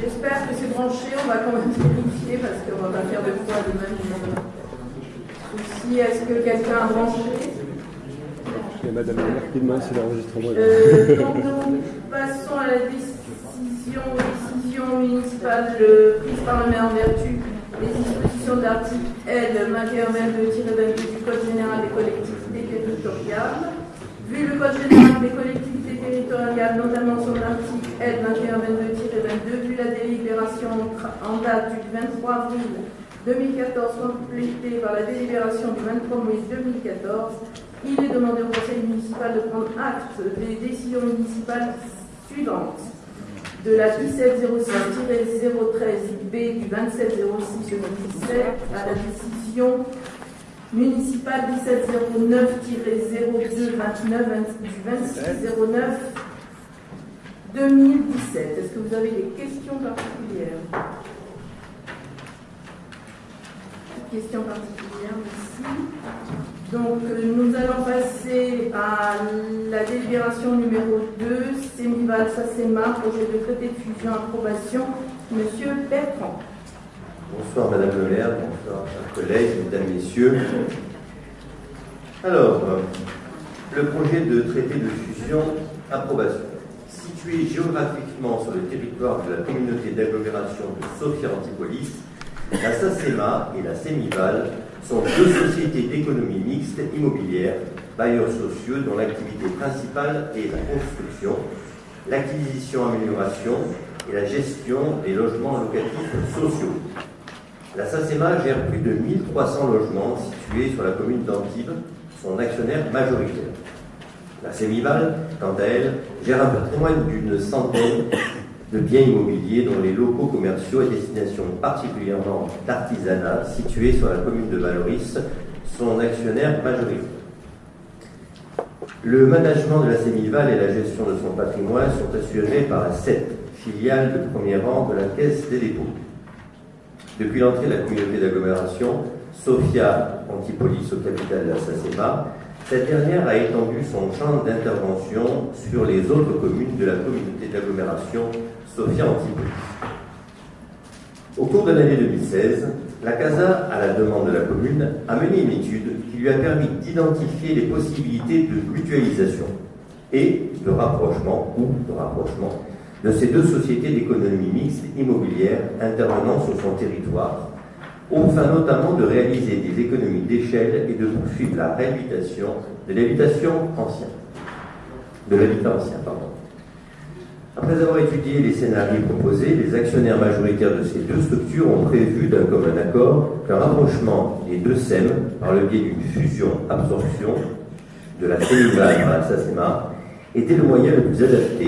J'espère que c'est branché, on va quand même vérifier parce qu'on va pas faire de fois de même souci. Est-ce que quelqu'un a branché? Madame la maire qui demande si l'enregistrement est euh, Donc nous passons à la décision, décision municipale prise par le maire en vertu des dispositions de l'article L 2122-22 du Code général des collectivités territoriales. Vu le Code général des collectivités notamment son article L 2122-22, vu la délibération en date du 23 avril 2014 complétée par la délibération du 23 mai 2014, il est demandé au Conseil municipal de prendre acte des décisions municipales suivantes. De la 1706-013B du 2706-2017 à la décision municipale 1709-0229 du 2609 2017. Est-ce que vous avez des questions particulières? Questions particulières ici. Donc, euh, nous allons passer à la délibération numéro 2, Sémival Sassema, projet de traité de fusion approbation. Monsieur Bertrand. Bonsoir Madame le maire, bonsoir chers collègues, mesdames, messieurs. Alors, le projet de traité de fusion approbation. Situé géographiquement sur le territoire de la communauté d'agglomération de Sophia Antipolis, la SACEMA et la Sémival sont deux sociétés d'économie mixte immobilière, bailleurs sociaux dont l'activité principale est la construction, l'acquisition-amélioration et la gestion des logements locatifs sociaux. La SACEMA gère plus de 1300 logements situés sur la commune d'Antibes, son actionnaire majoritaire. La Sémival, quant à elle, gère un patrimoine d'une centaine de biens immobiliers dont les locaux commerciaux à destination particulièrement d'artisanat situés sur la commune de Valoris, son actionnaire majoritaire. Le management de la Sémival et la gestion de son patrimoine sont assurés par la SET, filiale de premier rang de la Caisse des dépôts. Depuis l'entrée de la communauté d'agglomération, Sofia Antipolis au capital de la SACEMA, cette dernière a étendu son champ d'intervention sur les autres communes de la communauté d'agglomération Sofia Antipolis. Au cours de l'année 2016, la CASA, à la demande de la commune, a mené une étude qui lui a permis d'identifier les possibilités de mutualisation et de rapprochement ou de rapprochement de ces deux sociétés d'économie mixte immobilière intervenant sur son territoire, au fin notamment de réaliser des économies d'échelle et de poursuivre la réhabilitation de l'habitation ancienne. De l'habitat ancien, pardon. Après avoir étudié les scénarios proposés, les actionnaires majoritaires de ces deux structures ont prévu d'un commun accord qu'un rapprochement des deux SEM par le biais d'une fusion-absorption de la CEMIVAL par la SACEMA était le moyen le plus adapté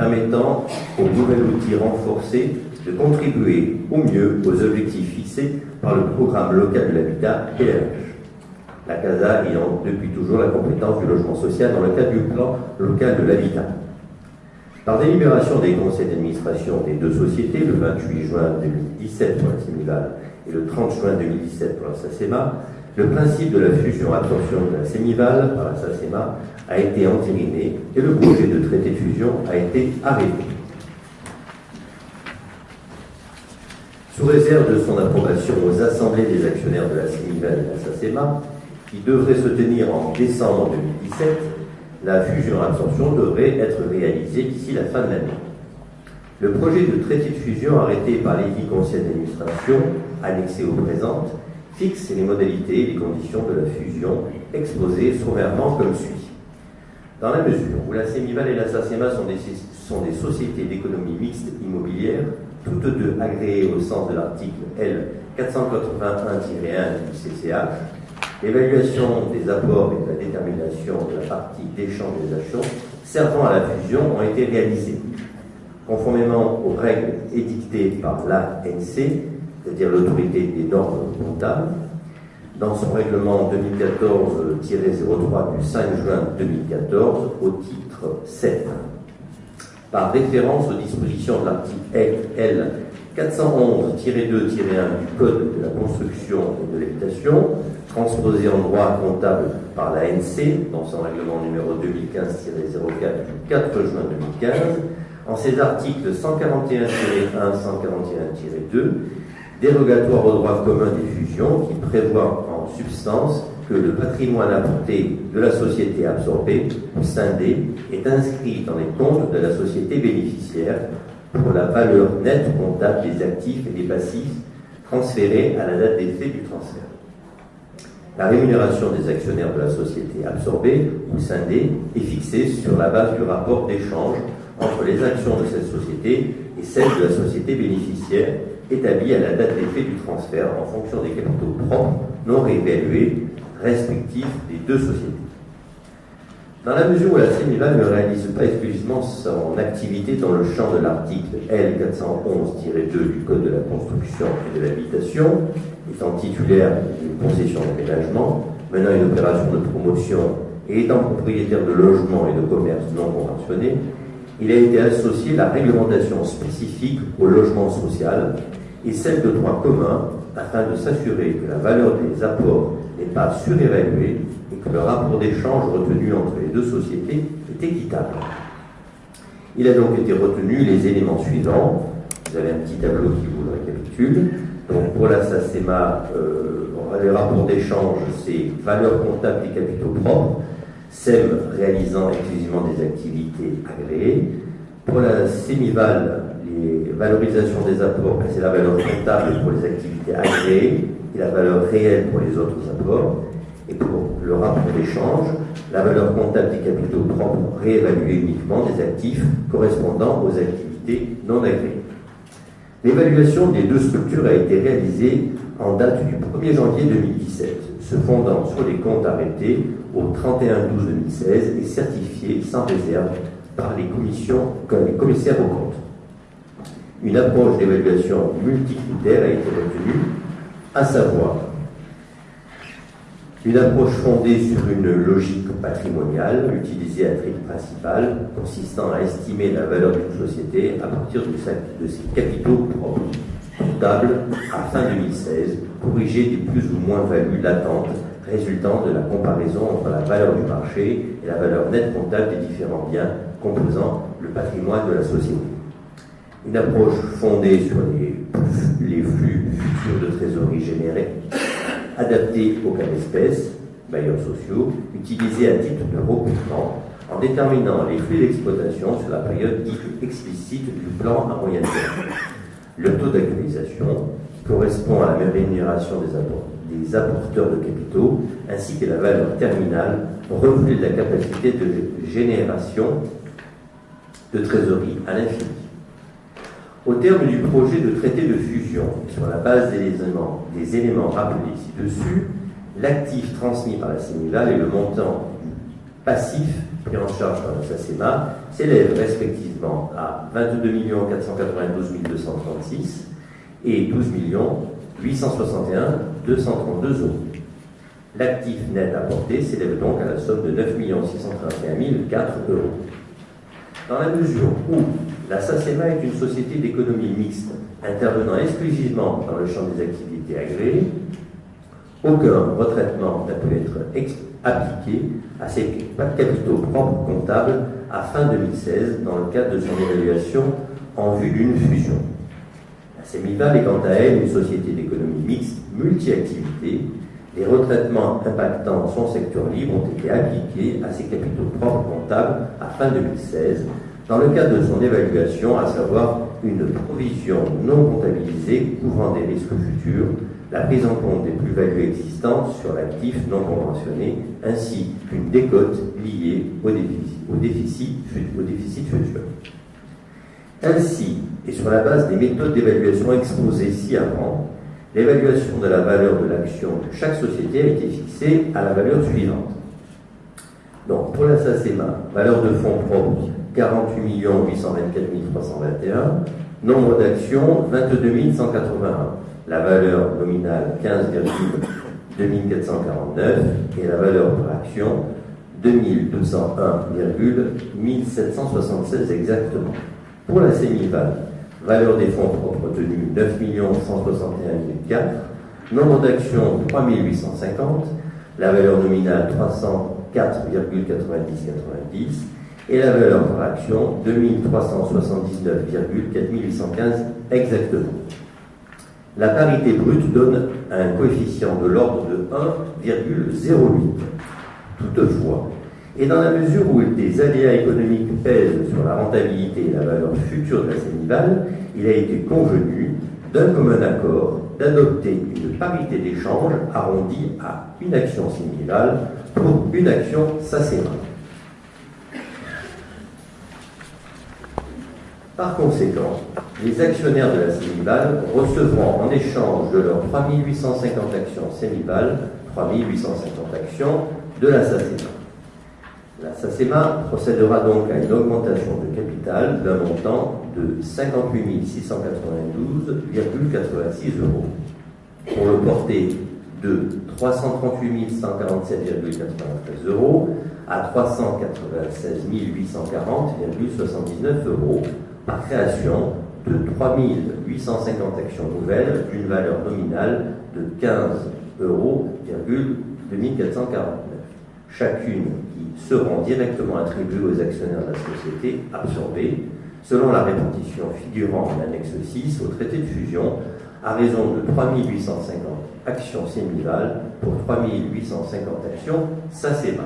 permettant au nouvel outil renforcé de contribuer au mieux aux objectifs fixés par le programme local de l'habitat PLH. La CASA ayant depuis toujours la compétence du logement social dans le cadre du plan local de l'habitat. Par délibération des conseils d'administration des deux sociétés le 28 juin 2017 pour la Sémival et le 30 juin 2017 pour la SACEMA, le principe de la fusion-absorption de la Sémival par la SACEMA a été entériné et le projet de traité de fusion a été arrêté. Sous réserve de son approbation aux assemblées des actionnaires de la Sémival et de la SACEMA, qui devrait se tenir en décembre 2017, la fusion-absorption devrait être réalisée d'ici la fin de l'année. Le projet de traité de fusion arrêté par les dix conseils d'administration, annexé aux présentes, fixe les modalités et les conditions de la fusion, exposées sommairement comme suit. Dans la mesure où la Sémival et la SACEMA sont des, sont des sociétés d'économie mixte immobilière, toutes deux agréées au sens de l'article L 481-1 du CCH, l'évaluation des apports et de la détermination de la partie d'échange des actions servant à la fusion ont été réalisées. Conformément aux règles édictées par l'ANC, c'est-à-dire l'autorité des normes comptables, dans son règlement 2014-03 du 5 juin 2014 au titre 7. Par référence aux dispositions de l'article L 411-2-1 du Code de la construction et de l'habitation, transposé en droit comptable par l'ANC dans son règlement numéro 2015-04 du 4 juin 2015, en ses articles 141-1, 141-2, dérogatoire au droit commun des fusions, qui prévoit en substance que le patrimoine apporté de la société absorbée ou scindée est inscrit dans les comptes de la société bénéficiaire pour la valeur nette comptable des actifs et des passifs transférés à la date d'effet du transfert. La rémunération des actionnaires de la société absorbée ou scindée est fixée sur la base du rapport d'échange entre les actions de cette société et celles de la société bénéficiaire établie à la date d'effet du transfert en fonction des capitaux propres non réévalués respectifs des deux sociétés. Dans la mesure où la CENIVAL ne réalise pas exclusivement son activité dans le champ de l'article L411-2 du Code de la construction et de l'habitation, étant titulaire d'une concession d'aménagement, menant une opération de promotion et étant propriétaire de logements et de commerces non conventionnés, il a été associé la réglementation spécifique au logement social et celle de droit commun afin de s'assurer que la valeur des apports n'est pas surévaluée et que le rapport d'échange retenu entre les deux sociétés est équitable. Il a donc été retenu les éléments suivants. Vous avez un petit tableau qui vous le récapitule. Donc pour la SACEMA, euh, les rapports d'échange, c'est valeur comptable des capitaux propres, SEM réalisant exclusivement des activités agréées. Pour la SEMIVAL, les valorisations des apports, c'est la valeur comptable pour les activités agréées et la valeur réelle pour les autres apports. Et pour le rapport d'échange, la valeur comptable des capitaux propres réévaluée uniquement des actifs correspondant aux activités non agréées. L'évaluation des deux structures a été réalisée en date du 1er janvier 2017, se fondant sur les comptes arrêtés au 31-12-2016 et certifiés sans réserve par les, commissions, les commissaires aux comptes. Une approche d'évaluation multicritère a été retenue, à savoir une approche fondée sur une logique patrimoniale utilisée à titre principal, consistant à estimer la valeur d'une société à partir de, ses capitaux propres, comptables à fin 2016, corrigés des plus ou moins values latentes résultant de la comparaison entre la valeur du marché et la valeur nette comptable des différents biens composant le patrimoine de la société. Une approche fondée sur les, flux futurs de trésorerie générés adapté au cas d'espèce, bailleurs sociaux, utilisés à titre de recrutement en déterminant les flux d'exploitation sur la période dite explicite du plan à moyen terme. Le taux d'actualisation correspond à la rémunération des, apporteurs de capitaux ainsi que la valeur terminale reflète de la capacité de génération de trésorerie à l'infini. Au terme du projet de traité de fusion, sur la base des éléments, des éléments rappelés ci-dessus, l'actif transmis par la CENIVAL et le montant du passif pris en charge par la SACEMA s'élèvent respectivement à 22 492 236 et 12 861 232 euros. L'actif net apporté s'élève donc à la somme de 9 631 004 euros. Dans la mesure où la SACEMA est une société d'économie mixte intervenant exclusivement dans le champ des activités agréées, aucun retraitement n'a pu être appliqué à ses capitaux propres comptables à fin 2016 dans le cadre de son évaluation en vue d'une fusion. La CEMIVAL est quant à elle une société d'économie mixte multi-activité. Les retraitements impactant son secteur libre ont été appliqués à ses capitaux propres comptables à fin 2016 dans le cadre de son évaluation, à savoir une provision non comptabilisée couvrant des risques futurs, la prise en compte des plus-values existantes sur l'actif non conventionné, ainsi qu'une décote liée au déficit, au déficit, au déficit futur. Ainsi, et sur la base des méthodes d'évaluation exposées ci-avant, l'évaluation de la valeur de l'action de chaque société a été fixée à la valeur suivante. Donc, pour la SACEMA, valeur de fonds propres 48 824 321. Nombre d'actions, 22 181. La valeur nominale, 15, 2449. Et la valeur par action, 2201,1776 exactement. Pour la Sémival, valeur des fonds propres tenus 9 161 004. Nombre d'actions, 3850. La valeur nominale, 304,9090 et la valeur par action 2379,4815 exactement. La parité brute donne un coefficient de l'ordre de 1,08. Toutefois, et dans la mesure où des aléas économiques pèsent sur la rentabilité et la valeur future de la Sénival, il a été convenu d'un commun accord d'adopter une parité d'échange arrondie à une action Sénival pour une action SACEMA. Par conséquent, les actionnaires de la Sénival recevront en échange de leurs 3850 actions Sénival 3850 actions de la SACEMA. La SACEMA procédera donc à une augmentation de capital d'un montant de 58 692,86 euros. Pour le porter de 338 147,93 euros à 396 840,79 euros par création de 3 850 actions nouvelles d'une valeur nominale de 15 euros, 2449, chacune qui seront directement attribuées aux actionnaires de la société absorbée, selon la répartition figurant en annexe 6 au traité de fusion, à raison de 3 850 actions sémivales pour 3 850 actions SACEMA.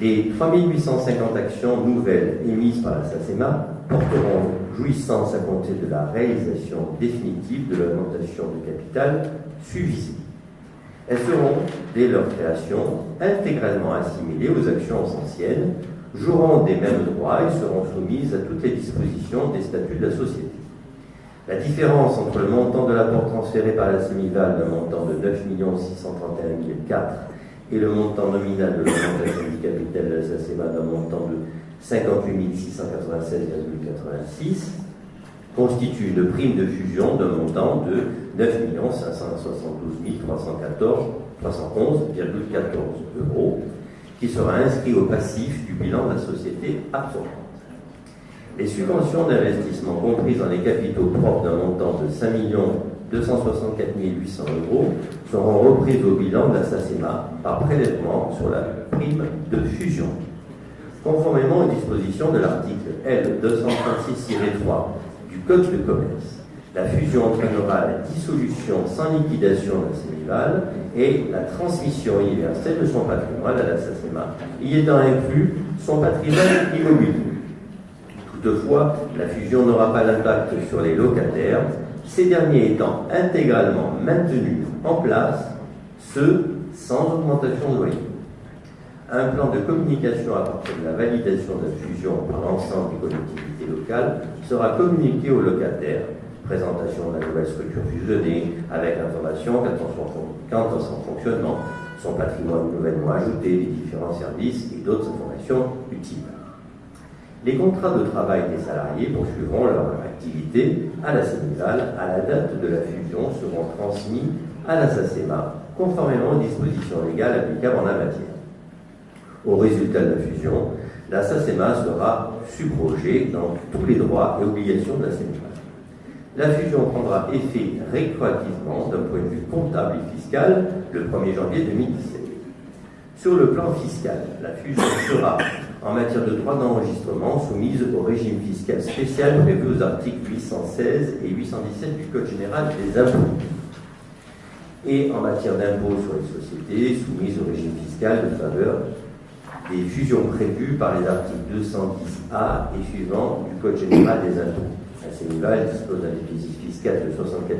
Les 3 850 actions nouvelles émises par la SACEMA porteront jouissance à compter de la réalisation définitive de l'augmentation de capital suivie. Elles seront, dès leur création, intégralement assimilées aux actions anciennes, joueront des mêmes droits et seront soumises à toutes les dispositions des statuts de la société. La différence entre le montant de l'apport transféré par la Sémival d'un montant de 9 631 004 et le montant nominal de l'augmentation du capital de la SACEMA d'un montant de 58 696,86 constitue une prime de fusion d'un montant de 9 572 311,14 euros qui sera inscrit au passif du bilan de la société absorbante. Les subventions d'investissement comprises dans les capitaux propres d'un montant de 5 264 800 euros seront reprises au bilan de la SACEMA par prélèvement sur la prime de fusion. Conformément aux dispositions de l'article L236-3 Code de commerce, la fusion entraînera la dissolution sans liquidation de la Sénival et la transmission universelle de son patrimoine à la SACEMA, y étant inclus son patrimoine immobilier. Toutefois, la fusion n'aura pas d'impact sur les locataires, ces derniers étant intégralement maintenus en place, ce sans augmentation de loyer. Un plan de communication à partir de la validation de la fusion par l'ensemble des collectivités locales sera communiqué aux locataires. Présentation de la nouvelle structure fusionnée avec l'information quant à son fonctionnement, son patrimoine nouvellement ajouté, les différents services et d'autres informations utiles. Les contrats de travail des salariés poursuivront leur activité à la Sénégal à la date de la fusion seront transmis à la SACEMA conformément aux dispositions légales applicables en la matière. Au résultat de la fusion, la SACEMA sera subrogée dans tous les droits et obligations de la Sénégal. La fusion prendra effet rétroactivement d'un point de vue comptable et fiscal le 1er janvier 2017. Sur le plan fiscal, la fusion sera en matière de droit d'enregistrement soumise au régime fiscal spécial prévu aux articles 816 et 817 du Code général des impôts. Et en matière d'impôts sur les sociétés, soumise au régime fiscal de faveur des fusions prévues par les articles 210A et suivants du Code général des impôts. La CENIVA dispose d'un déficit fiscal de 64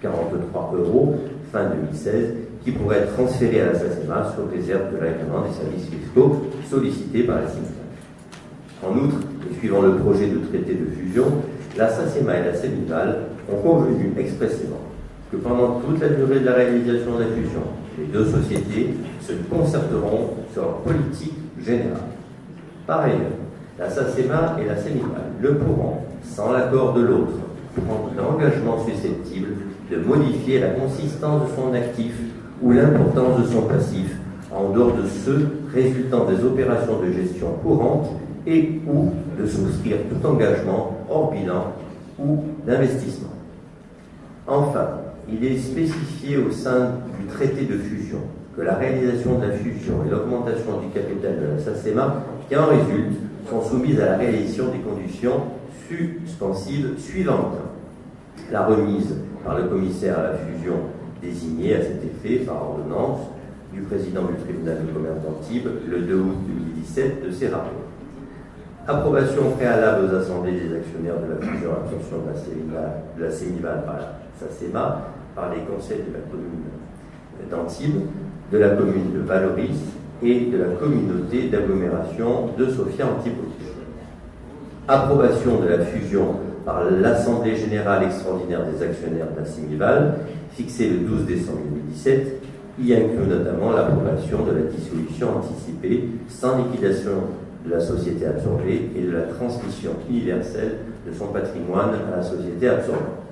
443 euros fin 2016 qui pourrait être transféré à la SACEMA sur réserve de l'agrément des services fiscaux sollicités par la CIMIVAL. En outre, et suivant le projet de traité de fusion, la SACEMA et la CEMIVAL ont convenu expressément que pendant toute la durée de la réalisation de la fusion, les deux sociétés se concerteront sur leur politique générale. Par ailleurs, la SACEMA et la CEMIVAL ne pourront, sans l'accord de l'autre, prendre l'engagement susceptible de modifier la consistance de son actif ou l'importance de son passif en dehors de ceux résultant des opérations de gestion courantes et ou de souscrire tout engagement hors bilan ou d'investissement. Enfin, il est spécifié au sein du traité de fusion que la réalisation de la fusion et l'augmentation du capital de la SACEMA qui en résultent sont soumises à la réalisation des conditions suspensives suivantes. La remise par le commissaire à la fusion désigné à cet effet par ordonnance du président du tribunal de commerce d'Antibes le 2 août 2017 de ces rapports. Approbation préalable aux assemblées des actionnaires de la fusion absorption de la CEMIVAL par la SACEMA, par les conseils de la commune d'Antibes, de la commune de Valoris et de la communauté d'agglomération de Sofia Antipolis. Approbation de la fusion par l'Assemblée générale extraordinaire des actionnaires de la CEMIVAL, fixée le 12 décembre 2017, y inclut notamment l'approbation de la dissolution anticipée sans liquidation de la société absorbée et de la transmission universelle de son patrimoine à la société absorbante.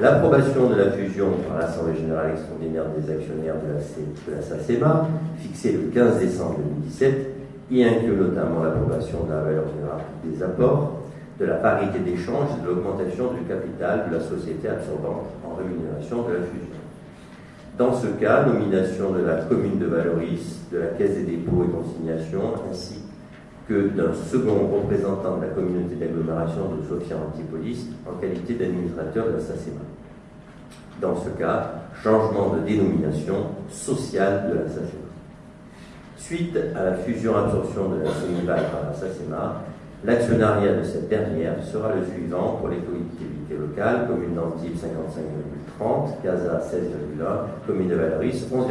L'approbation de la fusion par l'Assemblée générale extraordinaire des actionnaires de la, SACEMA, fixée le 15 décembre 2017, y inclut notamment l'approbation de la valeur générale des apports, de la parité d'échange et de l'augmentation du capital de la société absorbante en rémunération de la fusion. Dans ce cas, nomination de la commune de Valoris, de la Caisse des dépôts et consignations, ainsi que d'un second représentant de la communauté d'agglomération de Sofia Antipolis en qualité d'administrateur de la SACEMA. Dans ce cas, changement de dénomination sociale de la SACEMA. Suite à la fusion-absorption de la CEMIVAL par la SACEMA, l'actionnariat de cette dernière sera le suivant pour les collectivités locales, commune d'Antibes 55,30, CASA 16,1, commune de Valoris 11,4.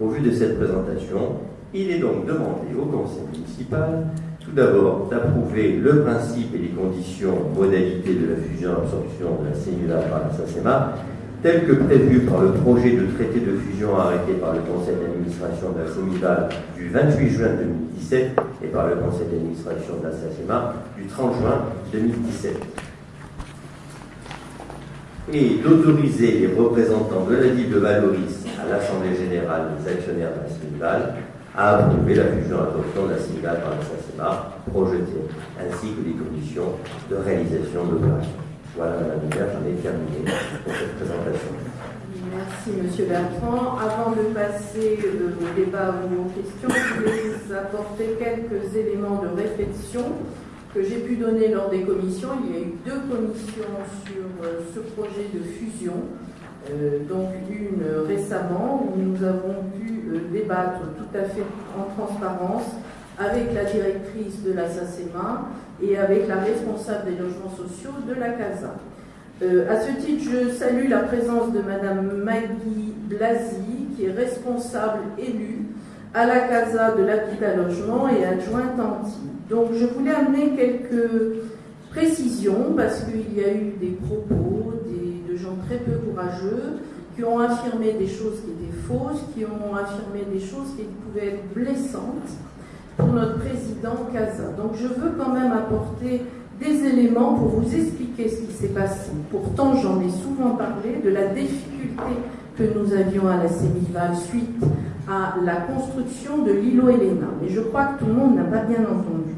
Au vu de cette présentation, il est donc demandé au conseil municipal tout d'abord d'approuver le principe et les conditions, modalités de la fusion-absorption de la CEMIVAL par la SACEMA tel que prévu par le projet de traité de fusion arrêté par le conseil d'administration de la CEMIVAL du 28 juin 2017 et par le conseil d'administration de la SACEMA du 30 juin 2017. Et d'autoriser les représentants de la ville de Valoris à l'Assemblée générale des actionnaires de la à approuver la fusion adoption la CEMIVAL par la SACEMA projetée, ainsi que les conditions de réalisation de l'opération. Voilà, Madame Hubert, j'en ai terminé pour cette présentation. Merci, Monsieur Bertrand. Avant de passer au débat ou aux questions, je vais vous apporter quelques éléments de réflexion que j'ai pu donner lors des commissions. Il y a eu deux commissions sur euh, ce projet de fusion. Euh, donc une récemment où nous avons pu débattre tout à fait en transparence avec la directrice de la SACEMA et avec la responsable des logements sociaux de la CASA. Euh, à ce titre, je salue la présence de Madame Maggie Blasi, qui est responsable élue à la CASA de l'habitat logement et adjointe anti. Donc je voulais amener quelques précisions parce qu'il y a eu des propos très peu courageux qui ont affirmé des choses qui étaient fausses, qui ont affirmé des choses qui pouvaient être blessantes pour notre président Casa. Donc je veux quand même apporter des éléments pour vous expliquer ce qui s'est passé. Pourtant, j'en ai souvent parlé de la difficulté que nous avions à la Sémival suite à la construction de l'îlot Elena. Mais je crois que tout le monde n'a pas bien entendu.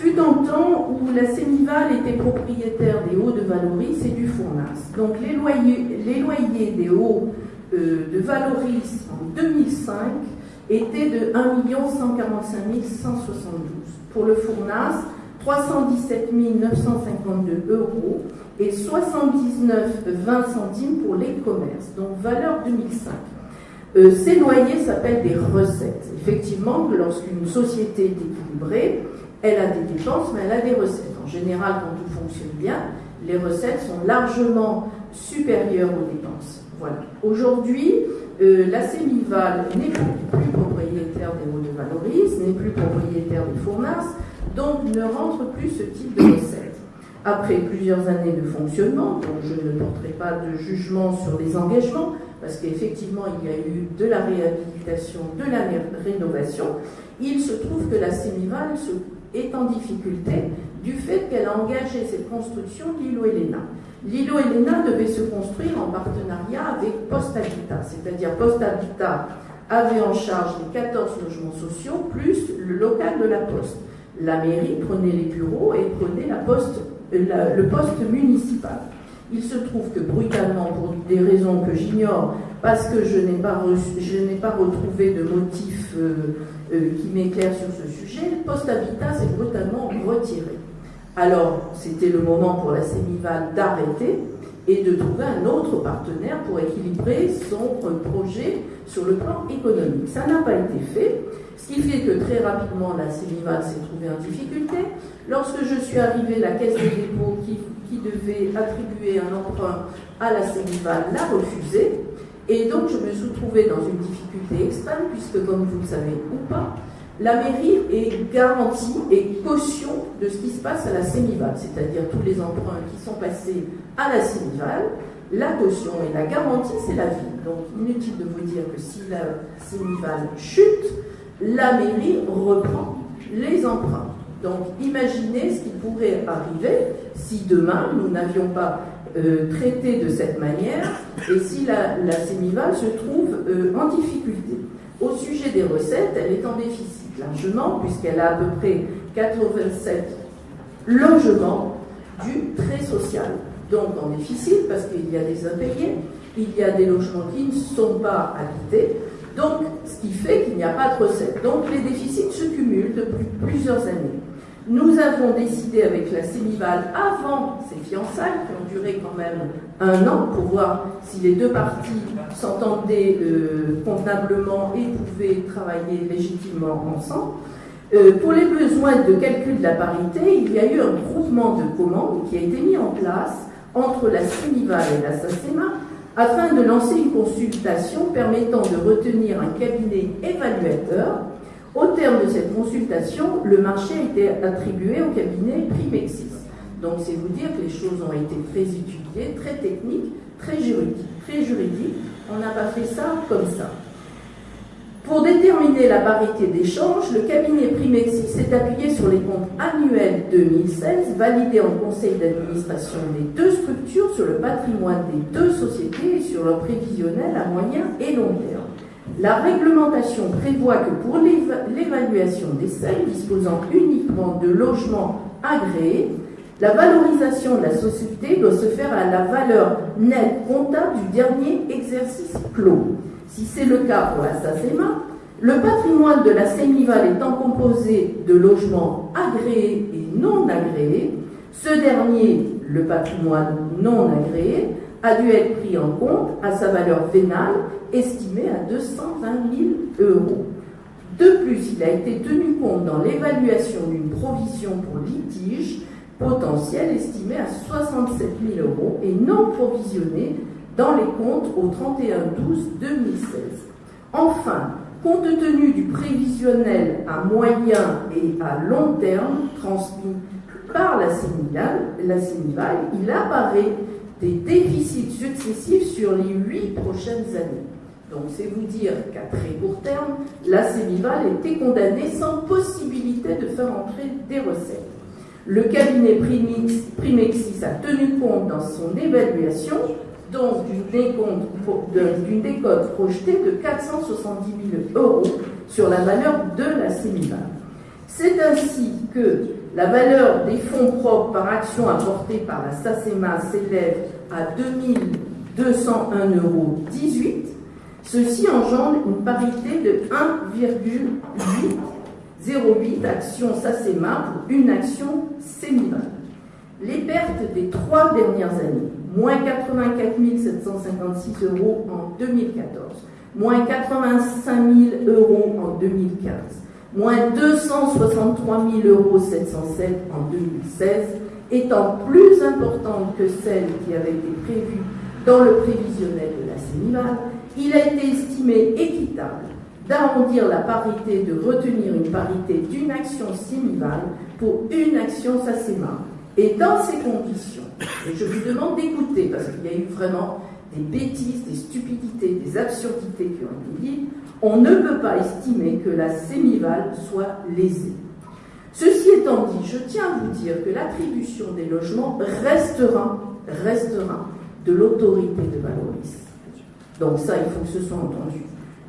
Fut un temps où la Sémival était propriétaire des Hauts de Valoris et du Fournas. Donc les loyers, les loyers des Hauts euh, de Valoris en 2005 était de 1 145 172. Pour le Fournas, 317 952 euros et 79,20 centimes pour les commerces, donc valeur 2005. Euh, ces loyers s'appellent des recettes. Effectivement, lorsqu'une société est équilibrée, elle a des dépenses, mais elle a des recettes. En général, quand tout fonctionne bien, les recettes sont largement supérieures aux dépenses. Voilà. Aujourd'hui, euh, la Sémival n'est plus propriétaire des Hauts de Valoris, n'est plus propriétaire des Fournas, donc ne rentre plus ce type de recettes. Après plusieurs années de fonctionnement, donc je ne porterai pas de jugement sur les engagements, parce qu'effectivement il y a eu de la réhabilitation, de la rénovation, il se trouve que la Sémival est en difficulté du fait qu'elle a engagé cette construction l'îlot Elena. L'îlot Elena devait se construire en partenariat avec Post Habitat, c'est-à-dire Post Habitat avait en charge les 14 logements sociaux plus le local de la Poste. La mairie prenait les bureaux et prenait la poste, le poste municipal. Il se trouve que brutalement, pour des raisons que j'ignore, parce que je n'ai pas, pas, retrouvé de motif euh, euh, qui m'éclaire sur ce sujet, le poste habitat s'est brutalement retiré. Alors, c'était le moment pour la Sémival d'arrêter et de trouver un autre partenaire pour équilibrer son projet sur le plan économique. Ça n'a pas été fait, ce qui fait que très rapidement la Sémival s'est trouvée en difficulté. Lorsque je suis arrivée, la Caisse des dépôts qui, devait attribuer un emprunt à la Sémival l'a refusé. Et donc je me suis trouvée dans une difficulté extrême, puisque comme vous le savez ou pas, la mairie est garantie et caution de ce qui se passe à la Sémival, c'est-à-dire tous les emprunts qui sont passés à la Sémival. La caution et la garantie, c'est la ville. Donc inutile de vous dire que si la Sémival chute, la mairie reprend les emprunts. Donc imaginez ce qui pourrait arriver si demain nous n'avions pas euh, traité de cette manière et si la, la se trouve euh, en difficulté. Au sujet des recettes, elle est en déficit largement, puisqu'elle a à peu près 87 logements du très social. Donc en déficit, parce qu'il y a des impayés, il y a des logements qui ne sont pas habités, donc ce qui fait qu'il n'y a pas de recettes. Donc les déficits se cumulent depuis plusieurs années. Nous avons décidé avec la Sémival, avant ces fiançailles, qui ont duré quand même un an, pour voir si les deux parties s'entendaient euh, convenablement et pouvaient travailler légitimement ensemble. Euh, pour les besoins de calcul de la parité, il y a eu un groupement de commandes qui a été mis en place entre la Sémival et la SACEMA afin de lancer une consultation permettant de retenir un cabinet évaluateur au terme de cette consultation, le marché a été attribué au cabinet Primexis. Donc c'est vous dire que les choses ont été très étudiées, très techniques, très juridiques. On n'a pas fait ça comme ça. Pour déterminer la parité d'échange, le cabinet Primexis s'est appuyé sur les comptes annuels 2016 validés en conseil d'administration des deux structures sur le patrimoine des deux sociétés et sur leur prévisionnel à moyen et long terme. La réglementation prévoit que pour l'évaluation des seuils disposant uniquement de logements agréés, la valorisation de la société doit se faire à la valeur nette comptable du dernier exercice clos. Si c'est le cas pour la SACEMA, le patrimoine de la Sénival étant composé de logements agréés et non agréés, ce dernier, le patrimoine non agréé, a dû être pris en compte à sa valeur vénale estimée à 220 000 euros. De plus, il a été tenu compte dans l'évaluation d'une provision pour litige potentiel estimée à 67 000 euros et non provisionnée dans les comptes au 31-12-2016. Enfin, compte tenu du prévisionnel à moyen et à long terme transmis par la Sénival, la il apparaît des déficits successifs sur les huit prochaines années. Donc c'est vous dire qu'à très court terme, la Sémival était condamnée sans possibilité de faire entrer des recettes. Le cabinet Primexis a tenu compte dans son évaluation d'une décote projetée de 470 000 euros sur la valeur de la Sémival. C'est ainsi que la valeur des fonds propres par action apportée par la SACEMA s'élève à 2201,18 euros. Ceci engendre une parité de 1,808 actions SACEMA pour une action séminale. Les pertes des trois dernières années, moins 84 756 euros en 2014, moins 85 000 euros en 2015, moins 263 euros 707 en 2016, étant plus importante que celle qui avait été prévue dans le prévisionnel de la Sénival, il a été estimé équitable d'arrondir la parité, de retenir une parité d'une action Sénival pour une action SACEMA. Et dans ces conditions, et je vous demande d'écouter, parce qu'il y a eu vraiment des bêtises, des stupidités, des absurdités qui ont été dites, on ne peut pas estimer que la sémival soit lésée. Ceci étant dit, je tiens à vous dire que l'attribution des logements restera, restera de l'autorité de Valoris. Donc ça, il faut que ce soit entendu.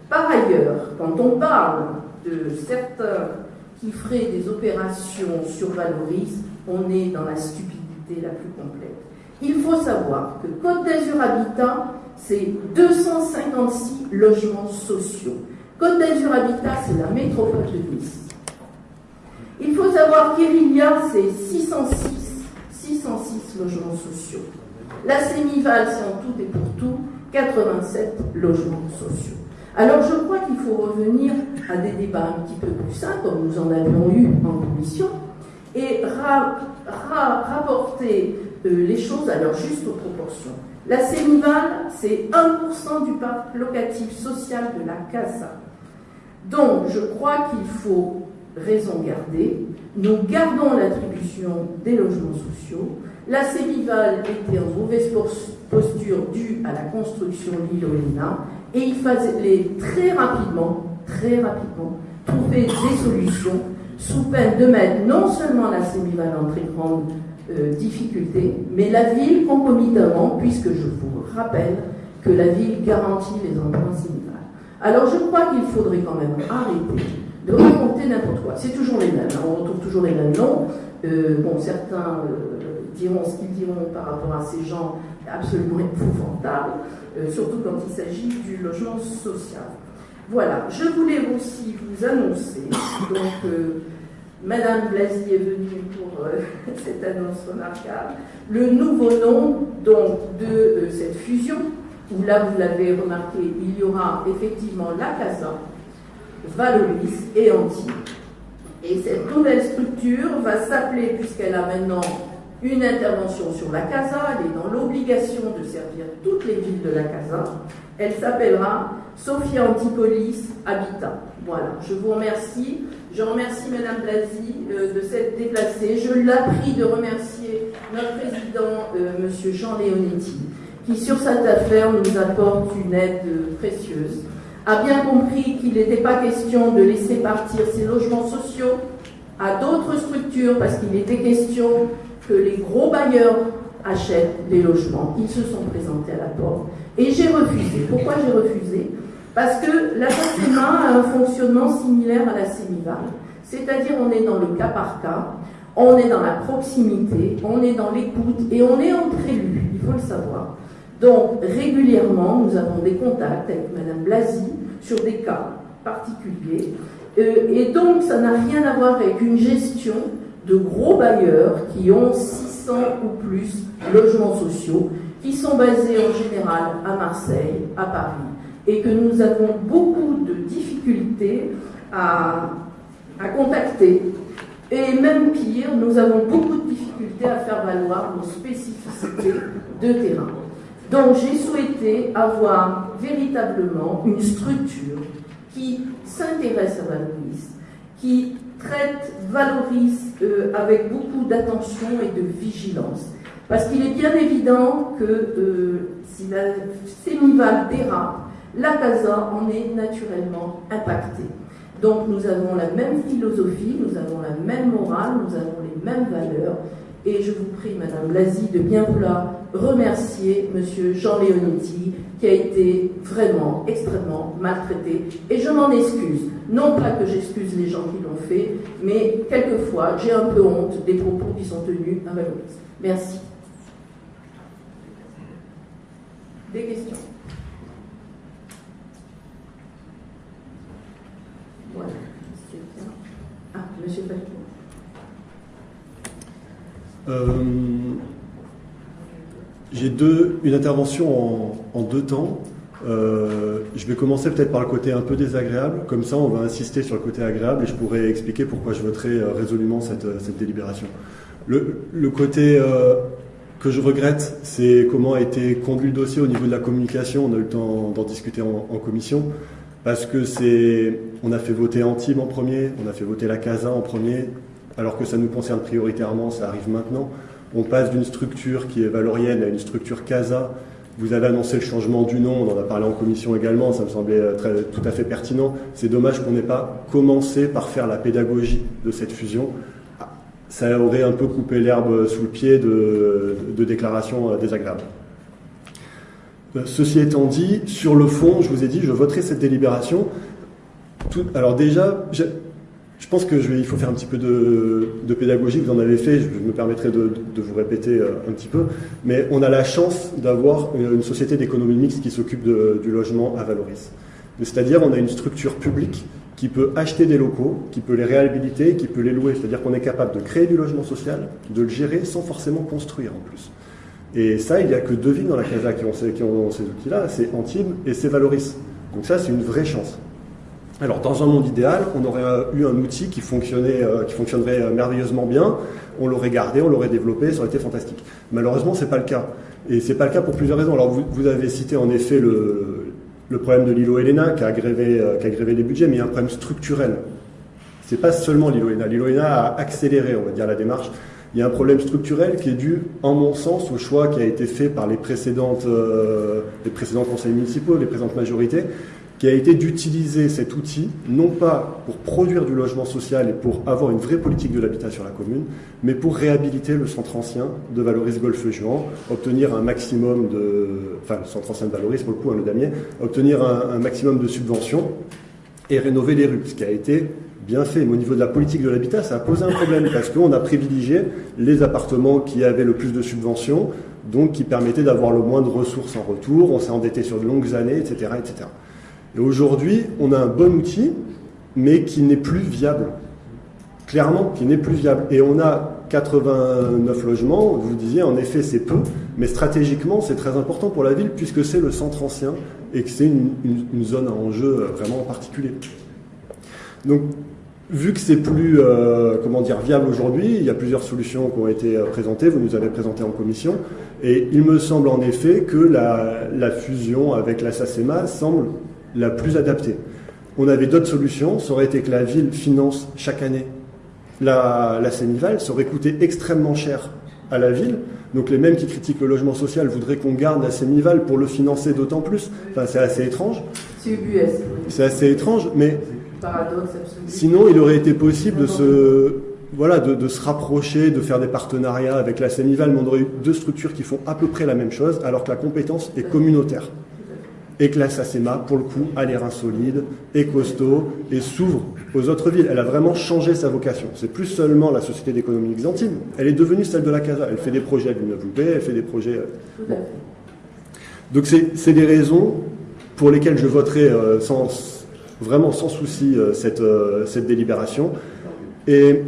Par ailleurs, quand on parle de certains qui feraient des opérations sur Valoris, on est dans la stupidité la plus complète. Il faut savoir que Côte d'Azur Habitat, c'est 256 logements sociaux. Côte d'Azur Habitat, c'est la métropole de Nice. Il faut savoir qu'Irilia, c'est 606, 606 logements sociaux. La Sémival, c'est en tout et pour tout 87 logements sociaux. Alors je crois qu'il faut revenir à des débats un petit peu plus sains, comme nous en avions eu en commission, et rapporter euh, les choses à leur juste proportion. La Sémival, c'est 1% du parc locatif social de la CASA. Donc je crois qu'il faut raison garder. Nous gardons l'attribution des logements sociaux. La Sémival était en mauvaise posture due à la construction l'île-Olina et il fallait très rapidement, très rapidement, trouver des solutions sous peine de mettre non seulement la Sémival en très grande euh, difficulté, mais la ville concomitamment, puisque je vous rappelle que la ville garantit les emprunts Sémival. Alors je crois qu'il faudrait quand même arrêter de raconter n'importe quoi. C'est toujours les mêmes, hein. on retrouve toujours les mêmes noms. Euh, bon, certains euh, diront ce qu'ils diront par rapport à ces gens absolument épouvantables, surtout quand il s'agit du logement social. Voilà, je voulais aussi vous annoncer, donc Madame Blasi est venue pour cette annonce remarquable, le nouveau nom donc, de cette fusion, où là vous l'avez remarqué, il y aura effectivement la CASA, Valoris et Anti. Et cette nouvelle structure va s'appeler, puisqu'elle a maintenant une intervention sur la CASA, elle est dans l'obligation de servir toutes les villes de la CASA, elle s'appellera Sophia Antipolis Habitat. Voilà, je vous remercie. Je remercie Madame Blasi euh, de s'être déplacée. Je la prie de remercier notre président, euh, Monsieur Jean Leonetti, qui sur cette affaire nous apporte une aide euh, précieuse a bien compris qu'il n'était pas question de laisser partir ces logements sociaux à d'autres structures parce qu'il était question que les gros bailleurs achètent des logements. Ils se sont présentés à la porte et j'ai refusé. Pourquoi j'ai refusé? Parce que la FACEMA a un fonctionnement similaire à la CEMIVAL, c'est-à-dire on est dans le cas par cas, on est dans la proximité, on est dans l'écoute et on est entre élus, il faut le savoir. Donc, régulièrement, nous avons des contacts avec Madame Blasi sur des cas particuliers. Euh, et donc, ça n'a rien à voir avec une gestion de gros bailleurs qui ont 600 ou plus logements sociaux, qui sont basés en général à Marseille, à Paris, et que nous avons beaucoup de difficultés à, à contacter. Et même pire, nous avons beaucoup de difficultés à faire valoir nos spécificités de terrain. Donc j'ai souhaité avoir véritablement une structure qui s'intéresse à Valoris, qui traite, valorise euh, avec beaucoup d'attention et de vigilance. Parce qu'il est bien évident que euh, si la Sémival dérape, la CASA en est naturellement impactée. Donc nous avons la même philosophie, nous avons la même morale, nous avons les mêmes valeurs, et je vous prie, Madame Blasi, de bien vouloir remercier Monsieur Jean Leonetti, qui a été vraiment extrêmement maltraité. Et je m'en excuse. Non pas que j'excuse les gens qui l'ont fait, mais quelquefois, j'ai un peu honte des propos qui sont tenus à Valoris. Merci. Des questions? Voilà. Ah, Monsieur. Euh, j'ai deux, une intervention en, deux temps. Euh, je vais commencer peut-être par le côté un peu désagréable, comme ça on va insister sur le côté agréable et je pourrai expliquer pourquoi je voterai euh, résolument cette, délibération. Le, côté que je regrette, c'est comment a été conduit le dossier au niveau de la communication. On a eu le temps d'en discuter en, en, commission, parce que c'est, on a fait voter Antibes en premier, on a fait voter la CASA en premier, alors que ça nous concerne prioritairement, ça arrive maintenant. On passe d'une structure qui est valorienne à une structure CASA. Vous avez annoncé le changement du nom, on en a parlé en commission également, ça me semblait euh, tout à fait pertinent. C'est dommage qu'on n'ait pas commencé par faire la pédagogie de cette fusion. Ça aurait un peu coupé l'herbe sous le pied de, déclarations euh, désagréables. Euh, ceci étant dit, sur le fond, je vous ai dit, je voterai cette délibération. alors déjà, je pense que je il faut faire un petit peu de, pédagogie, vous en avez fait, je me permettrai de, vous répéter euh, un petit peu, mais on a la chance d'avoir une société d'économie mixte qui s'occupe du logement à Valoris. C'est-à-dire on a une structure publique qui peut acheter des locaux, qui peut les réhabiliter, qui peut les louer. C'est-à-dire qu'on est capable de créer du logement social, de le gérer sans forcément construire en plus. Et ça, il n'y a que deux villes dans la Casa qui ont ces, outils-là, c'est Antibes et c'est Valoris. Donc ça, c'est une vraie chance. Alors, dans un monde idéal, on aurait eu un outil qui, fonctionnait, euh, qui fonctionnerait euh, merveilleusement bien, on l'aurait gardé, on l'aurait développé, ça aurait été fantastique. Malheureusement, ce n'est pas le cas. Et ce n'est pas le cas pour plusieurs raisons. Alors, vous, avez cité en effet le, problème de l'îlot Elena qui a, grévé, euh, les budgets, mais il y a un problème structurel. Ce n'est pas seulement l'îlot Elena. L'îlot Elena a accéléré, on va dire, la démarche. Il y a un problème structurel qui est dû, en mon sens, au choix qui a été fait par les précédentes, les précédents conseils municipaux, les présentes majorités, qui a été d'utiliser cet outil, non pas pour produire du logement social et pour avoir une vraie politique de l'habitat sur la commune, mais pour réhabiliter le centre ancien de Valoris Golfe-Juan, obtenir un maximum de... Enfin, le centre ancien de Valoris, pour le coup, hein, le damier, obtenir un, maximum de subventions et rénover les rues, ce qui a été bien fait. Mais au niveau de la politique de l'habitat, ça a posé un problème parce qu'on a privilégié les appartements qui avaient le plus de subventions, donc qui permettaient d'avoir le moins de ressources en retour. On s'est endetté sur de longues années, etc., etc. Et aujourd'hui, on a un bon outil, mais qui n'est plus viable. Clairement, qui n'est plus viable. Et on a 89 logements, vous disiez, en effet, c'est peu, mais stratégiquement, c'est très important pour la ville, puisque c'est le centre ancien et que c'est une, zone à enjeu vraiment particulier. Donc, vu que c'est plus euh, comment dire viable aujourd'hui, il y a plusieurs solutions qui ont été euh, présentées. Vous nous avez présenté en commission, et il me semble en effet que la, la fusion avec la SACEMA semble la plus adaptée. On avait d'autres solutions, ça aurait été que la ville finance chaque année la, la Sénival, ça aurait coûté extrêmement cher à la ville. Donc les mêmes qui critiquent le logement social voudraient qu'on garde la Sénival pour le financer d'autant plus. Enfin, c'est assez étrange. C'est assez étrange, mais sinon il aurait été possible de se, voilà, de, se rapprocher, de faire des partenariats avec la Sénival, mais on aurait eu deux structures qui font à peu près la même chose, alors que la compétence est communautaire et que la SACEMA, pour le coup, a les reins solides, est costaud et s'ouvre aux autres villes. Elle a vraiment changé sa vocation. C'est plus seulement la Société d'économie byzantine, elle est devenue celle de la Casa. Elle fait des projets à Villeneuve-Loupé, elle fait des projets... Euh, Donc c'est des raisons pour lesquelles je voterai euh, sans, vraiment sans souci euh, cette, cette délibération. Et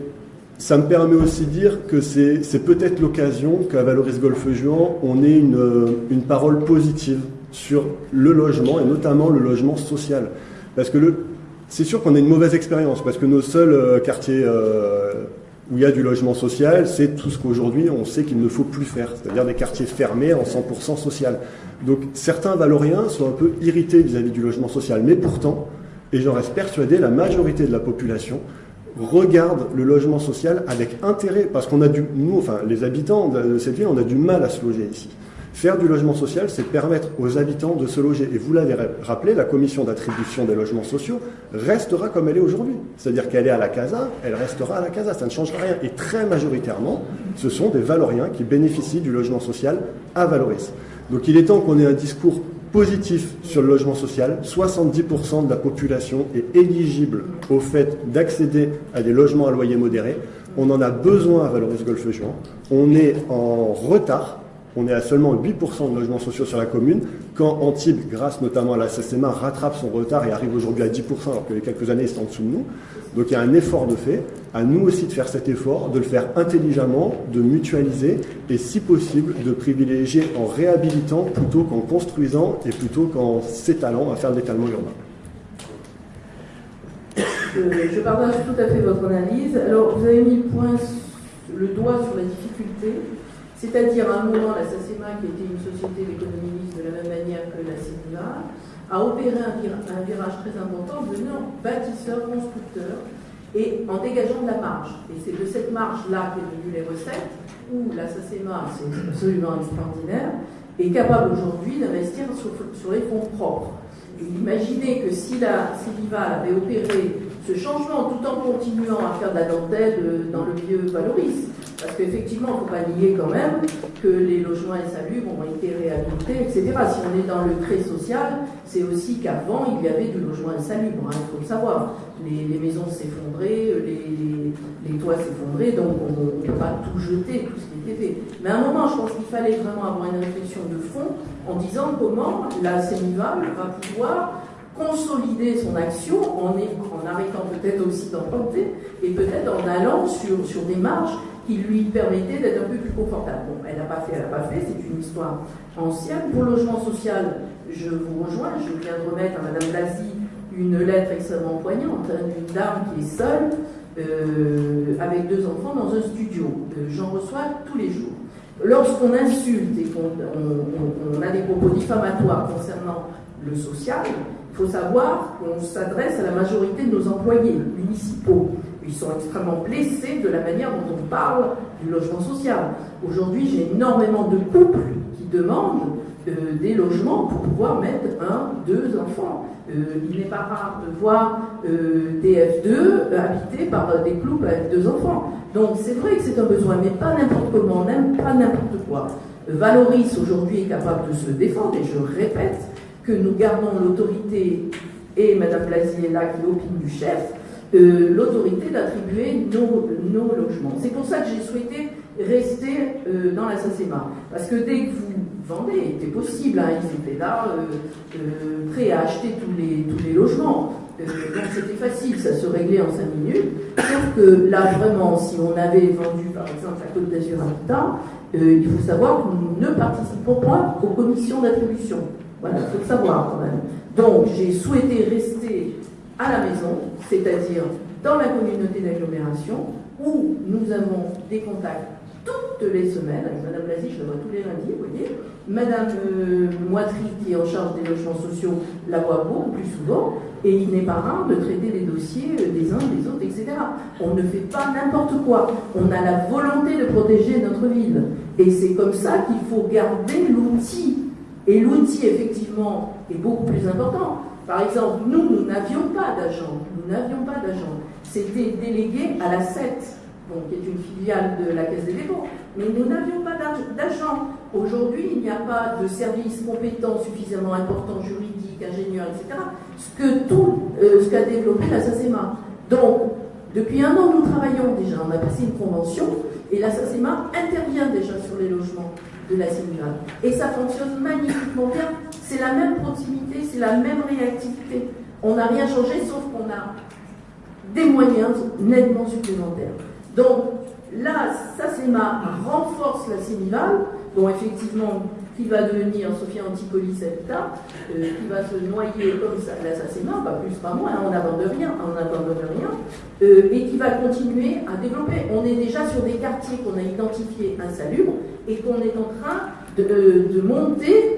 ça me permet aussi de dire que c'est peut-être l'occasion qu'à Valoris Golfe-Juan, on ait une, une parole positive sur le logement et notamment le logement social. Parce que c'est sûr qu'on a une mauvaise expérience parce que nos seuls euh, quartiers euh, où il y a du logement social, c'est tout ce qu'aujourd'hui on sait qu'il ne faut plus faire, c'est-à-dire des quartiers fermés en 100% social. Donc certains valoriens sont un peu irrités vis-à-vis du logement social, mais pourtant, et j'en reste persuadé, la majorité de la population regarde le logement social avec intérêt, parce qu'on a du, nous, enfin les habitants de cette ville, on a du mal à se loger ici. Faire du logement social, c'est permettre aux habitants de se loger. Et vous l'avez rappelé, la commission d'attribution des logements sociaux restera comme elle est aujourd'hui. C'est-à-dire qu'elle est à la CASA, elle restera à la CASA, ça ne changera rien. Et très majoritairement, ce sont des Valoriens qui bénéficient du logement social à Valoris. Donc il est temps qu'on ait un discours positif sur le logement social. 70% de la population est éligible au fait d'accéder à des logements à loyer modéré. On en a besoin à Valoris Golfe Juan. On est en retard on est à seulement 8% de logements sociaux sur la commune, quand Antibes, grâce notamment à la SSMA, rattrape son retard et arrive aujourd'hui à 10%, alors que les quelques années, c'est en dessous de nous. Donc il y a un effort de fait, à nous aussi de faire cet effort, de le faire intelligemment, de mutualiser, et si possible, de privilégier en réhabilitant plutôt qu'en construisant et plutôt qu'en s'étalant à faire de l'étalement urbain. Je, partage tout à fait votre analyse. Alors, vous avez mis le doigt sur la difficulté c'est-à-dire, à un moment, la SACEMA, qui était une société d'économie de la même manière que la CENIVA, a opéré un, virage très important, devenant bâtisseur, constructeur, et en dégageant de la marge. Et c'est de cette marge-là qu'est venue les recettes, où la SACEMA, c'est absolument extraordinaire, est capable aujourd'hui d'investir sur, les fonds propres. Et imaginez que si la CENIVA avait opéré ce changement tout en continuant à faire de la dentelle euh, dans le milieu valorise. Parce qu'effectivement, il ne faut pas nier quand même que les logements insalubres ont été réhabilités, etc. Si on est dans le trait social, c'est aussi qu'avant, il y avait du logement insalubre, hein, il faut le savoir. Les, maisons s'effondraient, les, les, toits s'effondraient, donc on ne peut pas tout jeter, tout ce qui était fait. Mais à un moment, je pense qu'il fallait vraiment avoir une réflexion de fond en disant comment la CENIVAL va pouvoir consolider son action en, arrêtant peut-être aussi d'emprunter et peut-être en allant sur, sur des marges qui lui permettaient d'être un peu plus confortable. Bon, elle n'a pas fait, elle n'a pas fait, c'est une histoire ancienne. Pour le logement social, je vous rejoins, je viens de remettre à Madame Blasi une lettre extrêmement poignante hein, d'une dame qui est seule, euh, avec deux enfants dans un studio. Euh, j'en reçois tous les jours. Lorsqu'on insulte et qu'on a des propos diffamatoires concernant le social, faut savoir qu'on s'adresse à la majorité de nos employés municipaux. Ils sont extrêmement blessés de la manière dont on parle du logement social. Aujourd'hui, j'ai énormément de couples qui demandent euh, des logements pour pouvoir mettre un, deux enfants. Euh, il n'est pas rare de voir euh, des F2 habités par des couples avec deux enfants. Donc c'est vrai que c'est un besoin, mais pas n'importe comment, même pas n'importe quoi. Valoris aujourd'hui est capable de se défendre, et je répète, que nous gardons l'autorité, et Mme Blasier est là qui opine du chef, euh, l'autorité d'attribuer nos, logements. C'est pour ça que j'ai souhaité rester euh, dans la SACEMA. Parce que dès que vous vendez, c'était possible, hein, ils étaient là, euh, prêts à acheter tous les, tous les logements. donc c'était facile, ça se réglait en 5 minutes. Sauf que là, vraiment, si on avait vendu par exemple la Côte d'Azur Habitat, il faut savoir que nous ne participons pas aux commissions d'attribution. Voilà, il faut le savoir quand même. Donc, j'ai souhaité rester à la maison, c'est-à-dire dans la communauté d'agglomération, où nous avons des contacts toutes les semaines, avec Madame Blasi, je la vois tous les lundis, vous voyez. Madame euh, Moitry, qui est en charge des logements sociaux, la voit beaucoup plus souvent, et il n'est pas rare de traiter les dossiers euh, des uns, des autres, etc. On ne fait pas n'importe quoi. On a la volonté de protéger notre ville. Et c'est comme ça qu'il faut garder l'outil et l'outil, effectivement, est beaucoup plus important. Par exemple, nous, nous n'avions pas d'agent. Nous n'avions pas d'agent. C'était délégué à la CET, qui est une filiale de la Caisse des dépôts. Mais nous n'avions pas d'agent. Aujourd'hui, il n'y a pas de service compétent suffisamment important, juridique, ingénieur, etc., ce que tout euh, ce qu'a développé la SACEMA. Donc, depuis un an, nous travaillons déjà. On a passé une convention et la SACEMA intervient déjà sur les logements de la Et ça fonctionne magnifiquement bien. C'est la même proximité, c'est la même réactivité. On n'a rien changé, sauf qu'on a des moyens nettement supplémentaires. Donc là, ça renforce la Sénival, dont effectivement qui va devenir Sophia Antipolis euh, qui va se noyer comme ça, c'est pas plus, pas moins, hein, on n'abandonne rien, on n'abandonne rien, euh, et qui va continuer à développer. On est déjà sur des quartiers qu'on a identifiés insalubres et qu'on est en train de, euh, monter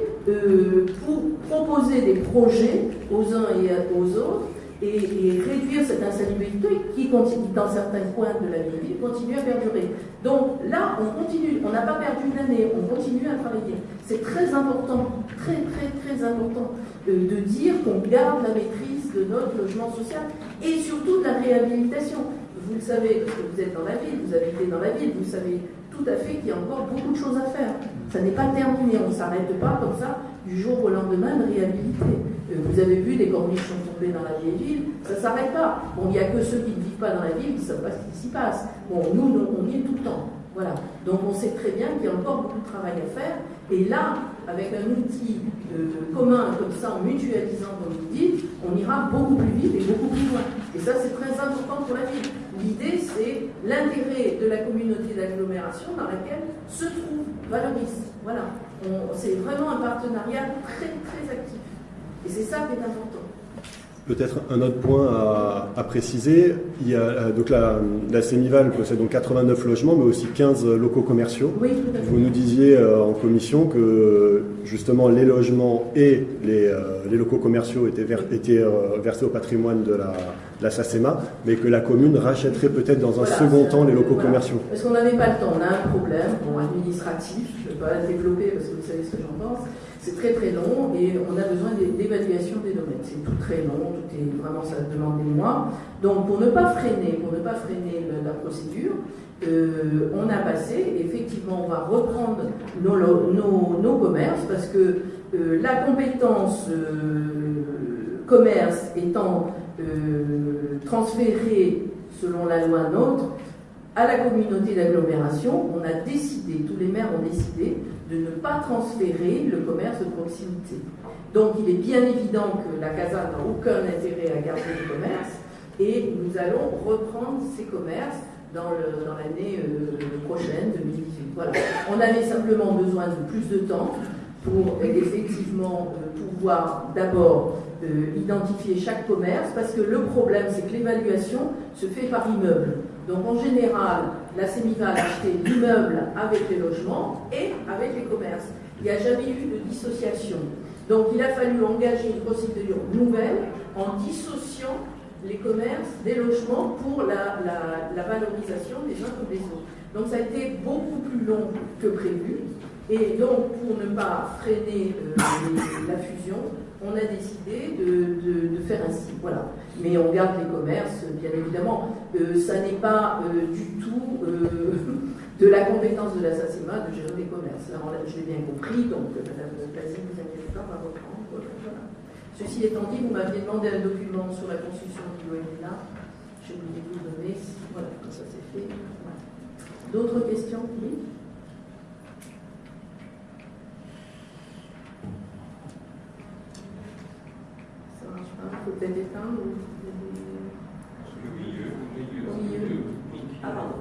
pour proposer des projets aux uns et aux autres et, réduire cette insalubrité qui continue, dans certains coins de la ville, continue à perdurer. Donc là, on continue, on n'a pas perdu une année, on continue à travailler. C'est très important, très très très important de, de dire qu'on garde la maîtrise de notre logement social et surtout de la réhabilitation. Vous le savez, parce que vous êtes dans la ville, vous habitez dans la ville, vous savez tout à fait qu'il y a encore beaucoup de choses à faire. Ça n'est pas terminé, on ne s'arrête pas comme ça du jour au lendemain de réhabiliter. Euh, vous avez vu, des corniches sont tombées dans la vieille ville, ça ne s'arrête pas. Bon, il n'y a que ceux qui ne vivent pas dans la ville qui ne savent pas ce qui s'y passe. Bon, nous, on y est tout le temps. Voilà. Donc on sait très bien qu'il y a encore beaucoup de travail à faire. Et là, avec un outil commun comme ça, en mutualisant, comme vous dites, on ira beaucoup plus vite et beaucoup plus loin. Et ça, c'est très important pour la ville. L'idée, c'est l'intérêt de la communauté d'agglomération dans laquelle se trouve Valoris. Voilà. C'est vraiment un partenariat très, très actif. Et c'est ça qui est important. Peut-être un autre point à, préciser, il y a, euh, donc la, la possède donc 89 logements, mais aussi 15 locaux commerciaux. Oui, Vous nous disiez euh, en commission que justement les logements et les, euh, locaux commerciaux étaient, étaient versés au patrimoine de la, la SACEMA, mais que la commune rachèterait peut-être dans un Voilà, second temps les locaux voilà. commerciaux. Parce qu'on n'avait pas le temps, on a un problème bon, administratif, je ne vais pas le développer parce que vous savez ce que j'en pense. C'est très très long et on a besoin d'é- d'évaluation des domaines. C'est tout très long, tout est vraiment ça demande des mois. Donc pour ne pas freiner, pour ne pas freiner la procédure, euh, on a passé, effectivement, on va reprendre nos, nos, commerces parce que euh, la compétence euh, commerce étant transférée selon la loi NOTRe à la communauté d'agglomération, on a décidé, tous les maires ont décidé de ne pas transférer le commerce de proximité. Donc il est bien évident que la CASA n'a aucun intérêt à garder le commerce et nous allons reprendre ces commerces dans l'année euh, prochaine, 2018. Voilà. On avait simplement besoin de plus de temps pour euh, effectivement euh, pouvoir d'abord identifier chaque commerce, parce que le problème, c'est que l'évaluation se fait par immeuble. Donc en général, la CEMIVA a acheté l'immeuble avec les logements et avec les commerces. Il n'y a jamais eu de dissociation. Donc il a fallu engager une procédure nouvelle en dissociant les commerces des logements pour la, valorisation des uns comme des autres. Donc ça a été beaucoup plus long que prévu. Et donc pour ne pas freiner euh, la fusion, on a décidé de, de- de faire ainsi. Voilà. Mais on garde les commerces, bien évidemment. Euh, ça n'est pas euh, du tout euh, de la compétence de la SACEMA de gérer les commerces. Là, je l'ai bien compris, donc Madame Plazy, ne vous inquiétez pas, va reprendre. Voilà. Ceci étant dit, vous m'aviez demandé un document sur la construction du là. Je vais vous le donner. Voilà, comme ça c'est fait. D'autres questions Oui Ça marche ou... Au milieu. Ah, pardon.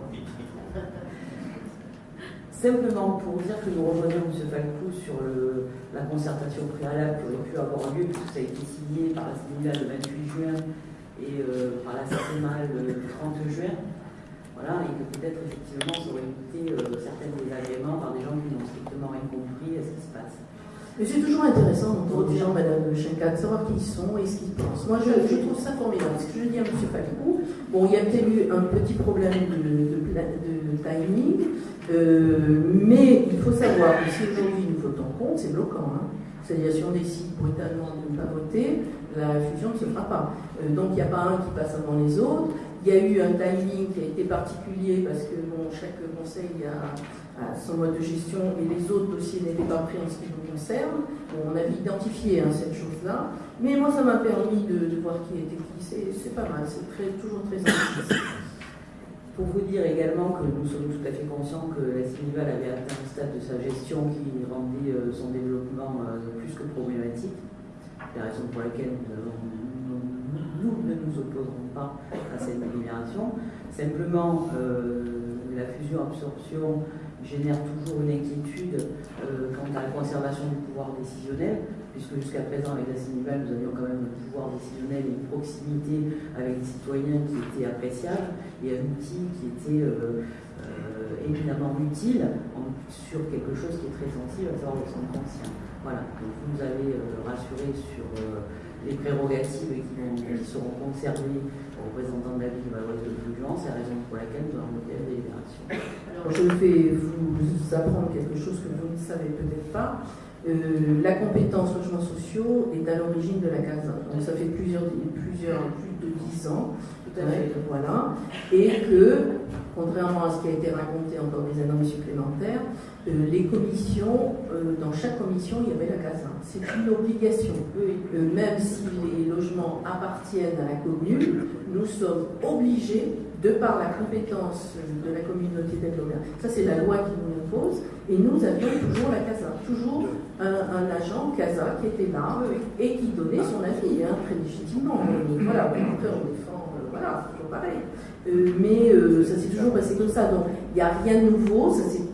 Simplement pour dire que nous rejoignons M. Falcou sur le- la concertation préalable qui aurait pu avoir lieu, puisque ça a été signé par la CNILA le 28 juin et euh, par la CEMA le 30 juin. Voilà, et que peut-être effectivement ça aurait évité euh, certains désagréments par des gens qui n'ont strictement rien compris à ce qui se passe. Mais c'est toujours intéressant d'entendre des gens, Madame Schenkat, de savoir qui ils sont et ce qu'ils pensent. Moi, je, trouve ça formidable. Ce que je dis à M. Falcou, bon, il y a peut-être eu un petit problème de, timing, euh, mais il faut savoir que si aujourd'hui nous votons contre, c'est bloquant. hein. C'est-à-dire, si on décide brutalement de ne pas voter, la fusion ne se fera pas. Euh, donc, il n'y a pas un qui passe avant les autres. Il y a eu un timing qui a été particulier parce que chaque conseil a, a son mode de gestion et les autres dossiers n'étaient pas pris en ce qui nous concerne. On avait identifié hein, cette chose-là, mais moi ça m'a permis de, voir qui était qui. C'est pas mal, c'est toujours très intéressant. Pour vous dire également que nous sommes tout à fait conscients que la Sinival avait atteint un stade de sa gestion qui rendait euh, son développement euh, plus que problématique. La raison pour laquelle nous ne nous opposerons pas à cette délibération. Simplement, euh, la fusion-absorption génère toujours une inquiétude euh, quant à la conservation du pouvoir décisionnel, puisque jusqu'à présent, avec la Sinival, nous avions quand même un pouvoir décisionnel et une proximité avec les citoyens qui était appréciable et un outil qui était euh, euh, évidemment utile sur quelque chose qui est très sensible, à savoir le centre ancien. Voilà, donc vous nous avez rassuré sur les prérogatives qui, vont- qui seront conservées aux représentants de la ville de Valoise de Fulgence, c'est la raison pour laquelle nous avons voté la délibération. Alors, je vais vous apprendre quelque chose que vous ne savez peut-être pas. Euh, la compétence logements sociaux est à l'origine de la CASA. Donc ça fait plusieurs, plusieurs, plus de dix ans. Tout à fait. Ouais, voilà. Et que, contrairement à ce qui a été raconté encore des années supplémentaires, euh, les commissions, euh, dans chaque commission, il y avait la CASA. C'est une obligation. Euh, même si les logements appartiennent à la commune, nous sommes obligés, de par la compétence de la communauté d'agglomération, ça c'est la loi qui nous l'impose, et nous avions toujours la CASA, toujours un, un agent CASA qui était là et qui donnait son avis, hein, très légitimement. Mais voilà, on défend, voilà, c'est toujours pareil. Mais ça s'est toujours passé comme ça, donc il n'y a rien de nouveau, ça s'est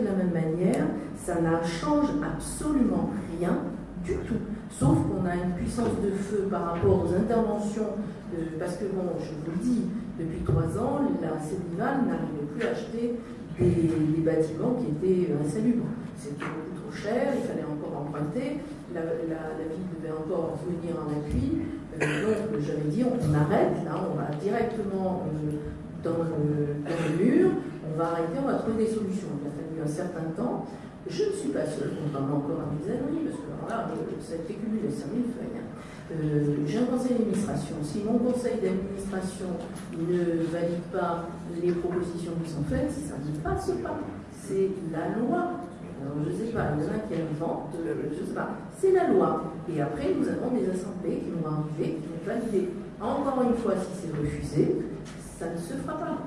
de la même manière, ça n'a change absolument rien du tout. Sauf qu'on a une puissance de feu par rapport aux interventions, parce que bon, je vous le dis, depuis trois ans, la Célival n'arrivait plus à acheter des, bâtiments qui étaient insalubres. C'était beaucoup trop cher, il fallait encore emprunter, la, ville devait encore venir en appui, donc j'avais dit on, arrête, là on va directement dans le, dans, le, mur, on va arrêter, on va trouver des solutions. Un certain temps. Je ne suis pas seule, contrairement encore à mes amis, parce que là, ça a été cumulé 5000 feuilles. Hein. Euh, j'ai un conseil d'administration. Si mon conseil d'administration ne valide pas les propositions qui sont faites, ça ne passe pas, c'est la loi. Alors, je ne sais pas, il y en a qui inventent, euh, je ne sais pas. C'est la loi. Et après, nous avons des assemblées qui vont arriver, qui vont valider. Encore une fois, si c'est refusé, ça ne se fera pas.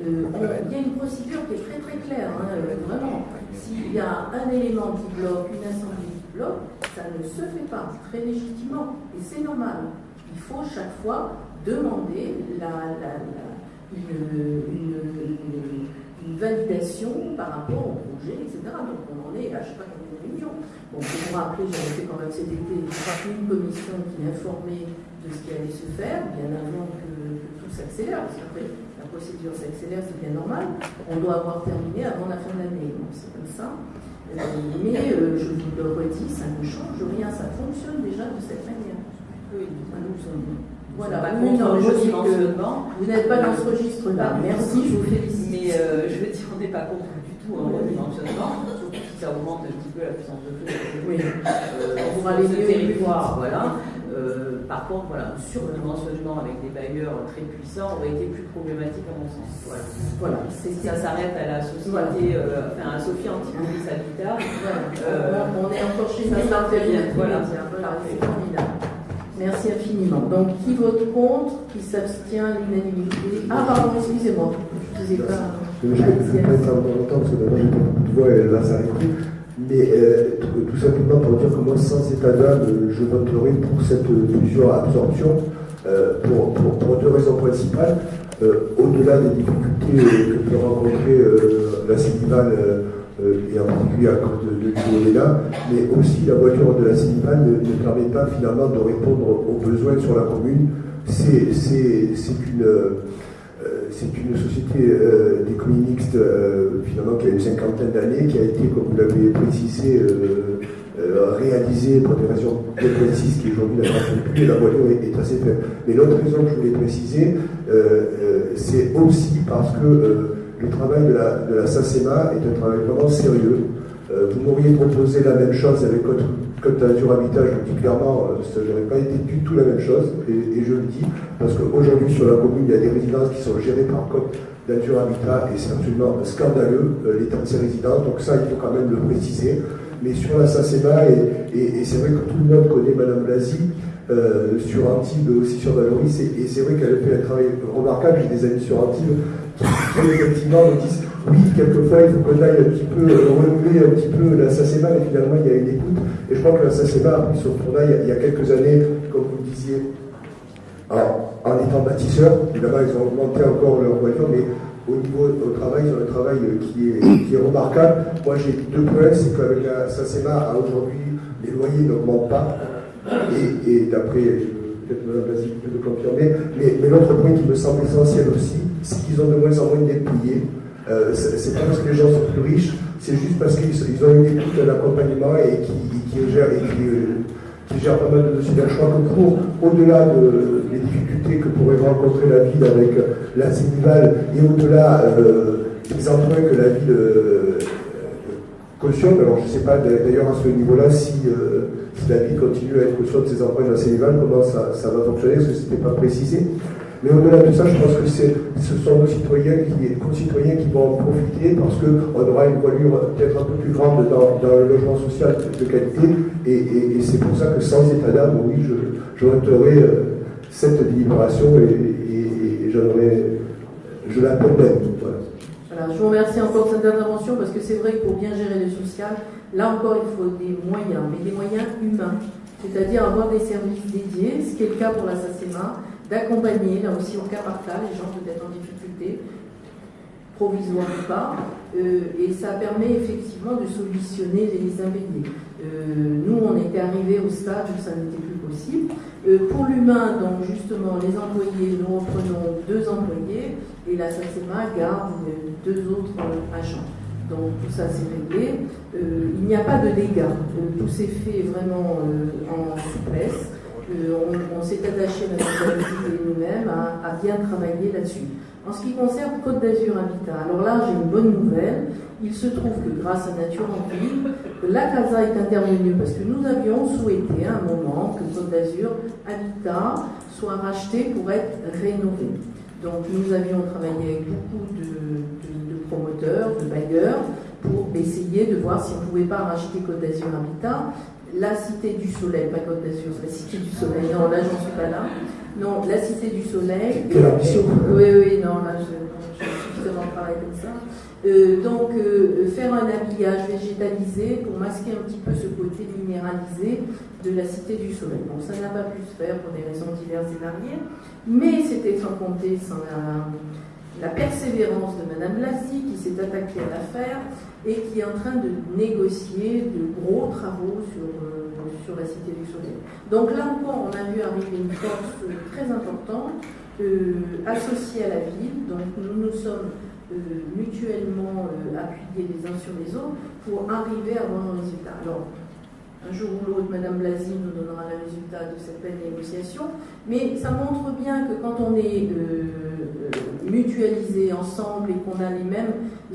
Euh, il y a une procédure qui est très très claire, hein, vraiment. S'il y a un élément qui bloque, une assemblée ça ne se fait pas, très légitimement, et c'est normal. Il faut chaque fois demander la, une, validation par rapport au projet, etc. Donc on en est à je sais pas combien de réunions. Bon, pour vous rappeler, j'avais fait quand même cet été une commission qui informait de ce qui allait se faire, bien avant que, tout s'accélère, parce qu'après la procédure s'accélère, c'est bien normal. On doit avoir terminé avant la fin de l'année, donc c'est comme ça. Mais euh, je vous le redis, ça ne change rien, ça fonctionne déjà de cette manière. Oui, nous sommes. Voilà, vous n'êtes pas dans ce registre-là. Merci, je vous félicite. Mais euh, je veux dire, on n'est pas contre du tout un redimensionnement, surtout si ça augmente un petit peu la puissance de feu. Oui, euh, on pourra aller territoire, voilà. Euh, par contre, voilà, sur le dimensionnement avec des bailleurs très puissants aurait été plus problématique à mon sens. Voilà. voilà ça s'arrête à la société, euh, enfin à Sophie Antipolis Habitat. Voilà. Euh, on, est encore chez ça. Ça bien. Voilà, c'est formidable. Merci infiniment. Donc, qui vote contre Qui s'abstient l'unanimité? Ah, pardon, excusez-moi. Je ne sais pas. Je ne vais pas être longtemps parce que d'abord j'ai beaucoup de voix et là ça arrive mais euh, tout simplement pour dire que moi, sans état d'âme, je voterai pour cette fusion absorption euh, pour, deux raisons principales. Euh, au-delà des difficultés que peut rencontrer la Cénival, et en particulier à cause de, de mais aussi la voiture de la Cénival ne, ne, permet pas finalement de répondre aux besoins sur la commune. C'est une c'est une société euh, d'économie mixte euh, finalement qui a une cinquantaine d'années, qui a été, comme vous l'avez précisé, euh, réalisée pour des raisons bien précises qui aujourd'hui la voiture est, assez faible. Mais l'autre raison que je voulais préciser, c'est aussi parce que le travail de la, de la SACEMA est un travail vraiment sérieux. vous m'auriez proposé la même chose avec votre Code d'Azur Habitat, je le dis clairement, euh, ça n'aurait pas été du tout la même chose, et, je le dis, parce qu'aujourd'hui sur la commune, il y a des résidences qui sont gérées par Code d'Azur Habitat, et c'est absolument scandaleux, euh, l'état de ces résidences, donc ça, il faut quand même le préciser. Mais sur la SACEMA, et, c'est vrai que tout le monde connaît Madame Blasi, euh, sur Antibes, aussi sur Valoris, et, c'est vrai qu'elle fait un travail remarquable, j'ai des amis sur Antibes qui, effectivement me disent oui, quelquefois, il faut qu'on aille un petit peu euh, renouveler un petit peu la SACEMA, mais finalement, il y a une écoute. Et je crois que la SACEMA a pris son tournant il y a quelques années, comme vous le disiez, en, étant bâtisseur. Évidemment, ils ont augmenté encore leur voiture, mais au niveau au travail, ils ont un travail qui est, qui est remarquable. Moi, j'ai deux points, c'est qu'avec la SACEMA, aujourd'hui, les loyers n'augmentent pas. Et, d'après, peut-être Mme Basile peut le confirmer, mais, mais l'autre point qui me semble essentiel aussi, c'est qu'ils ont de moins en moins d'être payés. Euh, c'est pas parce que les gens sont plus riches, c'est juste parce qu'ils ont une écoute, un accompagnement et qui, qui gèrent, qui, gèrent pas mal de dossiers. Je crois que pour, au-delà de, des difficultés que pourrait rencontrer la ville avec la Sénival et au-delà euh, des emprunts que la ville euh, cautionne, alors je ne sais pas d'ailleurs à ce niveau-là si, si, la ville continue à être cautionne de ses emprunts de la Sénival, comment ça, ça va fonctionner, parce que ce n'était pas précisé. Mais au-delà de ça, je pense que ce sont nos citoyens qui, concitoyens qui vont en profiter parce qu'on aura une voilure peut-être un peu plus grande dans, le logement social de qualité. Et, c'est pour ça que sans état d'âme, oui, je, je euh, cette délibération et, je l'appelle même. Voilà. je vous remercie encore de cette intervention parce que c'est vrai que pour bien gérer le social, là encore, il faut des moyens, mais des moyens humains. C'est-à-dire avoir des services dédiés, ce qui est le cas pour la d'accompagner, là aussi au cas par cas, les gens peut-être en difficulté, provisoire ou pas, euh, et ça permet effectivement de solutionner les impayés. Euh, nous, on était arrivés au stade où ça n'était plus possible. Euh, pour l'humain, donc justement, les employés, nous reprenons deux employés et la SACEMA garde deux autres agents. Donc tout ça c'est réglé. il n'y a pas de dégâts. tout s'est fait vraiment en souplesse. On, s'est attaché, et nous-mêmes, à, bien travailler là-dessus. En ce qui concerne Côte d'Azur Habitat, alors là, j'ai une bonne nouvelle. Il se trouve que grâce à Nature en Ville, la CASA est intervenue parce que nous avions souhaité à un moment que Côte d'Azur Habitat soit racheté pour être rénové. Donc nous avions travaillé avec beaucoup de, promoteurs, de bailleurs, pour essayer de voir si on ne pouvait pas racheter Côte d'Azur Habitat. La Cité du Soleil, pas Côte d'Azur, la Cité du Soleil, non, là j'en suis pas là. Non, la Cité du Soleil. Quelle ambition Oui, oui, non, là je, je, suffisamment travaillé comme ça. Euh, donc, euh, faire un habillage végétalisé pour masquer un petit peu ce côté minéralisé de la Cité du Soleil. Bon, ça n'a pas pu se faire pour des raisons diverses et variées, mais c'était sans compter sans la, persévérance de Madame Blassi qui s'est attaquée à l'affaire et qui est en train de négocier de gros travaux sur, euh, la Cité Soleil. Donc là encore, on a vu arriver une force très importante associée à la ville. Donc nous nous sommes euh, mutuellement euh, appuyer les uns sur les autres pour arriver à un résultat. Un jour ou l'autre, Madame Blasi nous donnera le résultat de cette belle négociation, mais ça montre bien que quand on est euh, euh, mutualisé ensemble et qu'on a les mêmes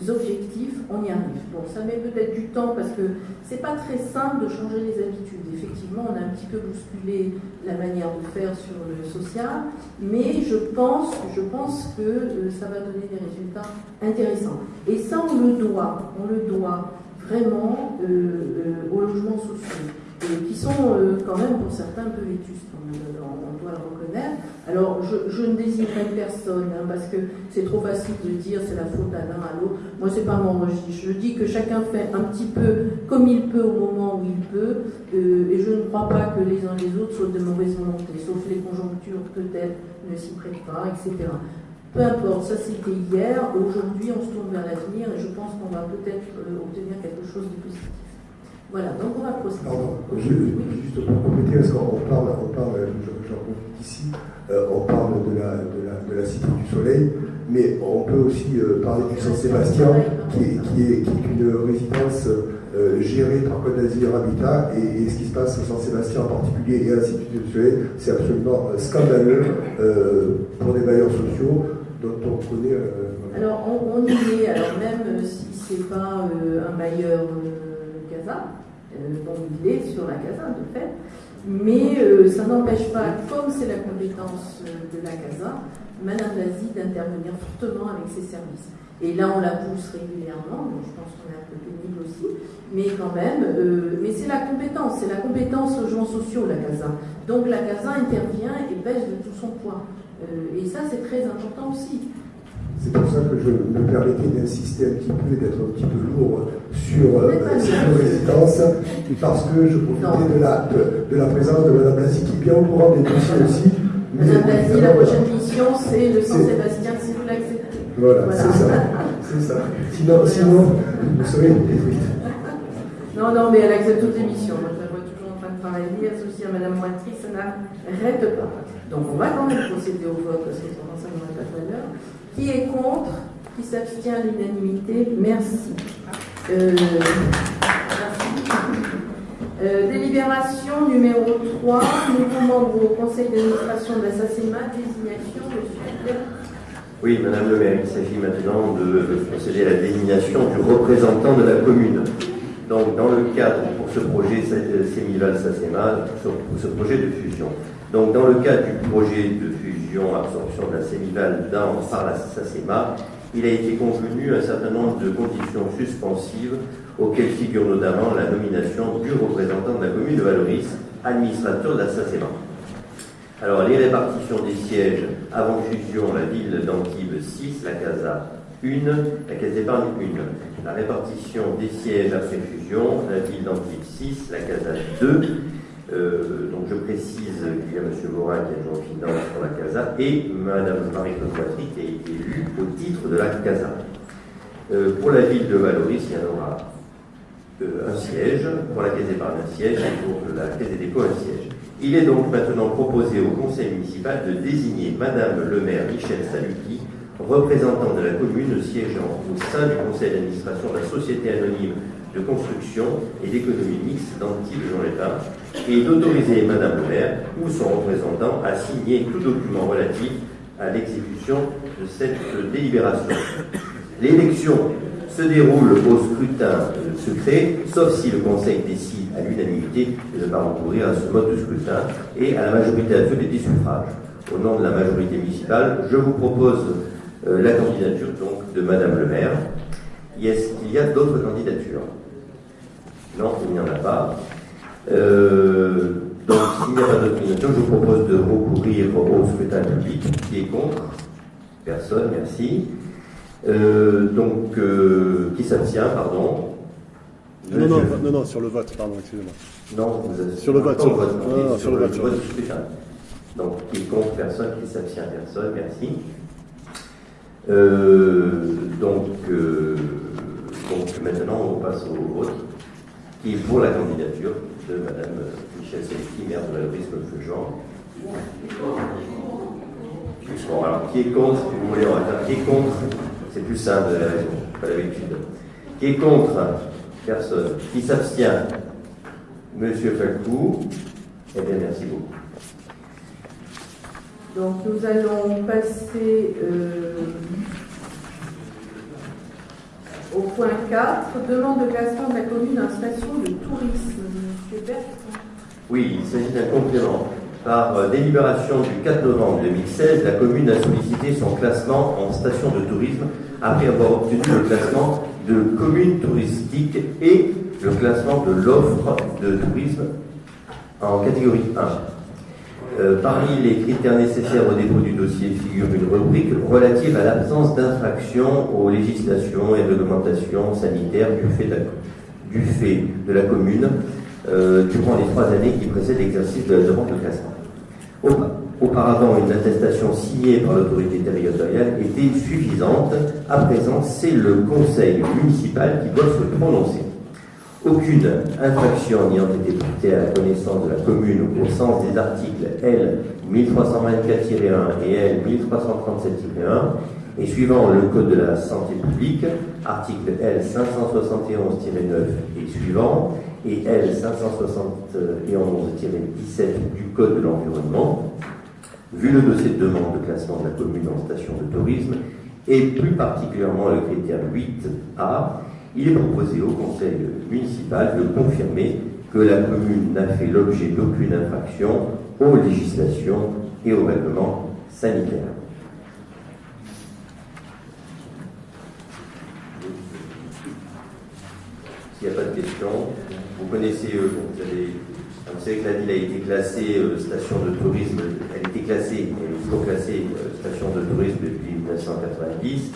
objectifs, on y arrive. Bon, ça met peut-être du temps parce que c'est pas très simple de changer les habitudes. Effectivement, on a un petit peu bousculé la manière de faire sur le social, mais je pense, je pense que euh, ça va donner des résultats intéressants. Et ça, on le doit, on le doit vraiment euh, euh, aux logements sociaux, qui sont euh, quand même pour certains un peu vétustes, on, doit le reconnaître. Alors je, ne désignerai personne, hein, parce que c'est trop facile de dire c'est la faute à l'un, à l'autre. Moi, c'est pas mon registre. Je dis que chacun fait un petit peu comme il peut au moment où il peut, et je ne crois pas que les uns les autres soient de mauvaise volonté, sauf les conjonctures peut-être ne s'y prêtent pas, etc. Peu importe, ça c'était hier, aujourd'hui on se tourne vers l'avenir et je pense qu'on va peut-être euh, obtenir quelque chose de positif. Voilà, donc on va procéder. Pardon, juste pour compléter, parce qu'on parle, on parle j'en profite ici, euh, on parle de la, de, la, de la, Cité du Soleil, mais on peut aussi euh, parler du Saint-Sébastien, qui est, qui, est, qui est, une résidence gérée par Côte d'Azur Habitat, et, ce qui se passe au Saint-Sébastien en particulier et à la Cité du Soleil, c'est absolument scandaleux pour les bailleurs sociaux. Euh, alors, on, y est, alors même euh, si c'est pas euh, un bailleur Casa, bon, il est sur la Casa de fait, mais ça n'empêche pas, comme c'est la compétence de la Casa, Madame Lazie d'intervenir fortement avec ses services. Et là, on la pousse régulièrement, donc je pense qu'on est un peu pénible aussi, mais quand même, mais c'est la compétence, c'est la compétence logements sociaux, la CASA. Donc la CASA intervient et pèse de tout son poids. Euh, et ça, c'est très important aussi. C'est pour ça que je me permettais d'insister un petit peu et d'être un petit peu lourd sur euh, cette résidence, parce que je profitais de la, de, la, présence de Mme Blasi, qui est bien au courant des dossiers aussi. Mme Blasi, la prochaine mission, c'est le Saint-Sébastien, si vous l'acceptez. Voilà, c'est ça. C'est ça. Sinon, sinon, vous serez détruite. Non, non, mais elle accepte toutes les missions. Moi, je la vois toujours en train de travailler, associée à Mme Moitry, ça n'arrête pas. Donc on va quand même procéder au vote parce que son enseignement pas tout à l'heure. Qui est contre Qui s'abstient à l'unanimité Merci. Euh, euh, délibération numéro 3, nouveau membre au conseil d'administration de la SACEMA, désignation, monsieur Oui, Madame le maire, il s'agit maintenant de procéder à la désignation du représentant de la commune. Donc, dans le cadre, pour ce projet Sémival-SACEMA, pour ce projet de fusion, donc, dans le cadre du projet de fusion-absorption de la Sémival dans, par la SACEMA, il a été convenu un certain nombre de conditions suspensives auxquelles figure notamment la nomination du représentant de la commune de Valoris, administrateur de la SACEMA. Alors, les répartitions des sièges avant fusion, la ville d'Antibes 6, la CASA 1, la Caisse d'épargne 1. La répartition des sièges après fusion, la ville d'Antibes 6, la CASA 2, euh, donc je précise qu'il y a M. Morin qui est adjoint aux finances pour la CASA et Mme Marie-Claude qui a été élue au titre de la CASA. Euh, pour la ville de Valoris, il y en aura euh, un siège, pour la Caisse d'épargne un siège et pour la Caisse des dépôts un siège. Il est donc maintenant proposé au conseil municipal de désigner Mme le maire Michel Saluki, représentant de la commune siégeant au sein du conseil d'administration de la société anonyme de construction et d'économie mixte d'Antibes Jean l'État et d'autoriser Madame le maire ou son représentant à signer tout document relatif à l'exécution de cette délibération. L'élection se déroule au scrutin secret, sauf si le Conseil décide à l'unanimité de ne pas recourir à ce mode de scrutin et à la majorité absolue des suffrages. Au nom de la majorité municipale, je vous propose euh, la candidature donc de Madame le maire. Est-ce qu'il y a d'autres candidatures Non, il n'y en a pas. Euh, donc, s'il n'y a pas d'autres candidatures, je vous propose de recourir au scrutin public. Qui est contre Personne, merci. Euh, donc, qui s'abstient, pardon? Non, non, non, non, sur le vote, pardon, excusez-moi. Non, vous avez... sur le vote, sur, vote, non, sur, le, vote, vote du scrutin. Donc, qui est contre? Personne, qui s'abstient? Personne, merci. Euh, donc, euh, donc, maintenant, on passe au vote, est pour la candidature de Mme Michel Selki, maire de la le Jean. Bon, alors, qui est contre, vous voulez, on va qui est contre, c'est plus simple la raison, pas l'habitude. Qui est contre Personne. Qui s'abstient Monsieur Falcou. Eh bien, merci beaucoup. Donc nous allons passer euh, au point 4, demande de classement de la commune en station de tourisme. Oui, il s'agit d'un complément. Par euh, délibération du 4 novembre 2016, la commune a sollicité son classement en station de tourisme après avoir obtenu le classement de commune touristique et le classement de l'offre de tourisme en catégorie 1. Euh, parmi les critères nécessaires au dépôt du dossier figure une rubrique relative à l'absence d'infraction aux législations et réglementations sanitaires du fait de la, commune euh, durant les trois années qui précèdent l'exercice de la demande de classement. Auparavant, une attestation signée par l'autorité territoriale était suffisante. À présent, c'est le conseil municipal qui doit se prononcer. Aucune infraction n'ayant été portée à la connaissance de la commune au sens des articles L 1324-1 et L 1337-1 et suivant le Code de la santé publique, article L 571-9 et suivant, et L 571-17 du Code de l'environnement, vu le dossier de demande de classement de la commune en station de tourisme, et plus particulièrement le critère 8A, il est proposé au conseil municipal de confirmer que la commune n'a fait l'objet d'aucune infraction aux législations et aux règlements sanitaires. S'il n'y a pas de questions, vous connaissez, euh, vous, avez, que la ville a été classée euh, station de tourisme, elle était classée, elle est toujours classée euh, station de tourisme depuis 1990.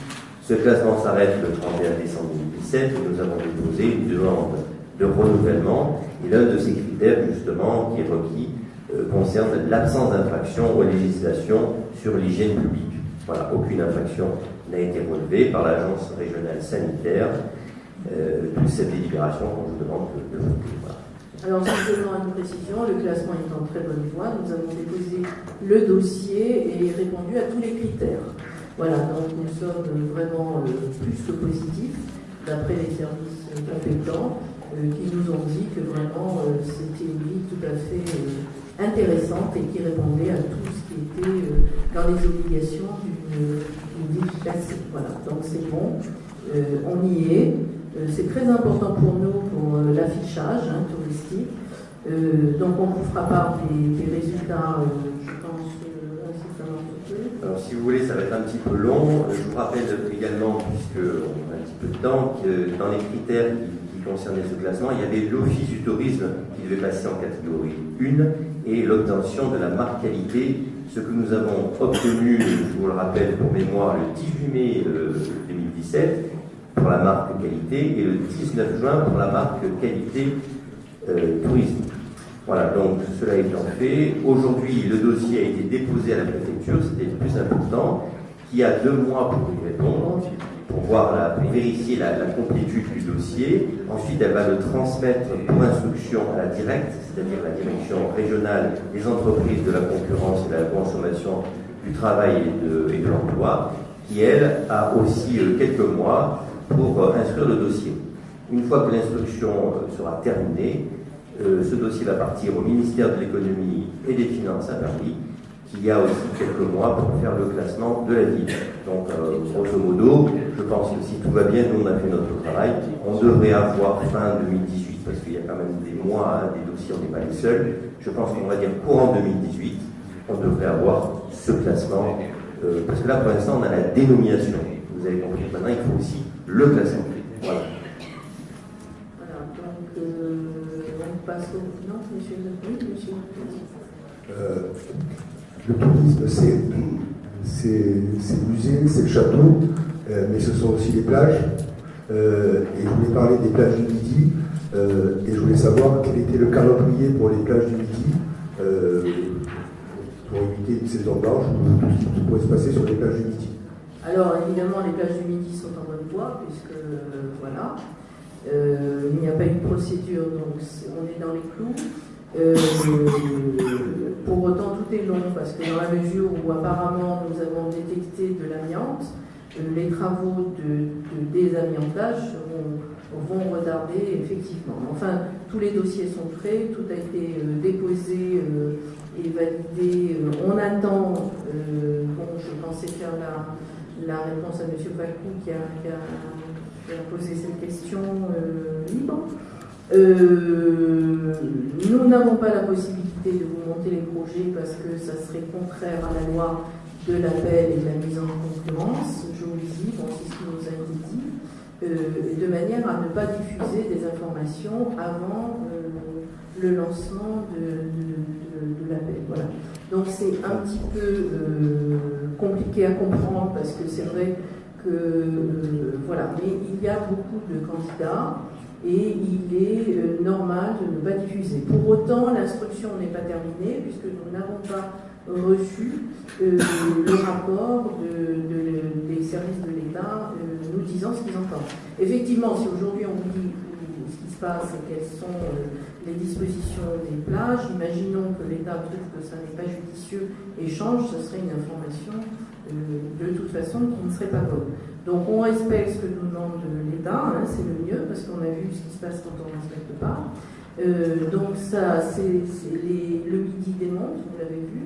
Ce classement s'arrête le 31 décembre 2017 et nous avons déposé une demande de renouvellement. Et l'un de ces critères, justement, qui est requis, euh, concerne l'absence d'infraction aux législations sur l'hygiène publique. Voilà, aucune infraction n'a été relevée par l'Agence régionale sanitaire. Euh, cette délibération qu'on vous demande de, voter. Alors, simplement une précision, le classement est en très bonne voie. Nous avons déposé le dossier et répondu à tous les critères. Voilà, donc nous sommes vraiment euh, plus que positifs, d'après les services compétents, euh, qui nous ont dit que vraiment euh, c'était une vie tout à fait intéressante et qui répondait à tout ce qui était dans les obligations d'une vie classée. Voilà, donc c'est bon, on y est. c'est très important pour nous, pour l'affichage hein, touristique. donc on vous fera part des, des résultats, je pense, alors, si vous voulez, ça va être un petit peu long. Je vous rappelle également, puisqu'on a un petit peu de temps, que dans les critères qui, concernaient ce classement, il y avait l'Office du tourisme qui devait passer en catégorie 1 et l'obtention de la marque qualité, ce que nous avons obtenu, je vous le rappelle pour mémoire, le 18 mai 2017 euh, pour la marque qualité et le 19 juin pour la marque qualité euh, tourisme. Voilà, donc cela étant fait, aujourd'hui le dossier a été déposé à la préfecture, c'était le plus important, qui a deux mois pour y répondre, pour voir vérifier la, complétude du dossier. Ensuite, elle va le transmettre pour instruction à la directe, c'est-à-dire la direction régionale des entreprises de la concurrence et de la consommation du travail et de, l'emploi, qui elle a aussi euh, quelques mois pour euh, instruire le dossier. Une fois que l'instruction euh, sera terminée, euh, ce dossier va partir au ministère de l'économie et des finances à Paris, qui a aussi quelques mois pour faire le classement de la ville. Donc, euh, grosso modo, je pense que si tout va bien, nous on a fait notre travail, on devrait avoir fin 2018, parce qu'il y a quand même des mois, hein, des dossiers, on n'est pas les seuls. Je pense qu'on va dire courant 2018, on devrait avoir ce classement, parce que là pour l'instant on a la dénomination. Vous avez compris, maintenant il faut aussi le classement. Passe au monsieur le monsieur euh, Le tourisme, c'est musée, c'est le château, euh, mais ce sont aussi les plages. Euh, et je voulais parler des plages du Midi, et je voulais savoir quel était le calendrier pour les plages du Midi, pour éviter une saison blanche, tout ce qui pourrait se passer sur les plages du Midi. Alors évidemment, les plages du Midi sont en bonne voie, puisque voilà. Euh, il n'y a pas eu de procédure, donc on est dans les clous. Euh, pour autant, tout est long parce que dans la mesure où apparemment nous avons détecté de l'amiante, euh, les travaux de, désamiantage vont, retarder effectivement. Enfin, tous les dossiers sont prêts, tout a été déposé et validé. on attend, bon, je pensais faire la, réponse à M. Pacou qui a poser cette question euh, libre. Euh, nous n'avons pas la possibilité de vous monter les projets parce que ça serait contraire à la loi de l'appel et de la mise en concurrence. Je vous le dis, c'est ce qui nous a été dit, euh, de manière à ne pas diffuser des informations avant le lancement de, l'appel. Voilà. Donc c'est un petit peu compliqué à comprendre parce que c'est vrai euh, voilà, mais il y a beaucoup de candidats et il est euh, normal de ne pas diffuser. Pour autant, l'instruction n'est pas terminée puisque nous n'avons pas reçu euh, le rapport des services de l'État nous disant ce qu'ils entendent. Effectivement, si aujourd'hui on dit ce qui se passe et quelles sont les dispositions des plages, imaginons que l'État trouve que ça n'est pas judicieux et change, ce serait une information de toute façon qui ne serait pas bonne. Donc on respecte ce que nous demande l'État, hein, c'est le mieux, parce qu'on a vu ce qui se passe quand on ne respecte pas. Euh, donc ça, c'est le midi démonte, vous l'avez vu.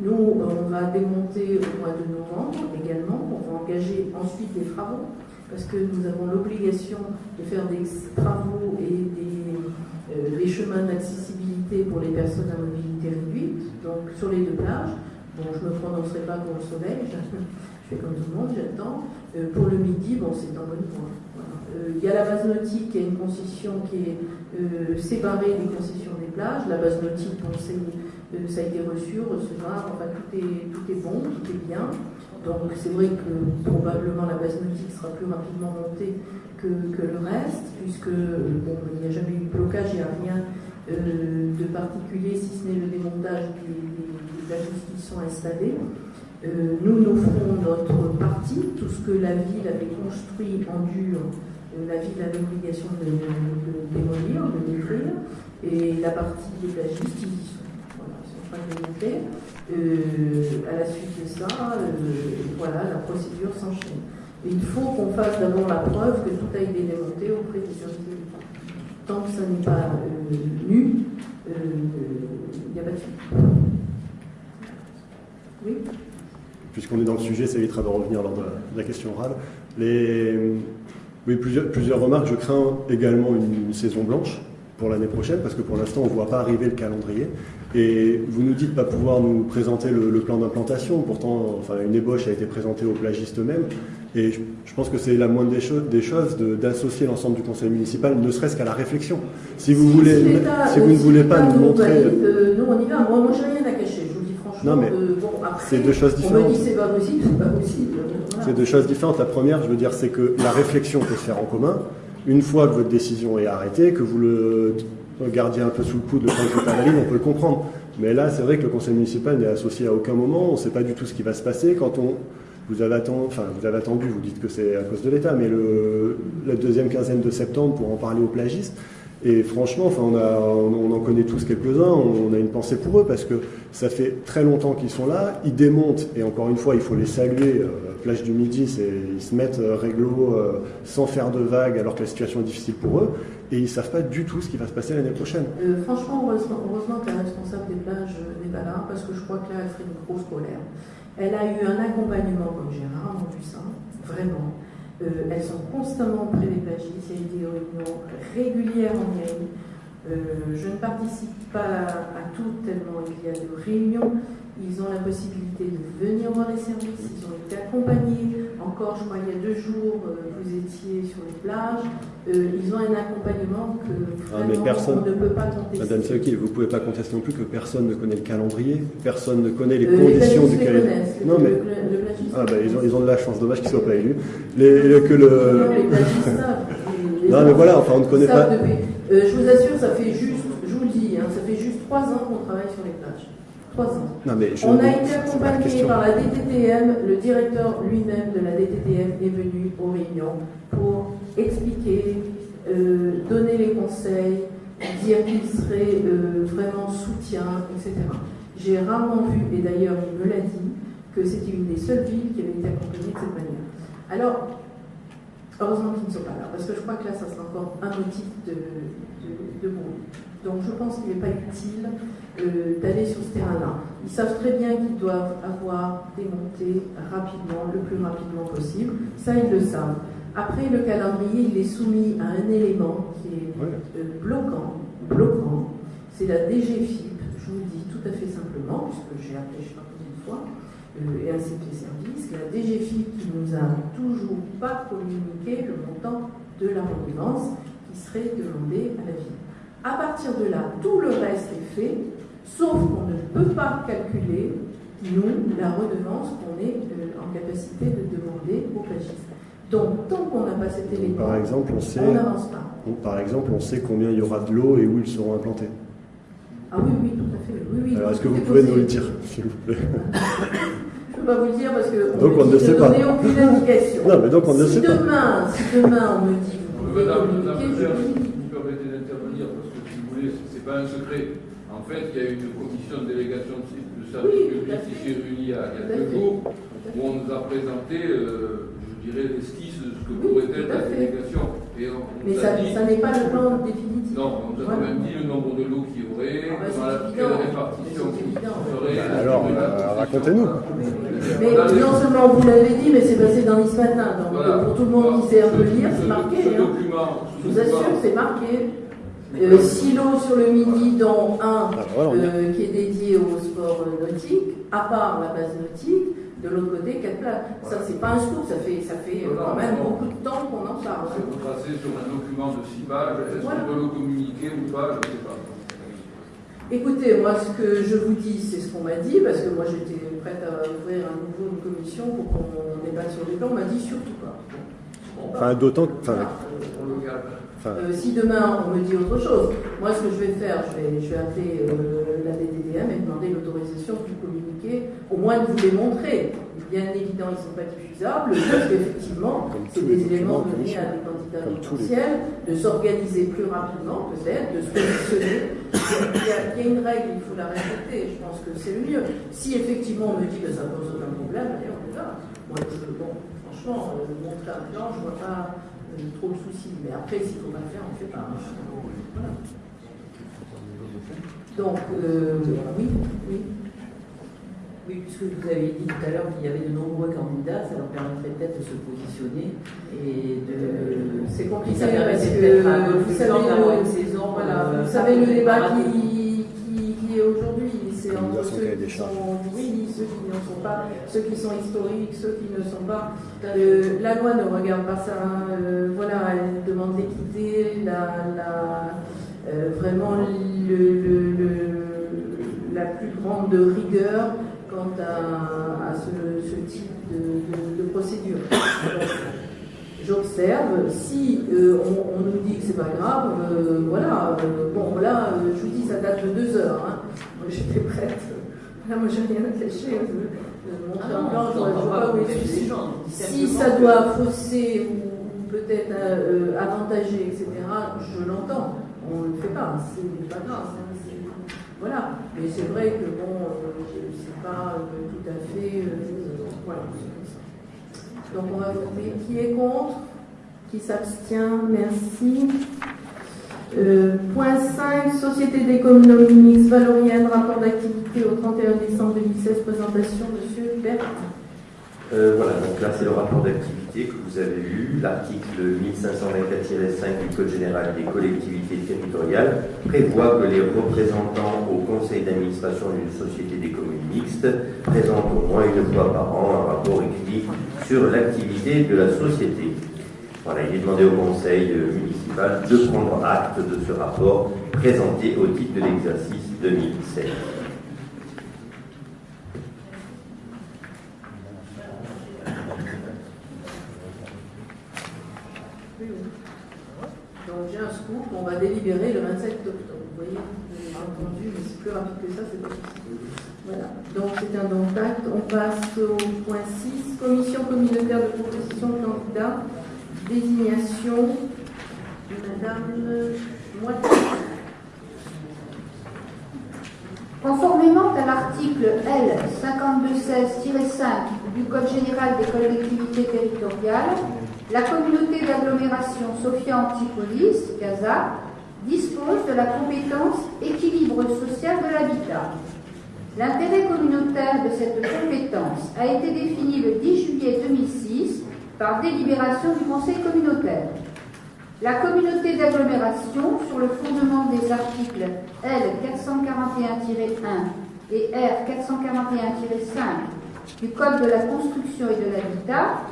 Nous, on va démonter au mois de novembre également, on va engager ensuite des travaux, parce que nous avons l'obligation de faire des travaux et des, euh, des chemins d'accessibilité pour les personnes à mobilité réduite, donc sur les deux plages. Bon, je ne me prononcerai pas pour le soleil, je fais comme tout le monde, j'attends. Euh, pour le midi, bon, c'est bonne voie. Euh, il y a la base nautique qui a une concession qui est euh, séparée des concessions des plages. La base nautique, on sait, ça a été reçu, recevoir, enfin tout est, tout est bon, tout est bien. Donc c'est vrai que probablement la base nautique sera plus rapidement montée que, que le reste, puisque bon, il n'y a jamais eu de blocage, il n'y a rien de particulier si ce n'est le démontage des sont installés. Euh, nous, nous ferons notre partie, tout ce que la ville avait construit en dur, euh, la ville a l'obligation de, démolir, de détruire, et la partie ils y sont. Voilà, ils sont de. Euh, à la suite de ça, voilà, la procédure s'enchaîne. Il faut qu'on fasse d'abord la preuve que tout a été démonté auprès des services de. Tant que ça n'est pas nu, il n'y a pas de suite. Puisqu'on est dans le sujet, ça évitera de revenir lors de la, question orale. Les, oui, plusieurs, plusieurs remarques. Je crains également une, saison blanche pour l'année prochaine, parce que pour l'instant, on ne voit pas arriver le calendrier. Et vous nous dites pas pouvoir nous présenter le, plan d'implantation. Pourtant, enfin, une ébauche a été présentée aux plagistes eux-mêmes. Et je, pense que c'est la moindre des, choses, des choses d'associer l'ensemble du conseil municipal, ne serait-ce qu'à la réflexion. Si vous, voulez, si, vous ne voulez pas nous montrer... Euh, nous, on y va. Moi, moi j'ai rien à cacher. Non, mais c'est deux choses différentes. On me dit c'est pas possible, c'est pas possible. C'est deux choses différentes. La première, je veux dire, c'est que la réflexion peut se faire en commun. Une fois que votre décision est arrêtée, que vous le gardiez un peu sous le coude le temps que vous on peut le comprendre. Mais là, c'est vrai que le conseil municipal n'est associé à aucun moment. On ne sait pas du tout ce qui va se passer quand on. Vous avez, attendu, enfin, vous avez attendu, vous dites que c'est à cause de l'État, mais le, la deuxième quinzaine de septembre pour en parler aux plagistes. Et franchement, enfin, on, a, en connaît tous quelques-uns, on a une pensée pour eux parce que ça fait très longtemps qu'ils sont là, ils démontent, et encore une fois, il faut les saluer. Euh, plage du Midi, ils se mettent euh, réglo euh, sans faire de vagues alors que la situation est difficile pour eux, et ils ne savent pas du tout ce qui va se passer l'année prochaine. franchement, heureusement, que la responsable des plages n'est pas là, parce que je crois que là, elle ferait une grosse colère. Elle a eu un accompagnement, comme rarement vu ça, vraiment. Euh, elles sont constamment auprès des plagistes, il y a eu des réunions régulières en mairie. Euh, je ne participe pas à, toutes tellement il y a de réunions. Ils ont la possibilité de venir voir les services, ils ont été accompagnés. Encore, je crois, il y a deux jours, euh, vous étiez sur les plages. ils ont un accompagnement que ah, personne, on ne peut pas contester. Madame Seki, vous ne pouvez pas contester non plus que personne ne connaît le calendrier, personne ne connaît les conditions du calendrier. Non, mais ah, bah, ils, ont, ils ont de la chance, dommage qu'ils ne soient pas élus. Les, que le... Non, mais voilà, enfin, on ne connaît pas. Euh, je vous assure, ça fait juste, je vous le dis, hein, ça fait juste trois ans on a été accompagné par la DTTM, le directeur lui-même de la DTTM est venu aux réunions pour expliquer, euh, donner les conseils, dire qu'il serait euh, vraiment soutien, etc. J'ai rarement vu, et d'ailleurs il me l'a dit, que c'était une des seules villes qui avait été accompagnée de cette manière. Alors, heureusement qu'ils ne sont pas là, parce que je crois que là, ça sera encore un motif de, de, de. Donc je pense qu'il n'est pas utile euh, d'aller sur ce terrain-là. Ils savent très bien qu'ils doivent avoir démonté rapidement, le plus rapidement possible. Ça, ils le savent. Après, le calendrier, il est soumis à un élément qui est euh, bloquant, bloquant. C'est la DGFIP, je vous le dis tout à fait simplement, puisque j'ai appelé, je ne sais pas combien de fois, euh, et à ses services, la DGFIP qui nous a toujours pas communiqué le montant de la redevance qui serait demandée à la ville. À partir de là, tout le reste est fait, sauf qu'on ne peut pas calculer, nous, la redevance qu'on est euh, en capacité de demander aux plagistes. Donc, tant qu'on n'a pas cet élément, par exemple, on sait, n'avance pas. par exemple, on sait combien il y aura de l'eau et où ils seront implantés. Ah oui, oui, tout à fait. Oui, oui, Alors, est-ce que vous pouvez nous le dire, s'il vous plaît Je ne peux pas vous le dire parce que donc on ne sait pas. aucune indication. Non, mais donc on ne si sait demain, pas. Si demain on me dit vous pouvez communiquer, je vous permettez d'intervenir parce que si vous ce n'est pas un secret. En fait, il y a eu une commission de délégation de service oui, public qui s'est réunie il y a, quelques jours où on nous a présenté, euh, je dirais, l'esquisse de ce que pourrait être la délégation. Et on, mais ça, ça n'est pas le plan définitif. Non, on nous a quand même dit le nombre de lots qu'il y aurait, ah bah quelle répartition qui serait. Bah alors, euh, racontez-nous. Mais non seulement vous l'avez dit, mais c'est passé dans l'Is Matin. Donc pour tout le monde qui sait un peu lire, c'est marqué. Ce hein. document, je vous assure, c'est marqué. Euh, silo sur le midi, dont un ah, euh, qui est dédié au sport nautique, à part la base nautique, de l'autre côté, quatre places. Ça, c'est pas un scoop, ça fait, ça fait quand même beaucoup de temps qu'on en parle. C'est retracé sur un document de six pages, est-ce qu'on peut le communiquer ou pas, je ne sais pas. Écoutez, moi, ce que je vous dis, c'est ce qu'on m'a dit, parce que moi, j'étais prête à ouvrir à nouveau une commission pour qu'on débatte sur les plans. On m'a dit surtout pas. enfin, d'autant que. Euh, si demain on me dit autre chose, moi ce que je vais faire, je vais, je vais appeler euh, la DDDM et demander l'autorisation de communiquer, au moins de vous les montrer. Bien évidemment, ils ne sont pas diffusables, parce qu'effectivement, c'est des éléments donnés à des candidats potentiels, de s'organiser plus rapidement, peut-être, de se positionner. Il y, a, il y, a, une règle, il faut la respecter, je pense que c'est le mieux. Si effectivement on me dit que ça pose aucun problème, allez, on est là. Moi, je, bon, franchement, euh, montrer un plan, je ne vois pas trop de soucis. Mais après, s'il faut pas le faire, on ne fait pas. Voilà. Donc, euh, oui, oui. Oui, puisque vous avez dit tout à l'heure qu'il y avait de nombreux candidats, ça leur permettrait peut-être de se positionner et de. C'est compliqué parce que vous savez, le, saison, voilà, euh, vous savez le débat qui, qui, qui est aujourd'hui, c'est entre ceux qui sont oui, ceux qui ne sont pas, ceux qui sont historiques, ceux qui ne sont pas. Euh, la loi ne regarde pas ça. Hein. Euh, voilà, elle demande l'équité, la, la, euh, vraiment le, le, la plus grande rigueur quant à, à ce, ce, type de, de, de procédure. J'observe, si on, on, nous dit que c'est pas grave, voilà, bon là, je vous dis, ça date de deux heures. Hein. J'étais prête. Là, moi, j'ai rien. Mon plan, je ne vois pas où est Si ça doit fausser ou peut-être euh, avantager, etc., je l'entends. on ne le fait pas, c'est pas grave. Voilà, mais c'est vrai que bon, c'est pas tout à fait. voilà, Donc on va voter qui est contre, qui s'abstient, merci. Euh, point 5, Société d'économie mixte valorienne, rapport d'activité au 31 décembre 2016, présentation M. Bertrand. Euh, voilà, donc là c'est le rapport d'activité que vous avez lu. L'article 1524-5 du Code général des collectivités territoriales prévoit que les représentants au conseil d'administration d'une société d'économie mixte présentent au moins une fois par an un rapport écrit sur l'activité de la société. Voilà, il est demandé au conseil municipal de prendre acte de ce rapport présenté au titre de l'exercice 2016. Donc un scoop, on va délibérer le 27 octobre. Vous voyez, j'ai entendu, mais c'est plus rapide que ça, c'est pas possible. Voilà, donc c'est un don d'acte. On passe au point 6, commission communautaire de proposition de candidats désignation de Madame Conformément à l'article L 5216-5 du Code général des collectivités territoriales, la communauté d'agglomération Sophia Antipolis, Gaza, dispose de la compétence équilibre social de l'habitat. L'intérêt communautaire de cette compétence a été défini le 10 juillet 2006 par délibération du Conseil communautaire. La communauté d'agglomération, sur le fondement des articles L 441-1 et R 441-5 du Code de la construction et de l'habitat,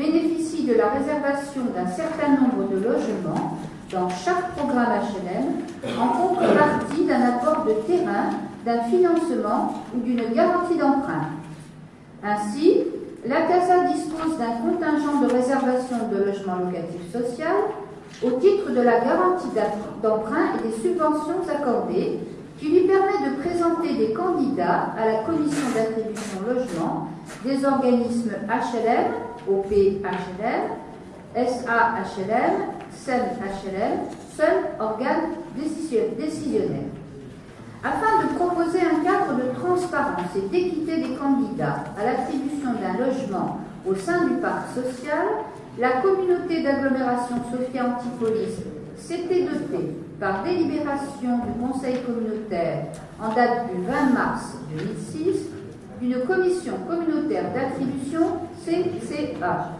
bénéficie de la réservation d'un certain nombre de logements dans chaque programme HLM en contrepartie d'un apport de terrain, d'un financement ou d'une garantie d'emprunt. Ainsi, la CASA dispose d'un contingent de réservation de logements locatifs social au titre de la garantie d'emprunt et des subventions accordées qui lui permet de présenter des candidats à la commission d'attribution logement des organismes HLM, OP HLM, SA HLM, SEM HLM, seul organe décisionnaire. Afin de proposer un cadre de transparence et d'équité des candidats à l'attribution d'un logement au sein du parc social, la communauté d'agglomération Sophia Antipolis s'était dotée par délibération du Conseil communautaire en date du 20 mars 2006 d'une commission communautaire d'attribution CCA.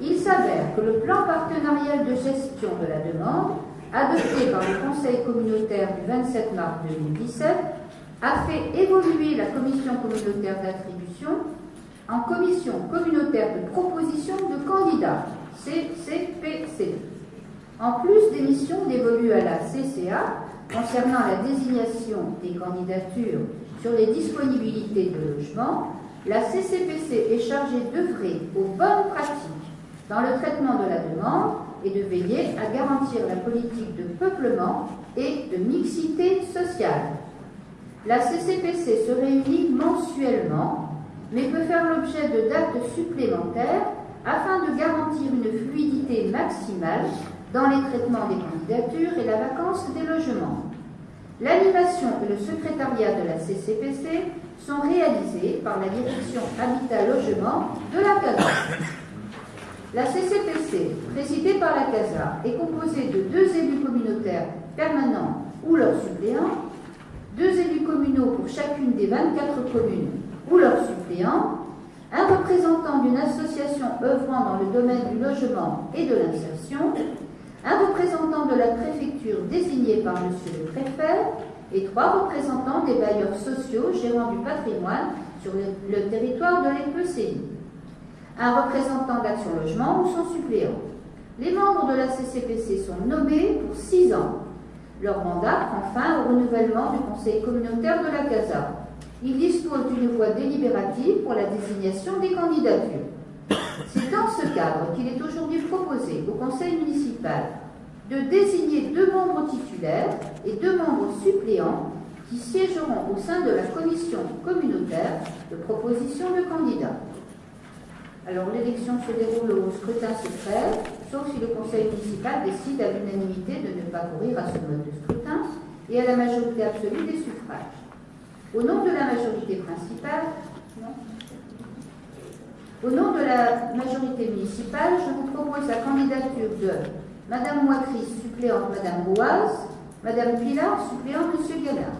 Il s'avère que le plan partenarial de gestion de la demande adopté par le Conseil communautaire du 27 mars 2017, a fait évoluer la commission communautaire d'attribution en commission communautaire de proposition de candidats, CCPC. En plus des missions dévolues à la CCA concernant la désignation des candidatures sur les disponibilités de logement, la CCPC est chargée d'œuvrer aux bonnes pratiques dans le traitement de la demande et de veiller à garantir la politique de peuplement et de mixité sociale. La CCPC se réunit mensuellement, mais peut faire l'objet de dates supplémentaires afin de garantir une fluidité maximale dans les traitements des candidatures et la vacance des logements. L'animation et le secrétariat de la CCPC sont réalisés par la direction Habitat Logement de la CADA. La CCPC, présidée par la CASA, est composée de deux élus communautaires permanents ou leurs suppléants, deux élus communaux pour chacune des 24 communes ou leurs suppléants, un représentant d'une association œuvrant dans le domaine du logement et de l'insertion, un représentant de la préfecture désigné par M. le préfet et trois représentants des bailleurs sociaux gérant du patrimoine sur le, territoire de l'EPCI un représentant d'Action Logement ou son suppléant. Les membres de la CCPC sont nommés pour six ans. Leur mandat prend fin au renouvellement du conseil communautaire de la CASA. Ils disposent d'une voix délibérative pour la désignation des candidatures. C'est dans ce cadre qu'il est aujourd'hui proposé au conseil municipal de désigner deux membres titulaires et deux membres suppléants qui siégeront au sein de la commission communautaire de proposition de candidats. Alors l'élection se déroule au scrutin secret. sauf si le conseil municipal décide à l'unanimité de ne pas courir à ce mode de scrutin et à la majorité absolue des suffrages. Au nom de la majorité principale, au nom de la majorité municipale, je vous propose la candidature de Madame Moitry, suppléante Madame Boise, Madame Pilar, suppléante Monsieur Gallard.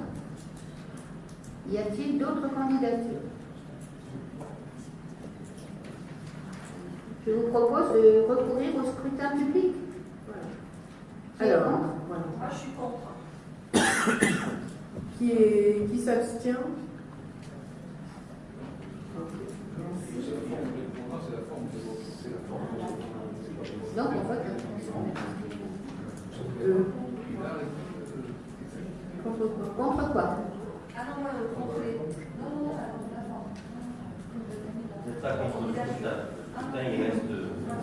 Y a-t-il d'autres candidatures? Je vous propose de recourir au scrutin public. Alors, voilà. Ah, je suis contre. qui est, qui Donc, on vote. euh, Contre quoi Contre quoi Ah non, moi, contre les. Non, non, non, pas contre le scrutin, il reste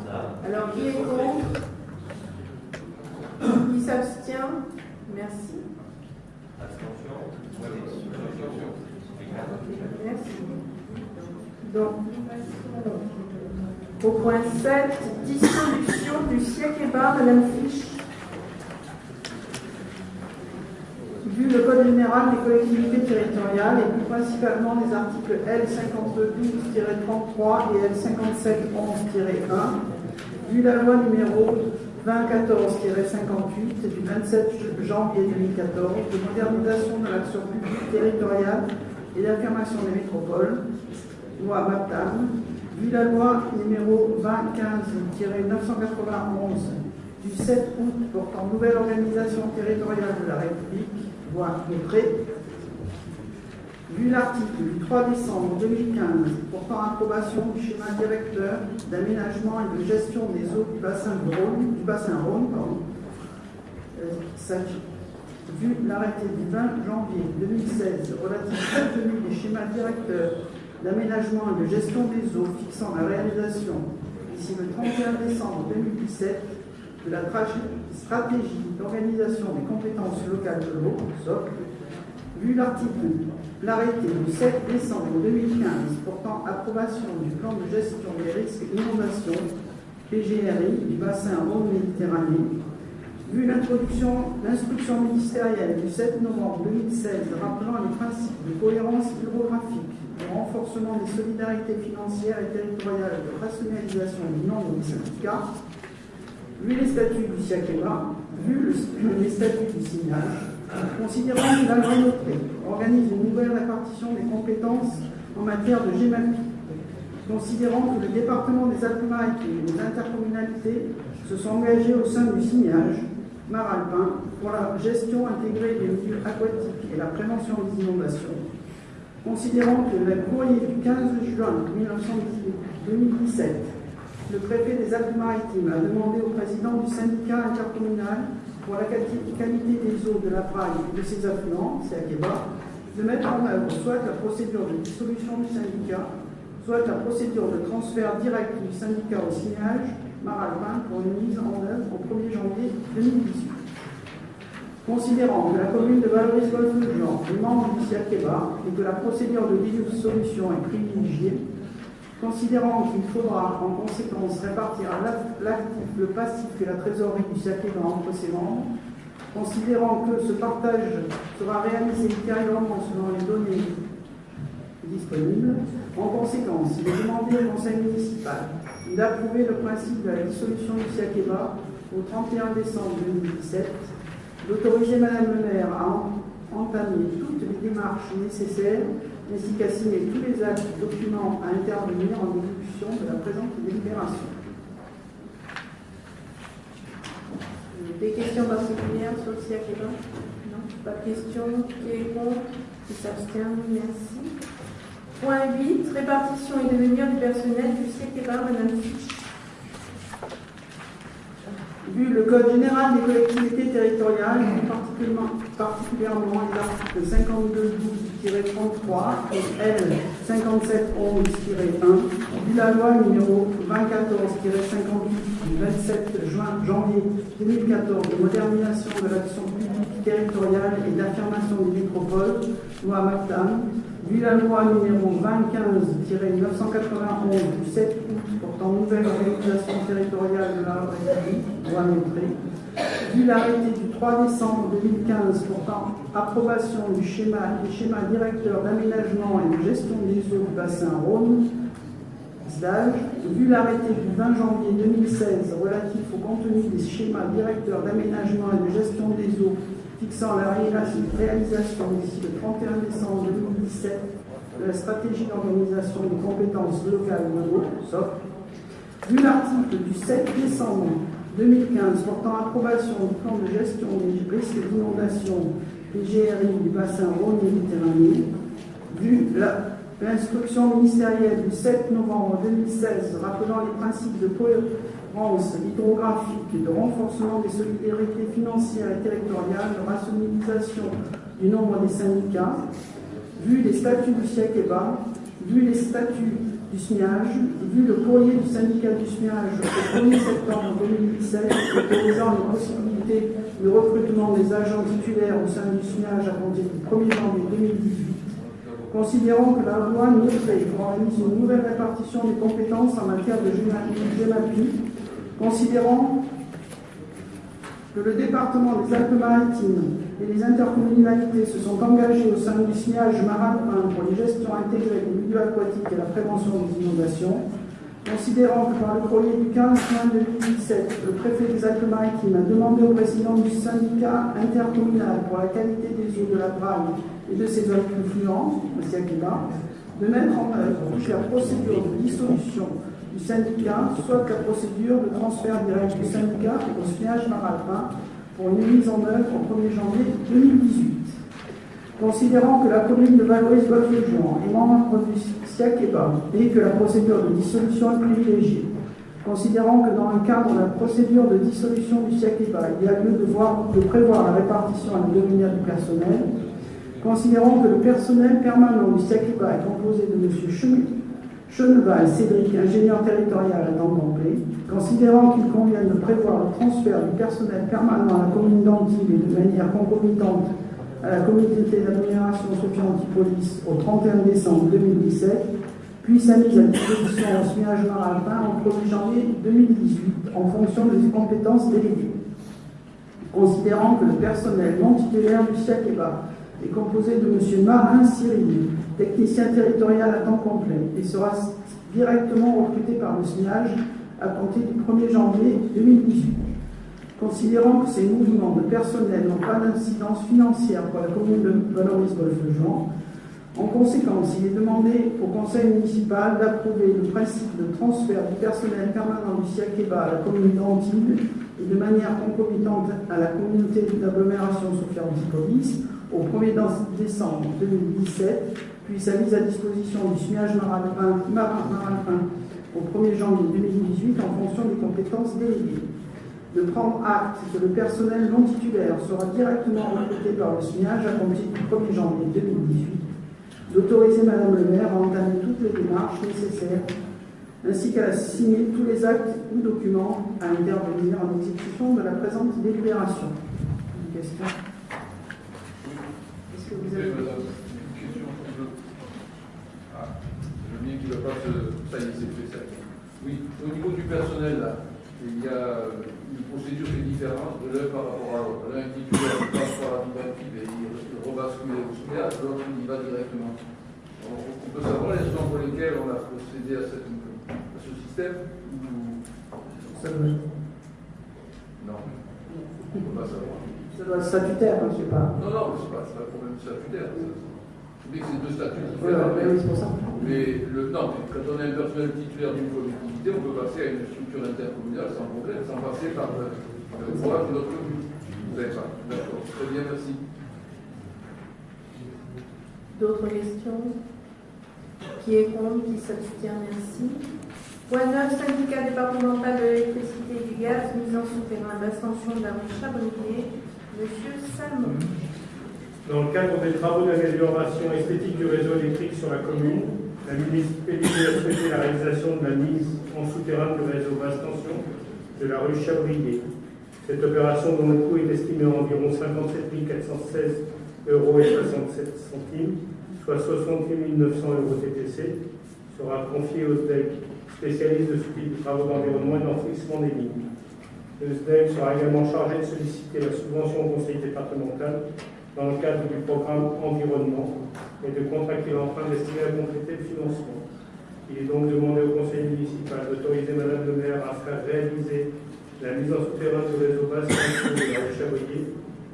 ça. Alors, qui est contre Qui s'abstient Merci. Abstention. Merci. Donc, au point 7, dissolution du SIAC-EBA, Madame Fiche. Vu le Code général des collectivités territoriales et plus principalement les articles L 5212-33 et L 5711-1, vu la loi numéro 2014-58 du 27 janvier 2014 de modernisation de l'action publique territoriale et d'affirmation des métropoles, loi MAPTAM, vu la loi numéro 2015-991 du 7 août portant nouvelle organisation territoriale de la République, loi décret, vu l'article du 3 décembre 2015 portant approbation du schéma directeur d'aménagement et de gestion des eaux du bassin de Rhône, du bassin Rhône, pardon, euh, vu l'arrêté du 20 janvier 2016 relatif à la tenue des schémas directeurs d'aménagement et de gestion des eaux fixant la réalisation d'ici le 31 décembre 2017 de la tra- stratégie d'organisation des compétences locales de l'eau, SOC, vu l'article, l'arrêté du 7 décembre 2015 portant approbation du plan de gestion des risques inondation PGRI du bassin Rhône-Méditerranée, vu l'introduction, l'instruction ministérielle du 7 novembre 2016 rappelant les principes de cohérence hydrographique, de renforcement des solidarités financières et territoriales de rationalisation du nombre des syndicats, vu les statuts du SIACEMA, vu le- les statuts du signal, considérant que la loi organise une nouvelle répartition des compétences en matière de GEMAPI, considérant que le département des Alpes-Maritimes et des intercommunalités se sont engagés au sein du signage Maralpin pour la gestion intégrée des milieux aquatiques et la prévention des inondations, considérant que le courrier du 15 juin 1917 le préfet des Alpes-Maritimes a demandé au président du syndicat intercommunal pour la quali- qualité des eaux de la Praille et de ses affluents, c'est Akeba, de mettre en œuvre soit la procédure de dissolution du syndicat, soit la procédure de transfert direct du syndicat au signage Maralpin pour une mise en œuvre au 1er janvier 2018. Considérant que la commune de Valoris-Golfe-de-Jean est membre du CIACEBA et que la procédure de dissolution est privilégiée, considérant qu'il faudra en conséquence répartir l'actif, le passif et la trésorerie du CIACEBA entre ses membres, considérant que ce partage sera réalisé ultérieurement selon les données disponibles, en conséquence, il est demandé au Conseil municipal d'approuver le principe de la dissolution du CIACEBA au 31 décembre 2017 d'autoriser Madame le maire à en- entamer toutes les démarches nécessaires ainsi qu'à signer tous les actes et documents à intervenir en exécution de la présente délibération. Des questions particulières sur le CIACEBA Non Pas de questions Qui est contre? Qui s'abstient? Merci. Point 8. Répartition et devenir du personnel du CIACEBA, Madame Fiche. Vu le Code général des collectivités territoriales, particulièrement, particulièrement les articles 5212-33 et L 5711-1, vu la loi numéro 2014-58 du 27 juin janvier 2014 de modernisation de l'action publique territoriale et d'affirmation des métropoles, loi MAPTAM, vu la loi numéro 2015-991 du 7 août portant nouvelle organisation territoriale de la République, loi Métré, vu l'arrêté du 3 décembre 2015 portant approbation du schéma, directeurs d'aménagement et de gestion des eaux du bassin Rhône, SDAGE, vu l'arrêté du 20 janvier 2016 relatif au contenu des schémas directeurs d'aménagement et de gestion des eaux fixant la réalisation d'ici le 31 décembre 2017 de la stratégie d'organisation des compétences locales de l'eau, SOC, vu l'article du 7 décembre 2015 portant approbation du plan de gestion des risques d'inondation PGRI du bassin Rhône-Méditerranée, vu l'instruction ministérielle du 7 novembre 2016 rappelant les principes de cohérence hydrographique et de renforcement des solidarités financières et territoriales, de rationalisation du nombre des syndicats, vu les statuts du SIACEBA, vu les statuts du SMIAGE, vu le courrier du syndicat du SMIAGE au 1er septembre 2017 autorisant les possibilités de recrutement des agents titulaires au sein du SMIAGE à compter du 1er janvier 2018, considérant que la loi NOTRE organise une nouvelle répartition des compétences en matière de GEMAPI, considérant que le département des Alpes-Maritimes et les intercommunalités se sont engagés au sein du signage marin pour les gestions intégrées des milieux aquatiques et la prévention des inondations, considérant que par le courrier du 15 juin 2017, le préfet des Alpes-Maritimes a demandé au président du syndicat intercommunal pour la qualité des eaux de la Braille et de ses affluents, le SIACIBA, de mettre en œuvre la procédure de dissolution du syndicat, soit la procédure de transfert direct du syndicat au signage marin pour une mise en œuvre au 1er janvier 2018. Considérant que la commune de golfe est membre du SIACEBA et que la procédure de dissolution est privilégiée, considérant que dans le cadre de la procédure de dissolution du SIACEBA, il y a lieu de, voir, de prévoir la répartition à l'avenir du personnel, considérant que le personnel permanent du SIACEBA est composé de M. Schmitt, Cheneval Cédric, ingénieur territorial à complet, considérant qu'il convient de prévoir le transfert du personnel permanent à la commune d'Antibes et de manière concomitante à la communauté d'agglomération Sophie Antipolis au 31 décembre 2017, puis sa mise à disposition au SMIAGE Maralpin au 1er janvier 2018 en fonction des compétences déléguées. Considérant que le personnel non titulaire du SIACEBA est composé de M. Marin Cyril, technicien territorial à temps complet, et sera directement recruté par le SMIAGE à compter du 1er janvier 2018. Considérant que ces mouvements de personnel n'ont pas d'incidence financière pour la commune de Valoris-Golfe-Jean, en conséquence, il est demandé au conseil municipal d'approuver le principe de transfert du personnel permanent du SIACEBA à la commune d'Antibes et de manière concomitante à la communauté d'agglomération Sophia Antipolis au 1er décembre 2017, puis sa mise à disposition du SMIAGE Maralpin, au 1er janvier 2018 en fonction des compétences déléguées. De prendre acte que le personnel non titulaire sera directement recruté par le SMIAGE à compter du 1er janvier 2018. D'autoriser Madame le maire à entamer toutes les démarches nécessaires ainsi qu'à signer tous les actes ou documents à intervenir en exécution de la présente délibération. Une question? Est-ce que vous avez... Une question Ah, qu'il ne va pas se... Ça y est, c'est fait, ça. Oui, au niveau du personnel, là, il y a une procédure qui est différente de l'un par rapport à l'autre. L'un il passe par l'administratif et il rebascule au SMIAG, l'autre il y va directement. Alors, on peut savoir les raisons pour lesquelles on a procédé à, cette, à ce système ou... Ça doit, Non, on ne peut pas savoir. ça doit être statutaire, je ne sais pas. Non, non, c'est pas, c'est pas un problème statutaire. C'est que c'est deux statuts différents. pour ça. Mais le, non, quand on est un personnel titulaire d'une collectivité, on peut passer à une structure intercommunale sans problème, sans passer par le, droit d'une autre commune. Vous avez ça D'accord. Très bien, merci. D'autres questions? Qui est contre? Qui s'abstient? Merci. Point 9, syndicat départemental de l'électricité et du gaz, mise en souterrain d'ascension de la rue Chabrier. Monsieur Salmon. Dans le cadre des travaux d'amélioration esthétique du réseau électrique sur la commune, la municipalité a souhaité la réalisation de la mise en souterrain du réseau basse tension de la rue Chabrier. Cette opération, dont le coût est estimé à environ 57 416 euros et 67 centimes, soit 68 900 euros TTC, sera confié au SDEC, spécialiste de ce type de travaux d'environnement et d'enfouissement des lignes. Le SDEC sera également chargé de solliciter la subvention au conseil départemental dans le cadre du programme environnement et de contracter l'emprunt destiné à compléter le financement. Il est donc demandé au conseil municipal d'autoriser Madame le maire à faire réaliser la mise en souterrain du réseau basse de la rue Chavoyer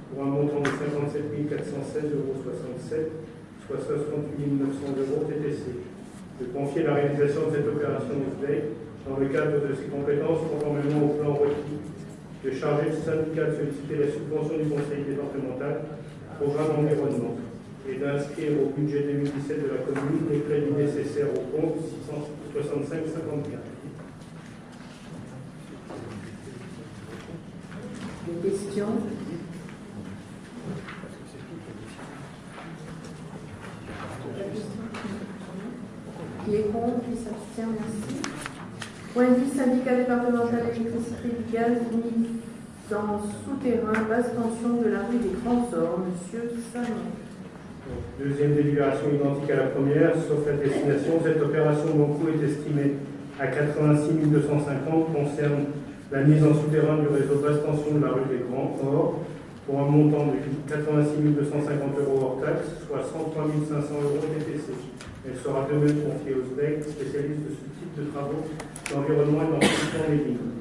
pour un montant de 57 416,67 euros, soit 68 900 euros TTC. De confier la réalisation de cette opération au SDEC dans le cadre de ses compétences conformément au plan requis, de charger le syndicat de solliciter la subvention du conseil départemental programme environnement et d'inscrire au budget 2017 de la commune les crédits nécessaires au compte 665 54. Des questions? Qui est contre? Qui s'abstient? Merci. Point 10, syndicat départemental électricité du gaz, 1000 dans souterrain, basse tension de la rue des Grands Ormes, Monsieur Sanon. Deuxième délibération identique à la première, sauf la destination. Cette opération dont coût est estimé à 86 250 concerne la mise en souterrain du réseau basse tension de la rue des Grands Ormes pour un montant de 86 250 euros hors taxe, soit 103 500 euros TTC. Elle sera de même confiée aux SDEC, spécialistes de ce type de travaux d'environnement et d'entretien des lignes.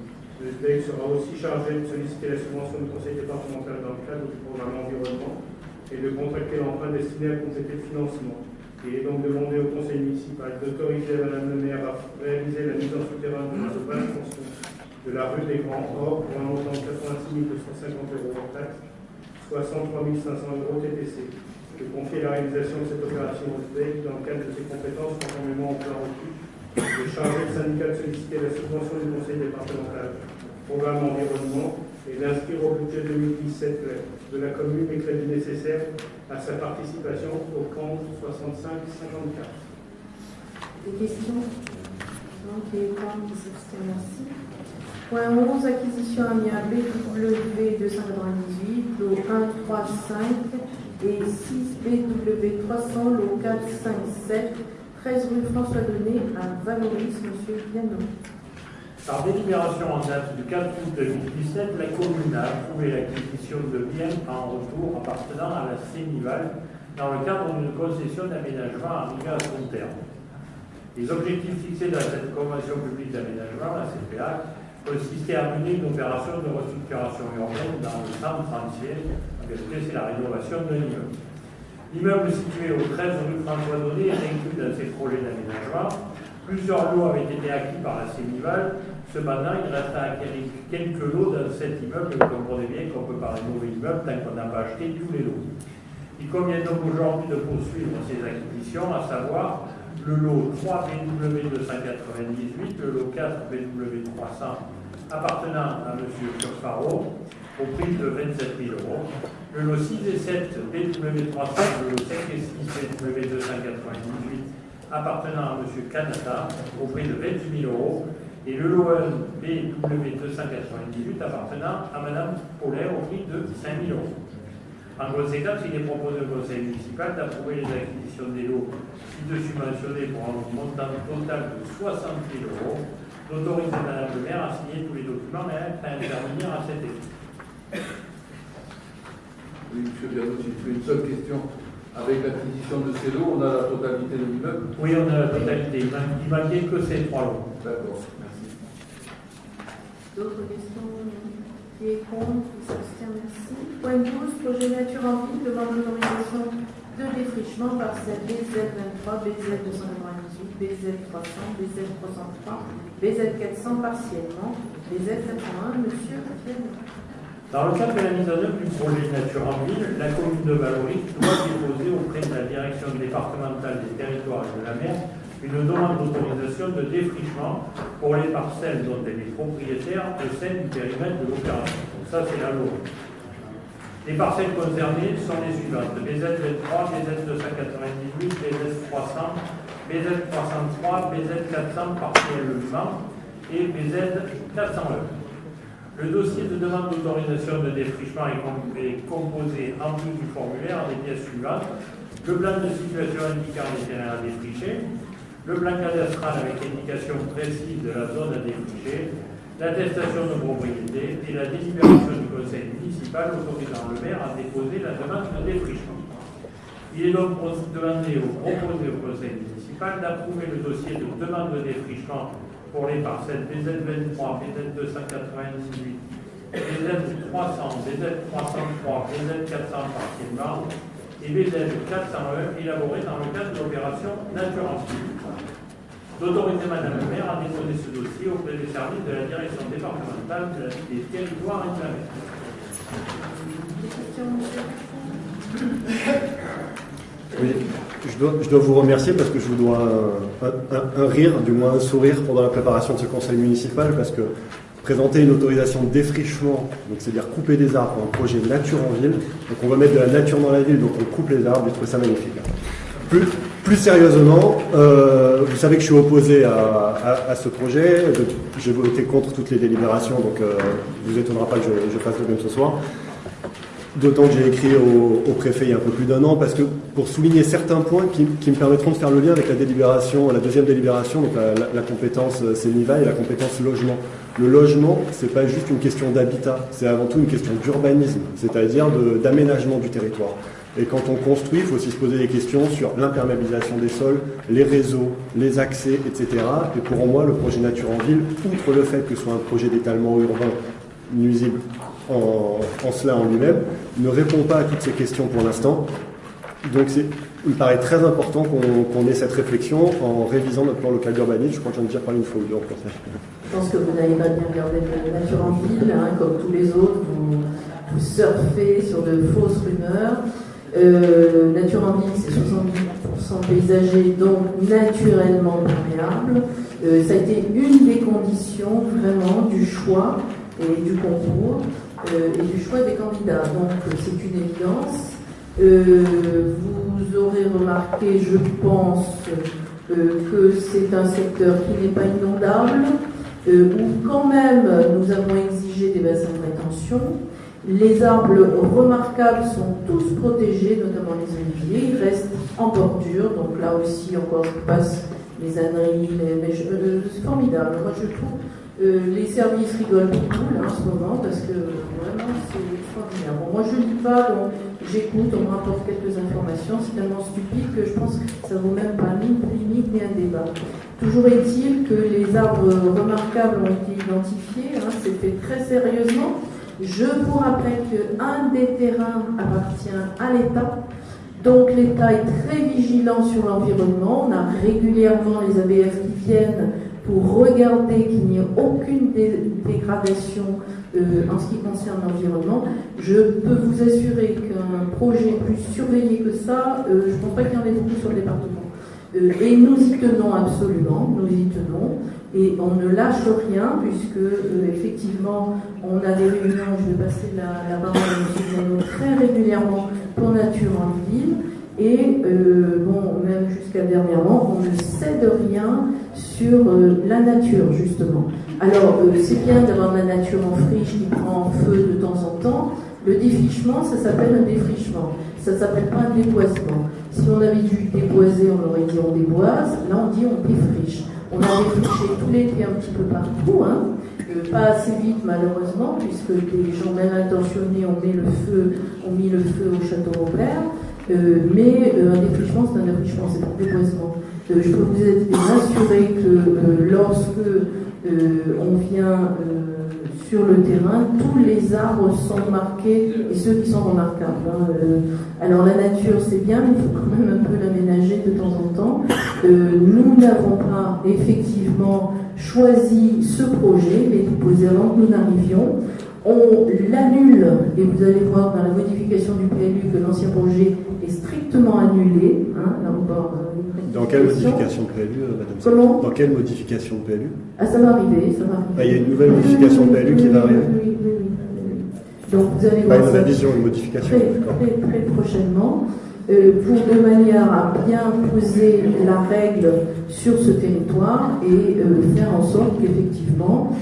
SDEC sera aussi chargé de solliciter la subvention du conseil départemental dans le cadre du programme environnement et de contracter l'emprunt destiné à compléter le financement. Il est donc demandé au conseil municipal d'autoriser Madame le maire à réaliser la mise en souterrain de la tension de la rue des Grands Or pour un montant de 86 250 euros hors taxe, soit 103 500 euros TTC de confier la réalisation de cette opération au SDEC dans le cadre de ses compétences conformément au plan requis, de charger le syndicat de solliciter la subvention du conseil départemental programme environnement et d'inscrire au budget 2017 de la commune les crédits nécessaires à sa participation au compte 65-54. Des questions? Donc, contre Qui s'abstient Merci. Point 11, acquisition BW 298, lot 1, 3, 5 et 6 BW 300, lot 4, 5, 7, 13 rue François Donné à Valoris, Monsieur Piano. Par délibération en date du 4 août 2017, la commune a approuvé l'acquisition de biens en retour appartenant à la Sénival dans le cadre d'une concession d'aménagement arrivée à son terme. Les objectifs fixés dans cette convention publique d'aménagement, la CPA, consistaient à mener une opération de restructuration urbaine dans le centre entier. C'est la rénovation d'un immeuble. L'immeuble situé au 13 rue François Donné est inclus dans ces projets d'aménagement. Plusieurs lots avaient été acquis par la Sénival. Cependant, il reste à acquérir quelques lots dans cet immeuble. Vous comprenez bien qu'on peut parler de mauvais immeuble tant qu'on n'a pas acheté tous les lots. Il convient donc aujourd'hui de poursuivre ces acquisitions, à savoir le lot 3 BW 298, le lot 4 BW 300 appartenant à M. Curfaro au prix de 27 000 euros, le lot 6 et 7 BW 300, le lot 5 et 6 BW 298 appartenant à M. Canada au prix de 28 000 euros et le lot 1 BW 298 appartenant à Mme Paulet au prix de 5 000 euros. En conséquence, il est proposé au Conseil municipal d'approuver les acquisitions des lots ci-dessus mentionnés pour un montant total de 60 000 euros, d'autoriser Mme le maire à signer tous les documents et à intervenir à cet effet. Oui, M. Bianou, si une seule question. Avec l'acquisition de ces lots, on a la totalité de l'immeuble Oui, on a la totalité. Il ne manquait que ces trois lots. D'accord, merci. D'autres questions Qui est contre Qui s'abstient Merci. Point 12, projet nature en ville, demande d'autorisation de défrichement parcelle BZ23, BZ298, BZ300, BZ303, BZ400 partiellement, BZ81, Monsieur Piano. Dans le cadre de la mise en œuvre du projet Nature en ville, la commune de Valoris doit déposer auprès de la direction départementale des territoires et de la mer une demande d'autorisation de défrichement pour les parcelles dont elle est propriétaire au sein du périmètre de l'opération. Donc ça, c'est la loi. Les parcelles concernées sont les suivantes BZ23, BZ298, BZ300, BZ303, BZ400 partiellement et BZ401. Le dossier de demande d'autorisation de défrichement est composé en plus du formulaire des pièces suivantes le plan de situation indiquant les terrains à défricher, le plan cadastral avec indication précise de la zone à défricher, l'attestation de propriété et la délibération du conseil municipal autorisant le maire à déposer la demande de défrichement. Il est donc demandé ou proposé au conseil municipal d'approuver le dossier de demande de défrichement pour les parcelles BZ23, BZ298, BZ300, BZ303, BZ400 partiellement et BZ401 élaborés dans le cadre de l'opération Nature D'autoriser Madame le maire à déposer ce dossier auprès des services de la direction départementale des territoires et de la mer. Oui, je dois, vous remercier parce que je vous dois un, rire, du moins un sourire pendant la préparation de ce conseil municipal parce que présenter une autorisation de défrichement, donc c'est-à-dire couper des arbres pour un projet nature en ville, donc on va mettre de la nature dans la ville, donc on coupe les arbres, je trouve ça magnifique. Plus, sérieusement, euh, vous savez que je suis opposé à ce projet, j'ai voté contre toutes les délibérations, donc euh, vous étonnera pas que je, je fasse le même ce soir. D'autant que j'ai écrit au, préfet il y a un peu plus d'un an, parce que pour souligner certains points qui, me permettront de faire le lien avec la délibération, la deuxième délibération, donc la, la, compétence CENIVA et la compétence logement. Le logement, c'est pas juste une question d'habitat, c'est avant tout une question d'urbanisme, c'est-à-dire d'aménagement du territoire. Et quand on construit, il faut aussi se poser des questions sur l'imperméabilisation des sols, les réseaux, les accès, etc. Et pour moi, le projet Nature en Ville, outre le fait que ce soit un projet d'étalement urbain nuisible en, cela en lui-même, ne répond pas à toutes ces questions pour l'instant. Donc il me paraît très important qu'on qu ait cette réflexion en révisant notre plan local d'urbanisme. Je crois que j'en ai déjà parlé une fois ou deux en conseil. Je pense que vous n'avez pas bien regardé la nature en ville, hein, comme tous les autres, vous, surfez sur de fausses rumeurs. Euh, nature en ville, c'est 70% paysager, donc naturellement perméable. Euh, ça a été une des conditions vraiment du choix et du concours et du choix des candidats. Donc c'est une évidence. Euh, vous aurez remarqué, je pense, euh, que c'est un secteur qui n'est pas inondable, euh, où quand même nous avons exigé des bassins de rétention. Les arbres remarquables sont tous protégés, notamment les oliviers. Ils restent en bordure, donc là aussi encore je passe les âneries, les... mais euh, c'est formidable. Moi je trouve euh, les services rigolent beaucoup là, en ce moment parce que vraiment c'est extraordinaire. Moi je ne lis pas, j'écoute, on me rapporte quelques informations, c'est tellement stupide que je pense que ça vaut même pas une polémique ni un débat. Toujours est-il que les arbres remarquables ont été identifiés, hein, c'est fait très sérieusement. Je vous rappelle qu'un des terrains appartient à l'État. Donc l'État est très vigilant sur l'environnement. On a régulièrement les ABF qui viennent pour regarder qu'il n'y ait aucune dé dégradation euh, en ce qui concerne l'environnement. Je peux vous assurer qu'un projet plus surveillé que ça, euh, je ne pense pas qu'il y en ait beaucoup sur le département. Euh, et nous y tenons absolument, nous y tenons, et on ne lâche rien, puisque effectivement, on a des réunions, je vais passer la, la parole à M. très régulièrement pour Nature en Ville, et euh, bon, même jusqu'à dernièrement, on ne cède rien sur euh, la nature, justement. Alors, euh, c'est bien d'avoir la nature en friche qui prend feu de temps en temps. Le défrichement, ça s'appelle un défrichement. Ça s'appelle pas un déboisement. Si on avait dû déboiser, on aurait dit on déboise. Là, on dit on défriche. On a défriché tout l'été un petit peu partout, hein. Pas assez vite malheureusement, puisque des gens mal intentionnés ont mis le feu, ont mis le feu au château Robert. Mais euh, un défrichement, c'est un défrichement, c'est un déboisement. Euh, je peux vous être rassurer que euh, lorsque on vient sur le terrain, tous les arbres sont marqués et ceux qui sont remarquables. Hein. alors la nature, c'est bien, mais il faut quand même un peu l'aménager de temps en temps. nous n'avons pas effectivement choisi ce projet, mais déposé avant que nous n'arrivions on l'annule, et vous allez voir dans la modification du PLU que l'ancien projet strictement annulé. Hein, là encore, euh, dans quelle modification de PLU, euh, Madame Comment? Dans quelle modification de PLU Ah, ça va arriver, ça va arriver. Ah, il y a une nouvelle modification de PLU qui va arriver oui, oui, oui. Donc vous allez Pas voir une ça révision, une modification. très, très, très prochainement. Euh, pour de manière à bien poser la règle sur ce territoire et euh, faire en sorte qu'effectivement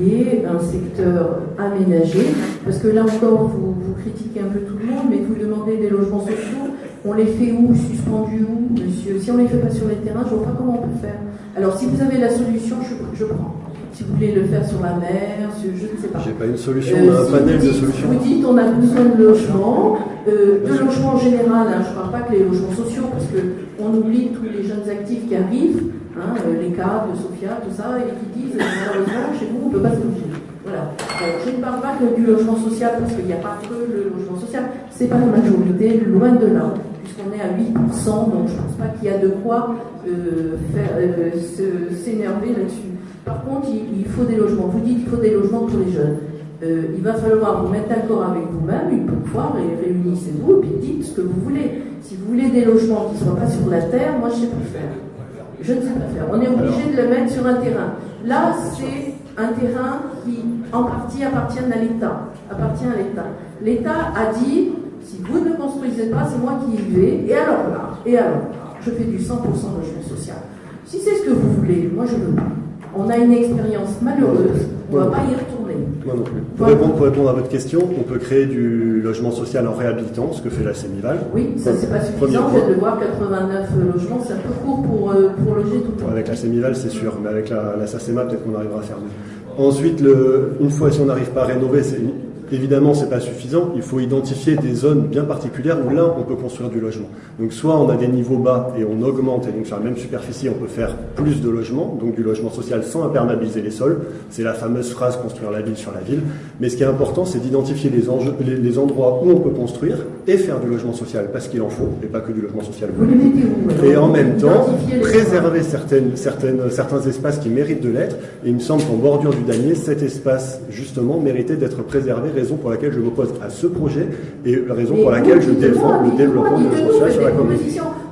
il y ait un secteur aménagé. Parce que là encore, vous, vous, critiquez un peu tout le monde, mais vous demandez des logements sociaux. On les fait où? Suspendus où, monsieur? Si on les fait pas sur les terrains, je vois pas comment on peut faire. Alors, si vous avez la solution, je, je prends. Si vous voulez le faire sur la mer, sur, je ne sais pas. J'ai pas une solution, Euh, on a un si panel vous de dites- solutions. Vous dites on a besoin de logement, euh, de logement en général, hein, je ne parle pas que les logements sociaux, parce qu'on oublie tous les jeunes actifs qui arrivent, hein, euh, les cadres, Sophia, tout ça, et qui disent malheureusement chez vous on ne peut pas se loger. Voilà. Je ne parle pas que du logement social, parce qu'il n'y a pas que le logement social, c'est pas la majorité, loin de là, puisqu'on est à 8%, donc je ne pense pas qu'il y a de quoi euh, euh, s'énerver là-dessus. Par contre, il, il faut des logements. Vous dites qu'il faut des logements pour les jeunes. Euh, il va falloir vous mettre d'accord avec vous-même une fois, et réunissez-vous, et puis dites ce que vous voulez. Si vous voulez des logements qui ne soient pas sur la terre, moi je sais pas faire. Je ne sais pas faire. On est obligé de le mettre sur un terrain. Là, c'est un terrain qui, en partie, appartient à l'État. Appartient à l'État. L'État a dit, si vous ne construisez pas, c'est moi qui y vais. Et alors là, et alors je fais du 100% logement social. Si c'est ce que vous voulez, moi je veux pas. On a une expérience malheureuse. On ne va pas y retourner. Moi non plus. Pour répondre, pour répondre à votre question, on peut créer du logement social en réhabilitant, ce que fait la Sénival. Oui, ça c'est pas suffisant. De le voir, 89 logements, c'est un peu court pour, euh, pour loger tout le monde. Avec la Sémival, c'est sûr, mais avec la, la SACEMA, peut-être qu'on arrivera à faire mieux. Ensuite, le, une fois si on n'arrive pas à rénover, c'est, évidemment, c'est pas suffisant. Il faut identifier des zones bien particulières où là, on peut construire du logement. Donc, soit on a des niveaux bas et on augmente, et donc sur la même superficie, on peut faire plus de logements, donc du logement social sans imperméabiliser les sols. C'est la fameuse phrase construire la ville sur la ville. Mais ce qui est important, c'est d'identifier les, enjeux- les, les endroits où on peut construire et faire du logement social parce qu'il en faut, et pas que du logement social. Et en même temps, préserver certaines, certaines, certains espaces qui méritent de l'être. Et il me semble qu'en bordure du Danier, cet espace, justement, méritait d'être préservé, raison pour laquelle je m'oppose à ce projet et la raison Mais pour laquelle je défends le développement logement social sur la commune.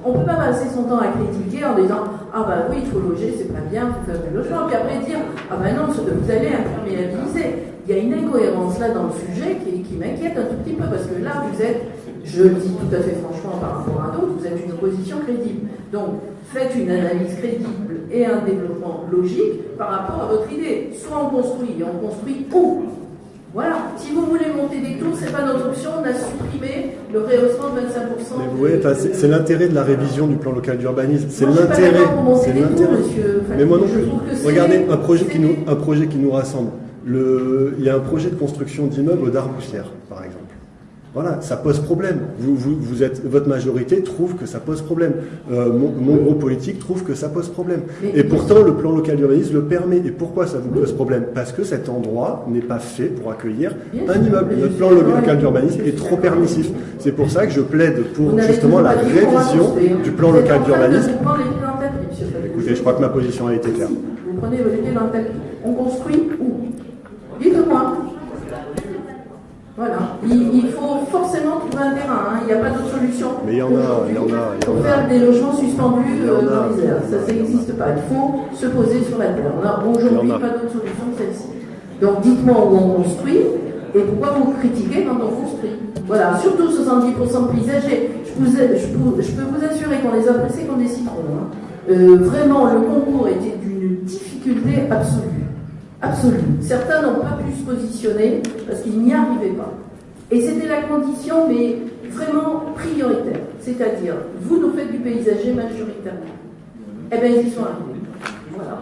On ne peut pas passer son temps à critiquer en disant Ah ben oui, il faut loger, c'est pas bien, il faut faire du logement. Puis après dire Ah ben non, vous allez imperméabiliser. Il y a une incohérence là dans le sujet qui, qui m'inquiète un tout petit peu parce que là, vous êtes, je le dis tout à fait franchement par rapport à d'autres, vous êtes une opposition crédible. Donc, faites une analyse crédible et un développement logique par rapport à votre idée. Soit on construit, et on construit où? Voilà, si vous voulez monter des tours, c'est pas notre option, on a supprimé le rehaussement de 25%. Mais vous voyez, c'est l'intérêt de la révision du plan local d'urbanisme. C'est l'intérêt. C'est l'intérêt. Mais moi non plus. Regardez, un projet, qui nous, un projet qui nous rassemble. Le, il y a un projet de construction d'immeubles Darboussière, par exemple. Voilà, ça pose problème. Vous, vous, vous êtes, votre majorité trouve que ça pose problème. Euh, mon, mon groupe politique trouve que ça pose problème. Et pourtant, le plan local d'urbanisme le permet. Et pourquoi ça vous pose problème? Parce que cet endroit n'est pas fait pour accueillir un immeuble. Notre plan local d'urbanisme est trop permissif. C'est pour ça que je plaide pour justement la révision construire. du plan local d'urbanisme. Écoutez, je crois que ma position a été claire. Vous prenez dans le tapis. On construit où Dites-moi. Voilà. Il, il faut forcément trouver un terrain. hein. Il n'y a pas d'autre solution. Mais il y en a, il y en a, il y Pour en faire des logements suspendus euh, dans les airs. Ça, ça n'existe pas. Il faut se poser sur la terre. On n'a aujourd'hui pas d'autre solution que celle-ci. Donc dites-moi où on construit et pourquoi vous critiquez quand on construit. Voilà, surtout 70% de paysagers. Je, vous ai- je peux, je peux vous assurer qu'on les a pressés comme des citrons. hein. Euh, vraiment, le concours était d'une difficulté absolue. Absolue. Certains n'ont pas pu se positionner parce qu'ils n'y arrivaient pas. Et c'était la condition, mais vraiment prioritaire. C'est-à-dire, vous nous faites du paysager majoritairement. Eh bien, ils y sont arrivés. Voilà.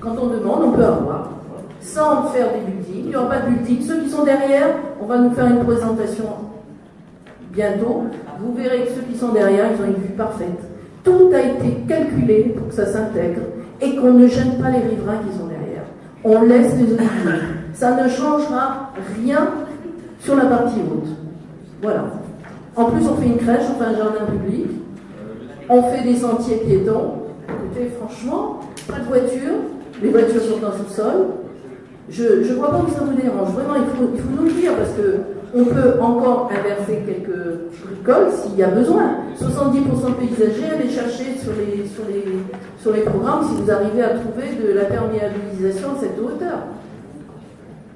Quand on demande, on peut avoir. Sans faire des buildings, il n'y aura pas de building. Ceux qui sont derrière, on va nous faire une présentation bientôt. Vous verrez que ceux qui sont derrière, ils ont une vue parfaite. Tout a été calculé pour que ça s'intègre et qu'on ne gêne pas les riverains qui sont. On laisse les oliviers. Ça ne changera rien sur la partie haute. Voilà. En plus, on fait une crèche, on fait un jardin public, on fait des sentiers piétons. Écoutez, franchement, pas de voiture, les voitures sont en sous-sol. Je ne crois pas que ça vous dérange. Vraiment, il faut, il faut nous le dire parce que on peut encore inverser quelques bricoles s'il y a besoin. 70% de paysagers, allez chercher sur les, sur, les, programmes si vous arrivez à trouver de la perméabilisation à cette hauteur.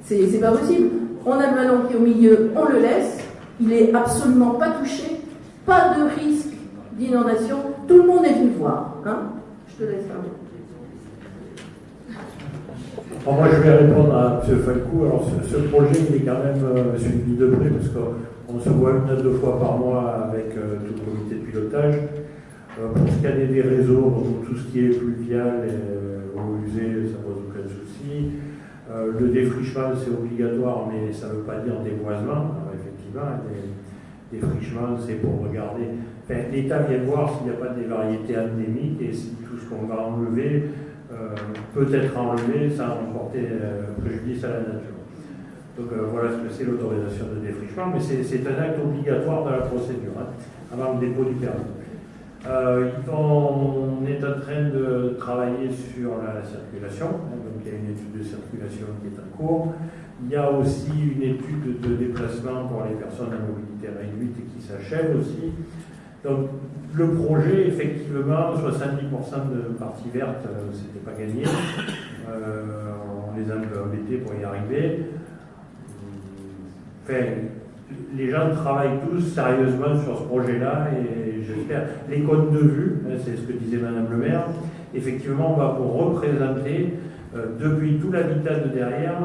C'est pas possible. On a le ballon qui est au milieu, on le laisse. Il est absolument pas touché. Pas de risque d'inondation. Tout le monde est venu voir. Hein Je te laisse parler. Bon, moi, je vais répondre à M. Falcou. Alors, ce, projet, il est quand même suivi de près parce qu'on se voit une à deux fois par mois avec euh, tout le comité de étages. Euh, pour est des réseaux, tout ce qui est pluvial euh, eau usée, ça pose aucun souci. Le défrichement, c'est obligatoire, mais ça ne veut pas dire déboisement. Alors, effectivement, des défrichements, c'est pour regarder. L'État vient voir s'il n'y a pas des variétés endémiques et si tout ce qu'on va enlever peut être enlevé sans porter préjudice à la nature. Donc voilà ce que c'est l'autorisation de défrichement, mais c'est un acte obligatoire dans la procédure, hein, avant le dépôt du permis. Euh, on est en train de travailler sur la circulation, hein, donc il y a une étude de circulation qui est en cours. Il y a aussi une étude de déplacement pour les personnes à mobilité réduite qui s'achève aussi. Donc le projet, effectivement, 70% de partie verte, euh, c'était pas gagné. Euh, on les a un peu embêtés pour y arriver. Enfin, les gens travaillent tous sérieusement sur ce projet-là et j'espère. Les codes de vue, hein, c'est ce que disait Madame le maire, effectivement, on va vous représenter euh, depuis tout l'habitat de derrière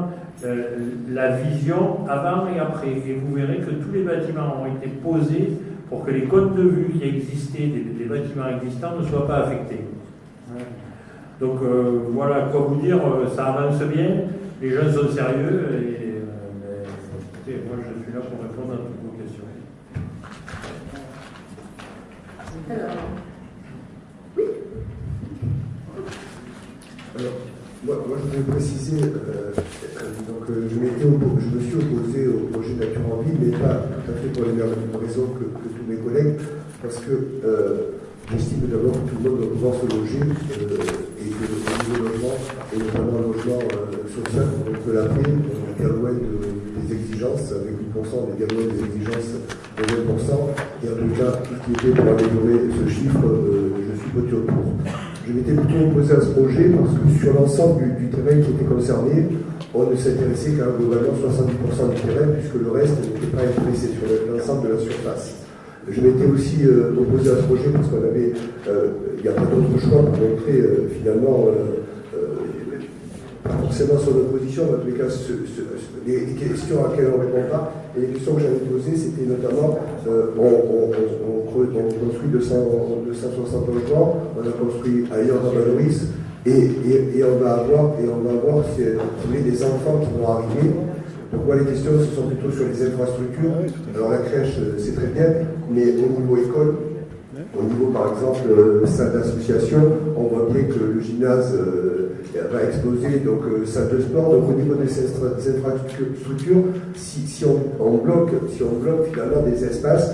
euh, la vision avant et après. Et vous verrez que tous les bâtiments ont été posés pour que les codes de vue qui existaient, des, bâtiments existants, ne soient pas affectés. Donc euh, voilà quoi vous dire, ça avance bien, les gens sont sérieux et moi je suis là pour répondre à toutes vos questions. Alors, oui. Alors, moi, moi, je voudrais préciser, euh, donc, euh, je, me suis opposé au projet Nature en Ville, mais pas tout à fait pour les mêmes raisons que, tous mes collègues, parce que euh, j'estime d'abord que tout le monde doit pouvoir se loger et que le logement, et notamment le logement social, on peut l'appeler, on est loin des exigences, avec 8%, on est loin des exigences de 20%, et en tout cas, tout ce qui était pour améliorer ce chiffre, je suis voté pour. Je m'étais plutôt opposé à ce projet parce que sur l'ensemble du, terrain qui était concerné, on ne s'intéressait qu'à globalement 70% du terrain, puisque le reste n'était pas intéressé sur l'ensemble de la surface. Je m'étais aussi euh, opposé à ce projet parce qu'on avait, euh, il n'y a pas d'autre choix pour montrer euh, finalement pas forcément sur notre position, mais en tous les cas, les questions à laquelle on ne répond pas. Et les questions que j'avais posées, c'était notamment, on, construit 200, 260 logements, on a construit ailleurs dans Valoris, et, et, on va avoir, et on va avoir si, des enfants qui vont arriver. Donc moi, les questions, ce sont plutôt sur les infrastructures? Alors la crèche, euh, c'est très bien, mais au niveau école, au niveau, par exemple, euh, salle d'association, on voit bien que le gymnase euh, va exploser, donc euh, salle de sport. Donc au niveau des, infrastructures, si, si, on, bloque, si on bloque finalement des espaces,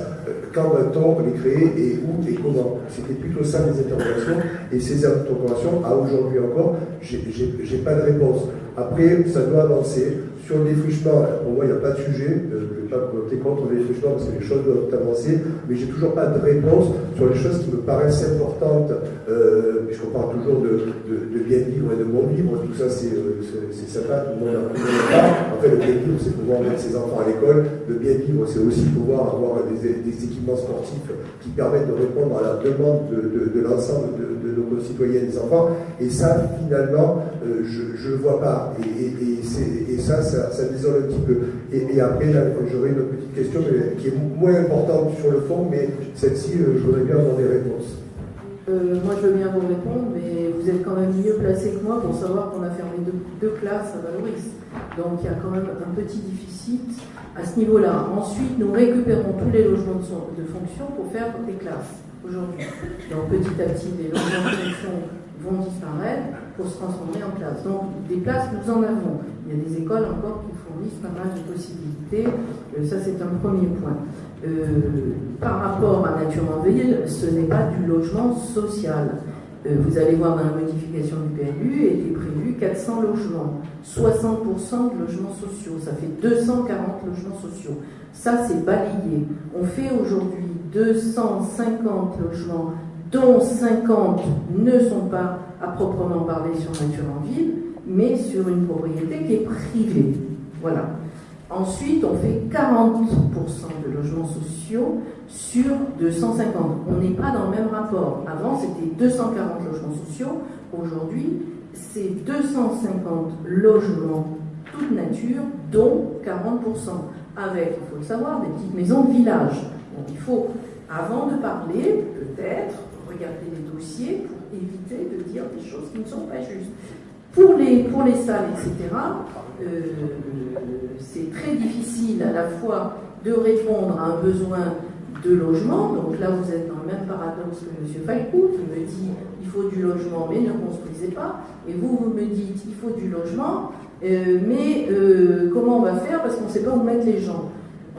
quand va-t-on les créer et où et comment C'était plutôt ça les interrogations. Et ces interrogations, à aujourd'hui encore, j'ai pas de réponse. Après, ça doit avancer. Sur le défrichement, pour moi, il n'y a pas de sujet. Euh, je ne vais pas voter contre le défrichement parce que les choses doivent avancer, mais j'ai toujours pas de réponse sur les choses qui me paraissent importantes, euh, puisqu'on parle toujours de, bien vivre et de bon vivre. Tout ça, c'est euh, sympa, tout le monde a En fait, le bien vivre, c'est pouvoir mettre ses enfants à l'école. Le bien vivre, c'est aussi pouvoir avoir des, équipements sportifs qui permettent de répondre à la demande de, l'ensemble de, nos concitoyens et des enfants. Et ça, finalement, je ne vois pas. Et, et ça, ça ça, désole un petit peu. Et, après, j'aurais une petite question qui est moins importante sur le fond, mais celle-ci, euh, je voudrais bien avoir des réponses. Euh, moi, je veux bien vous répondre, mais vous êtes quand même mieux placé que moi pour savoir qu'on a fermé deux, classes à Valoris. Donc, il y a quand même un petit déficit à ce niveau-là. Ensuite, nous récupérons tous les logements de fonction pour faire des classes aujourd'hui. Donc, petit à petit, les logements de fonction vont disparaître pour se transformer en places. Donc des places, nous en avons. Il y a des écoles encore qui fournissent pas mal de possibilités. Euh, ça, c'est un premier point. Euh, par rapport à Nature en Ville, ce n'est pas du logement social. Euh, vous allez voir dans la modification du PLU, était prévu 400 logements, 60% de logements sociaux, ça fait 240 logements sociaux. Ça, c'est balayé. On fait aujourd'hui 250 logements dont 50 ne sont pas à proprement parler sur nature en ville, mais sur une propriété qui est privée. Voilà. Ensuite, on fait 40% de logements sociaux sur 250. On n'est pas dans le même rapport. Avant, c'était 240 logements sociaux. Aujourd'hui, c'est 250 logements toute nature, dont 40%. Avec, il faut le savoir, des petites maisons de village. Donc il faut avant de parler, peut-être, regarder les dossiers pour éviter de dire des choses qui ne sont pas justes. Pour les, pour les salles, etc., euh, c'est très difficile à la fois de répondre à un besoin de logement. Donc là, vous êtes dans le même paradoxe que M. Falcou, qui me dit il faut du logement, mais ne construisez pas. Et vous, vous me dites il faut du logement, euh, mais euh, comment on va faire? Parce qu'on ne sait pas où mettre les gens.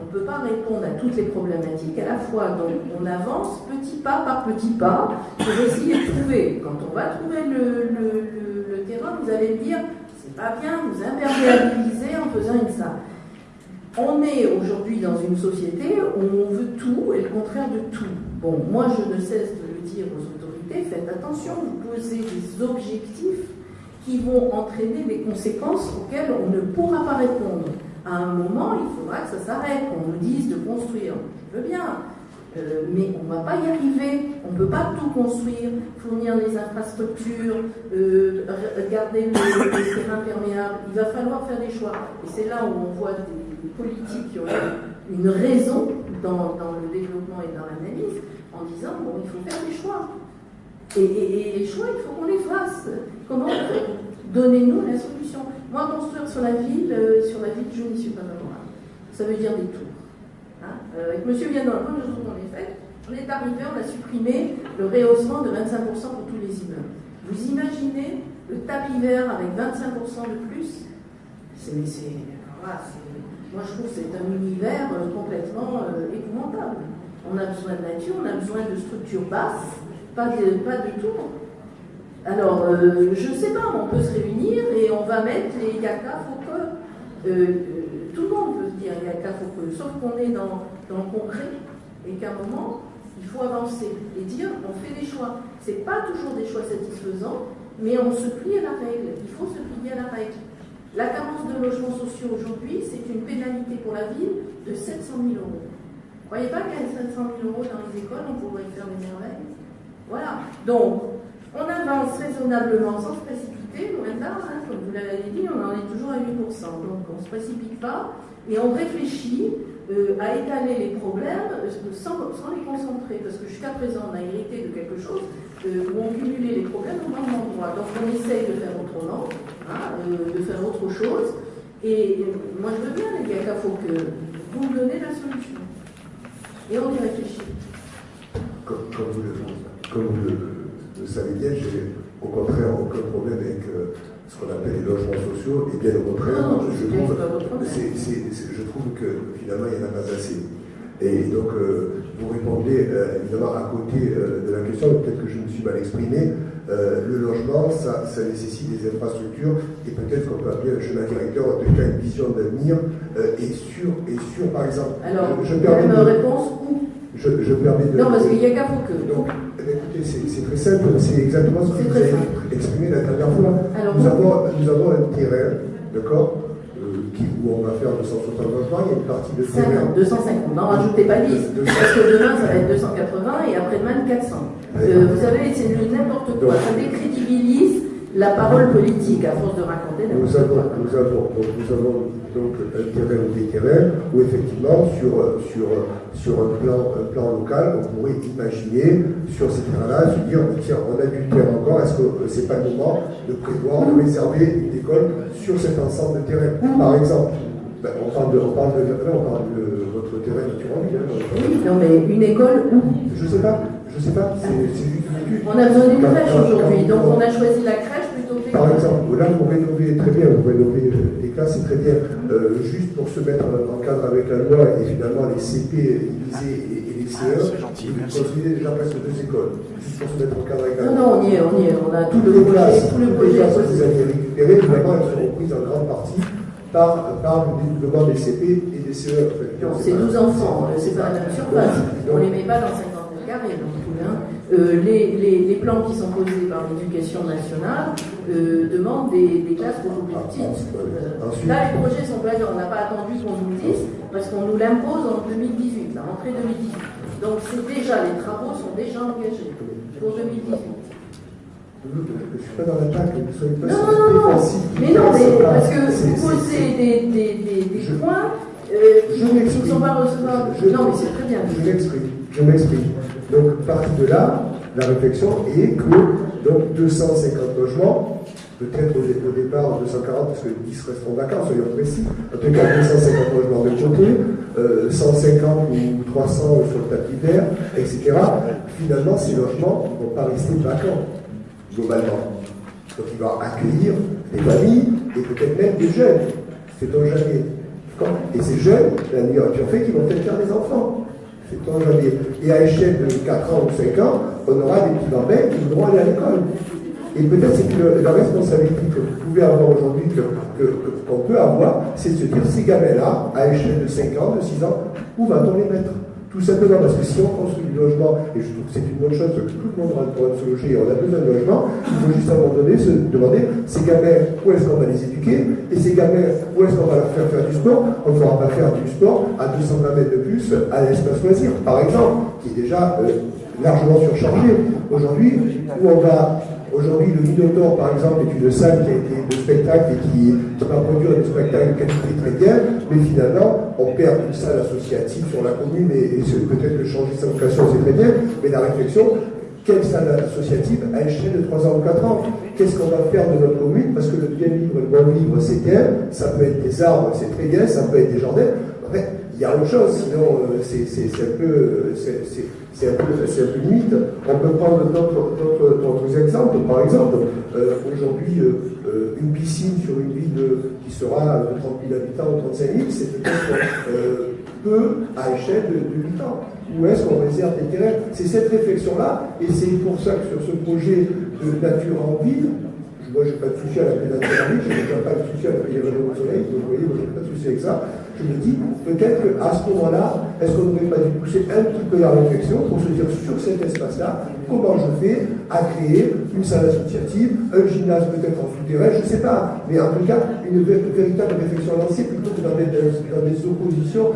On ne peut pas répondre à toutes les problématiques à la fois. Donc on avance petit pas par petit pas pour essayer de trouver. Quand on va trouver le, terrain, vous allez me dire c'est pas bien, vous imperméabilisez en faisant une salle. On est aujourd'hui dans une société où on veut tout et le contraire de tout. Bon, moi je ne cesse de le dire aux autorités, faites attention, vous posez des objectifs qui vont entraîner des conséquences auxquelles on ne pourra pas répondre. À un moment, il faudra que ça s'arrête, qu'on nous dise de construire. Je veux bien, euh, mais on ne va pas y arriver. On ne peut pas tout construire, fournir les infrastructures, euh, garder les, les terrains perméables. Il va falloir faire des choix. Et c'est là où on voit des, politiques qui ont une raison dans, le développement et dans l'analyse, en disant bon, il faut faire des choix. Et, les choix, il faut qu'on les fasse. Comment Donnez-nous la solution. Moi, construire sur la ville, euh, sur la ville, je n'y suis pas favorable. Ça veut dire des tours. Hein euh, avec M. Vianon, quand nous avons les faits, on est arrivé, on a supprimé le rehaussement de 25% pour tous les immeubles. Vous imaginez le tapis vert avec 25% de plus? C'est moi, je trouve que c'est un univers euh, complètement euh, épouvantable. On a besoin de nature, on a besoin de structures basses, pas de, pas de tours. Alors, euh, je ne sais pas, on peut se réunir et on va mettre les yaka faut tout le monde peut se dire yaka faut sauf qu'on est dans, dans le concret et qu'à un moment, il faut avancer et dire on fait des choix. Ce n'est pas toujours des choix satisfaisants, mais on se plie à la règle. Il faut se plier à la règle. La carence de logements sociaux aujourd'hui, c'est une pénalité pour la ville de 700 000 euros. Vous ne croyez pas qu'avec 700 000 euros dans les écoles, on pourrait faire des merveilles? Voilà. Donc, on avance raisonnablement sans se précipiter, hein, comme vous l'avez dit, on en est toujours à 8%. Donc, on ne se précipite pas et on réfléchit euh, à étaler les problèmes euh, sans, les concentrer. Parce que jusqu'à présent, on a hérité de quelque chose euh, où on cumulait les problèmes au même endroit. Donc, on essaye de faire autrement. Hein, de faire autre chose. Et moi, je veux bien, les gars, il faut que vous me donnez la solution. Et on y réfléchit. Comme, vous, le, comme vous le, savez bien, j'ai au contraire aucun problème avec euh, ce qu'on appelle les logements sociaux. Et bien au contraire, je, trouve, je trouve que finalement, il n'y en a pas assez. Et donc, euh, vous répondez évidemment à côté de la question, peut-être que je me suis mal exprimé, euh, le logement, ça, nécessite des infrastructures et peut-être qu'on peut appeler un chemin directeur, en tout cas une vision d'avenir euh, et, sur, et sur, par exemple. Alors, je, permets de, réponse je, je, permets de. Non, parce qu'il n'y a qu'à vous que. Donc, écoutez, c'est très simple, c'est exactement ce que vous avez exprimé la dernière fois. nous, avons, nous avons un terrain, d'accord où on va faire 260 logements, il y a une partie de terrain. 250, non, rajoutez pas 10, parce que demain ça va être 280 et après-demain 400. Euh, vous savez, c'est n'importe quoi, ça décrédibilise la parole politique à force de raconter nous avons, nous avons, donc, nous avons donc un terrain ou des terrains où effectivement sur, sur, sur un, plan, un plan local, on pourrait imaginer sur ces terrains-là se dire tiens, on a du terrain encore, est-ce que c'est pas le moment de prévoir, de réserver une école sur cet ensemble de terrains? Par exemple, ben, on, parle de, on, parle de, on parle de votre terrain naturel. Hein, oui, non mais une école où? Je sais pas, je sais pas, c'est juste une étude. On a besoin d'une crèche aujourd'hui, donc on a choisi la crèche par exemple, très bien, vous rénovez les classes, c'est très bien. Euh, juste pour se mettre en cadre avec la loi et finalement les CP, ISE et, les CE, ah, vous construisez déjà presque deux écoles. Juste pour se mettre en cadre avec la loi. Non, non, on y est, on y est. On a tout le projet, tout le projet. que vous avez récupéré, finalement, elles seront prises en grande partie par, par le développement des CP et des CE. En fait. c'est 12 enfants, c'est pas la même surface. On ne les met pas dans 50 mètres carrés, donc tout bien. Euh, les, les, les, plans qui sont posés par l'éducation nationale euh, demandent des, des, classes beaucoup plus petites. Euh, là, les projets sont placés, on n'a pas attendu qu'on nous le dise, parce qu'on nous l'impose en 2018, la rentrée 2018. Donc c'est déjà, les travaux sont déjà engagés pour 2018. Je ne suis pas dans l'attaque, ne soyez pas non, non, non, mais non, mais parce que vous posez des, des, des, des points euh, qui ne sont pas recevables. non, mais c'est très bien. Je m'exprime. Je m'explique. Donc, partie de là, la réflexion est que donc 250 logements, peut-être au, départ 240 parce que 10 resteront vacants, soyons précis, en tout cas 250 logements de côté, 150 ou 300 sur le tapis vert, etc. Finalement, ces logements ne vont pas rester vacants, globalement. Donc il va accueillir des familles et peut-être même des jeunes. C'est on jamais. Et ces jeunes, la migration fait qu'ils vont peut-être faire des enfants. C'est on jamais. Et à l'échelle de 4 ans ou 5 ans, on aura des petits bambins qui voudront aller à l'école. Et peut-être c'est que la responsabilité que vous pouvez avoir aujourd'hui, qu'on peut avoir, c'est de se dire ces gamins-là, à l'échelle de 5 ans, de 6 ans, où va-t-on les mettre? Tout simplement parce que si on construit du logement, et je trouve que c'est une bonne chose que tout le monde aura le droit de se loger, on a besoin de logement, il faut juste à un moment donné se demander ces gamins, où est-ce qu'on va les éduquer? Et ces gamins, où est-ce qu'on va leur faire faire du sport? On ne pourra pas faire du sport à 220 mètres de plus à l'espace loisir, par exemple, qui est déjà euh, largement surchargé. Aujourd'hui, où on va Aujourd'hui, le Minotaur, par exemple, est une salle qui a été de spectacle et qui, va produire des spectacles de qualité très bien, mais finalement, on perd une salle associative sur la commune et, peut-être que changer sa vocation, c'est très bien, mais la réflexion, quelle salle associative à échelle de 3 ans ou 4 ans? Qu'est-ce qu'on va faire de notre commune? Parce que le bien vivre, le bon vivre, c'est bien, ça peut être des arbres, c'est très bien, ça peut être des jardins. En fait, il y a autre chose, sinon euh, c'est un peu c'est un, peu, limite. On peut prendre d'autres exemples. Par exemple, euh, aujourd'hui, euh, une piscine sur une ville qui sera de 30 000 habitants ou 35 000, c'est peut-être peu à échelle de, de 8 ans. Où est-ce qu'on réserve des terrains? C'est cette réflexion-là, et c'est pour ça que sur ce projet de nature en ville, moi, je n'ai pas de souci à la pédagogie, je n'ai pas de souci à la pédagogie au soleil, vous voyez, moi, je n'ai pas de souci avec ça. Je me dis, peut-être qu'à ce moment-là, est-ce qu'on n'aurait pas dû pousser un petit peu la réflexion pour se dire sur cet espace-là, comment je fais à créer une salle associative, un gymnase peut-être en souterrain, je ne sais pas, mais en tout cas, une, véritable réflexion lancée plutôt que dans des, dans des oppositions.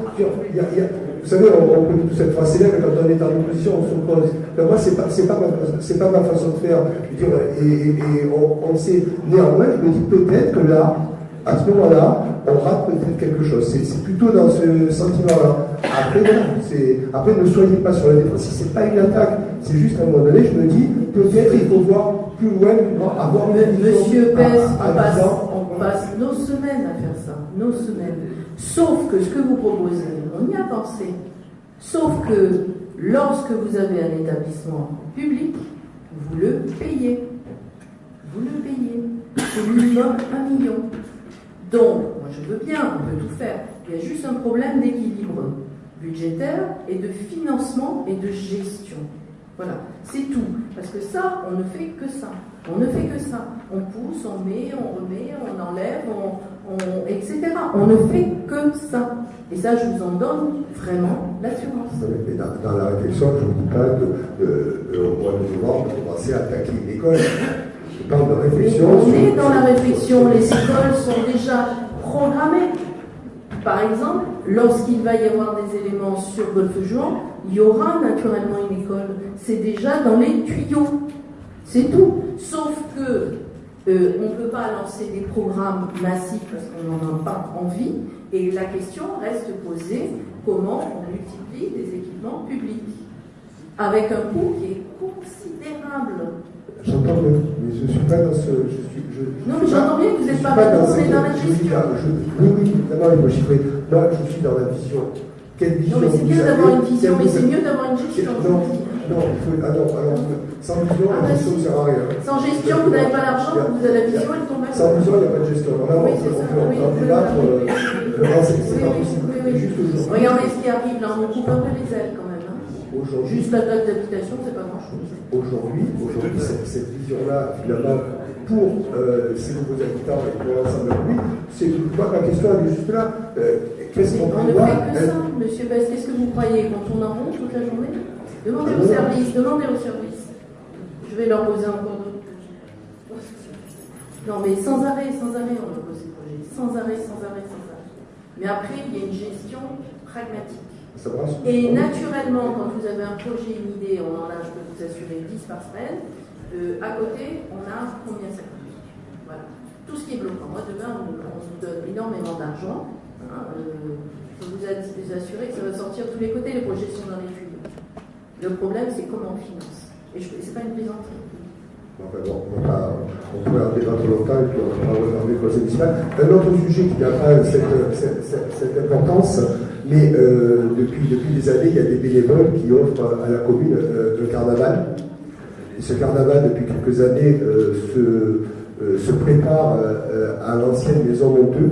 Vous savez, on, connaît toute cette phrase célèbre, quand on est dans l'opposition, on s'oppose. Ben moi, c'est pas, pas, ma, pas ma façon de faire. Et, on, sait, néanmoins, je me dis peut-être que là, à ce moment-là, on rate peut-être quelque chose. C'est plutôt dans ce sentiment-là. Après, après, ne soyez pas sur la défense. Si c'est pas une attaque, c'est juste à un moment donné, je me dis, peut-être il faut voir plus loin, avoir une Monsieur Pes, on, passe, on passe nos semaines à faire ça. Nos semaines. Sauf que ce que vous proposez, on y a pensé. Sauf que lorsque vous avez un établissement public, vous le payez. Vous le payez. C'est minimum un million. Donc, moi je veux bien, on peut tout faire. Il y a juste un problème d'équilibre budgétaire et de financement et de gestion. Voilà, c'est tout. Parce que ça, on ne fait que ça. On ne fait que ça. On pousse, on met, on remet, on enlève, on, etc. On ne fait que ça. Et ça, je vous en donne vraiment l'assurance. Dans, dans, la réflexion, je ne vous dis pas de, de, au mois de novembre de commencer à attaquer une de réflexion. On est dans la réflexion. Les écoles sont déjà programmées. Par exemple, lorsqu'il va y avoir des éléments sur Golfe-Juan, il y aura naturellement une école. C'est déjà dans les tuyaux. C'est tout. Sauf que euh, on ne peut pas lancer des programmes massifs parce qu'on n'en a pas envie. Et la question reste posée comment on multiplie des équipements publics? Avec un coût qui est considérable. J'entends bien, mais je ne suis pas dans ce. Je suis, je, non, mais j'entends bien que vous n'êtes pas, pas dans, dans, la gestion. oui, oui, d'abord, il faut chiffrer. Moi, je suis dans la vision. Quelle vision Non, mais c'est bien d'avoir une vision, mais c'est mieux d'avoir une gestion. Non, non, il faut, ah non, alors, sans vision, ah, la gestion ne sert à rien. Sans gestion, vous n'avez pas l'argent, vous avez la vision, elle tombe Sans vision, il n'y a pas de gestion. Alors là, oui, on, peut, on peut en débattre. Aujourd'hui. Regardez ce qui arrive là, on coupe un peu les. Aujourd'hui, Juste la date d'habitation, c'est pas grand-chose. Aujourd'hui, aujourd'hui cette, cette vision-là, finalement, pour euh, ces nouveaux habitants et pour l'ensemble de lui, c'est pas la question elle est juste là. Euh, qu'est-ce qu'on On ne fait que ça, monsieur Bess. Qu'est-ce que vous croyez Qu'on tourne en rond toute la journée? Demandez au service, demandez au service. Je vais leur poser encore d'autres Non, mais sans arrêt, sans arrêt, on leur pose ces projets. Sans arrêt, sans arrêt, sans arrêt. Mais après, il y a une gestion pragmatique. Et naturellement, quand vous avez un projet, une idée, on en a, je peux vous assurer, 10 par semaine, euh, à côté, on a combien ça coûte Voilà. Tout ce qui est bloquant. Moi, demain, on, vous donne énormément d'argent. Hein, euh, je peux vous assurer que ça va sortir de tous les côtés, les projets sont dans les tuyaux. Le problème, c'est comment on finance. Et ce n'est pas une plaisanterie. Bon, on, va, on en débattre longtemps et puis on va le municipal. Un autre sujet qui n'a pas cette, cette, cette, cette, importance, mais euh, depuis, des années, il y a des bénévoles qui offrent à la commune euh, le carnaval. Et ce carnaval, depuis quelques années, euh, se, euh, se, prépare euh, à l'ancienne maison Monteux.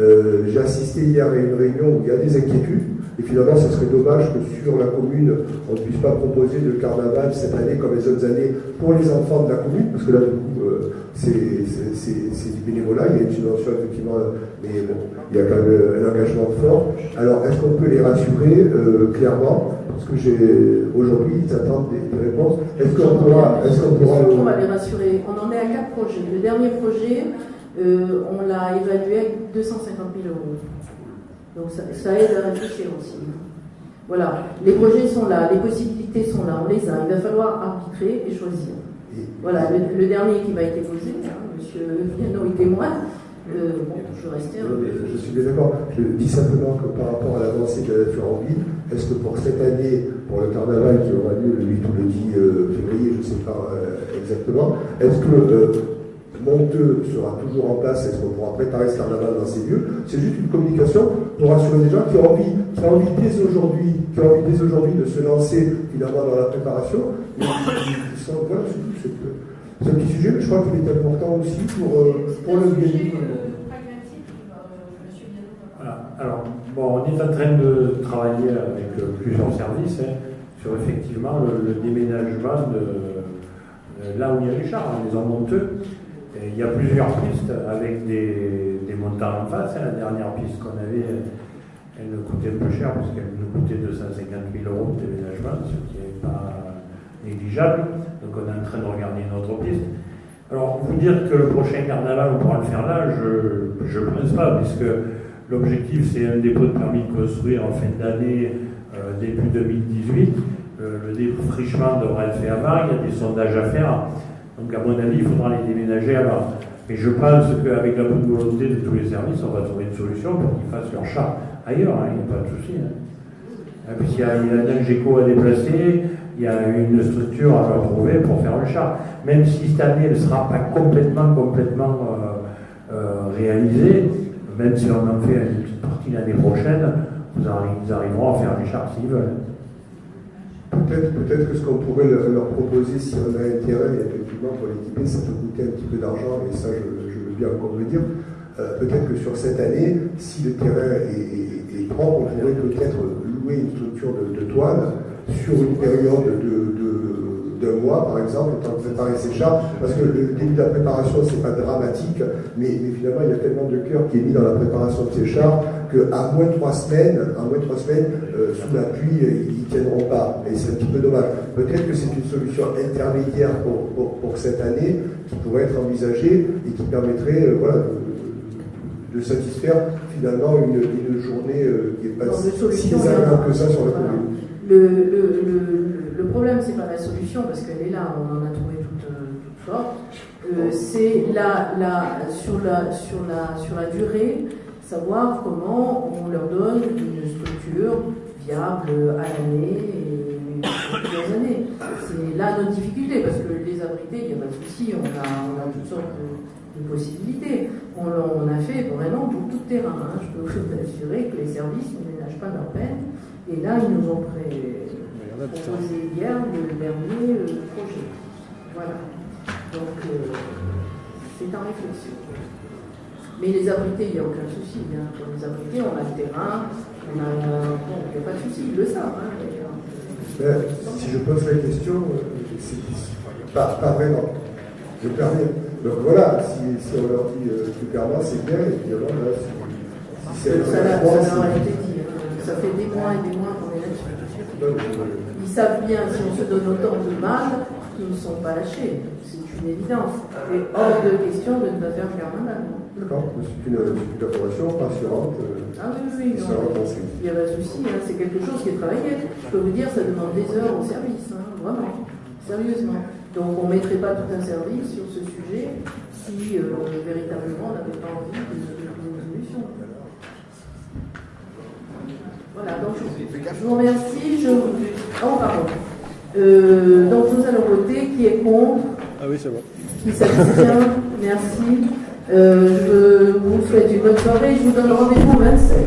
Euh, j'ai assisté hier à une réunion où il y a des inquiétudes. Et finalement, ce serait dommage que sur la commune, on ne puisse pas proposer de carnaval cette année comme les autres années pour les enfants de la commune, parce que là, du coup, euh, c'est du bénévolat, il y a une subvention effectivement, mais bon, il y a quand même un engagement fort. Alors, est-ce qu'on peut les rassurer euh, clairement? Parce que j'ai aujourd'hui, ils attendent des, des réponses. Est-ce qu'on pourra, est qu'on pourra On va les rassurer. On en est à quatre projets. Le dernier projet, euh, on l'a évalué à 250 000 euros. Donc ça, ça, aide à réfléchir aussi. Voilà, les projets sont là, les possibilités sont là, on les a. Il va falloir arbitrer et choisir. Voilà, le, le dernier qui m'a été posé, hein, Monsieur Viano est témoin. Euh, bon, je. Je suis bien d'accord. Je dis simplement que par rapport à l'avancée de la ville, est-ce que pour cette année, pour le carnaval qui aura lieu le 8 ou le 10 euh, février, je ne sais pas euh, exactement, est-ce que Monteux sera toujours en place, est-ce qu'on pourra préparer ce carnaval dans ces lieux C'est juste une communication pour rassurer les gens qui ont envie, qui ont envie dès aujourd'hui, qui ont envie dès aujourd'hui de se lancer finalement dans la préparation, mais qui, qui sont, voilà, c'est c'est un petit sujet, mais je crois qu'il est important aussi pour, euh, pour le bien. Voilà. Alors, bon, on est en train de travailler avec euh, plusieurs services hein, sur effectivement le, le déménagement de, de, là où il y a les chars, hein, les monteux. Il y a plusieurs pistes avec des, des montants en face. La dernière piste qu'on avait, elle nous coûtait peu cher parce qu'elle nous coûtait 250 000 euros de déménagement, ce qui n'est pas négligeable. Donc on est en train de regarder une autre piste. Alors, vous dire que le prochain carnaval, on pourra le faire là, je ne pense pas, puisque l'objectif, c'est un dépôt de permis de construire en fin d'année, euh, début 2018. Euh, le défrichement devra être fait avant, il y a des sondages à faire. Donc, à mon avis, il faudra les déménager avant. Et je pense qu'avec la bonne volonté de tous les services, on va trouver une solution pour qu'ils fassent leur chat ailleurs, hein, il n'y a pas de souci. Hein. Puisqu'il y a, il y a un GECO à déplacer, il y a une structure à leur trouver pour faire le char. Même si cette année elle ne sera pas complètement, complètement euh, euh, réalisée, même si on en fait une petite partie l'année prochaine, ils arriveront à faire les chars s'ils veulent. Peut-être peut que ce qu'on pourrait leur, leur, proposer, si on a intérêt, pour l'équiper, ça peut coûter un petit peu d'argent, et ça, je, veux bien encore le dire. Euh, peut-être que sur cette année, si le terrain est, est, est propre, on pourrait peut-être louer une structure de, de toile sur une période de, de mois, par exemple, le temps de préparer ces chars, parce que le début de la préparation, c'est pas dramatique, mais, mais, finalement, il y a tellement de cœur qui est mis dans la préparation de ces chars qu'à moins de trois semaines, à moins de trois semaines, euh, sous la pluie, ils ne tiendront pas. Et c'est un petit peu dommage. Peut-être que c'est une solution intermédiaire pour, pour, pour, cette année qui pourrait être envisagée et qui permettrait euh, voilà, de, de, satisfaire finalement une, une journée euh, qui n'est pas si désagréable que ça sur la commune. Le, le, le, le problème, c'est pas la solution, parce qu'elle est là, on en a trouvé toute, toute sorte. Euh, c'est la, la, sur, la, sur, la, sur la durée, savoir comment on leur donne une structure viable à l'année et plusieurs années. C'est là notre difficulté, parce que les abrités, il n'y a pas de souci, on a, on a toutes sortes de, possibilités. On, a fait vraiment beaucoup de terrain. Hein. Je peux vous assurer que les services ne ménagent pas leur peine. Et là, ils nous ont pré proposé hier le dernier euh, projet. Voilà. Donc, euh, c'est en réflexion. Mais les abrités, il n'y a aucun souci. Hein. Pour les abrités, on a le terrain, on a. Bon, il n'y a pas de souci, ils le savent. Hein, euh, si je pose la question, c'est pas, pas vraiment. Je permets. Donc voilà, si, si on leur dit euh, plus clairement, c'est bien, et puis alors là, si, si ça, ça, ça a été dit. Hein. Ça fait des mois et des mois qu'on est là-dessus. Ils savent bien, si on se donne autant de mal, qu'ils ne sont pas lâchés. C'est une évidence. Et hors de question de ne pas faire carnaval. D'accord, c'est une, une information rassurante. Euh, ah oui, oui, oui. Il n'y a pas de souci, hein, c'est quelque chose qui est travaillé. Je peux vous dire, ça demande des heures au service, hein, vraiment, sérieusement. Donc on ne mettrait pas tout un service sur ce sujet si euh, véritablement on n'avait pas envie de, de, de, de solution. Voilà, donc je vous remercie. Je... Oh, pardon. Euh, donc nous allons voter. Qui est contre Ah oui, c'est bon. Qui s'abstient Merci. Euh, je vous souhaite une bonne soirée. Je vous donne rendez-vous au 27.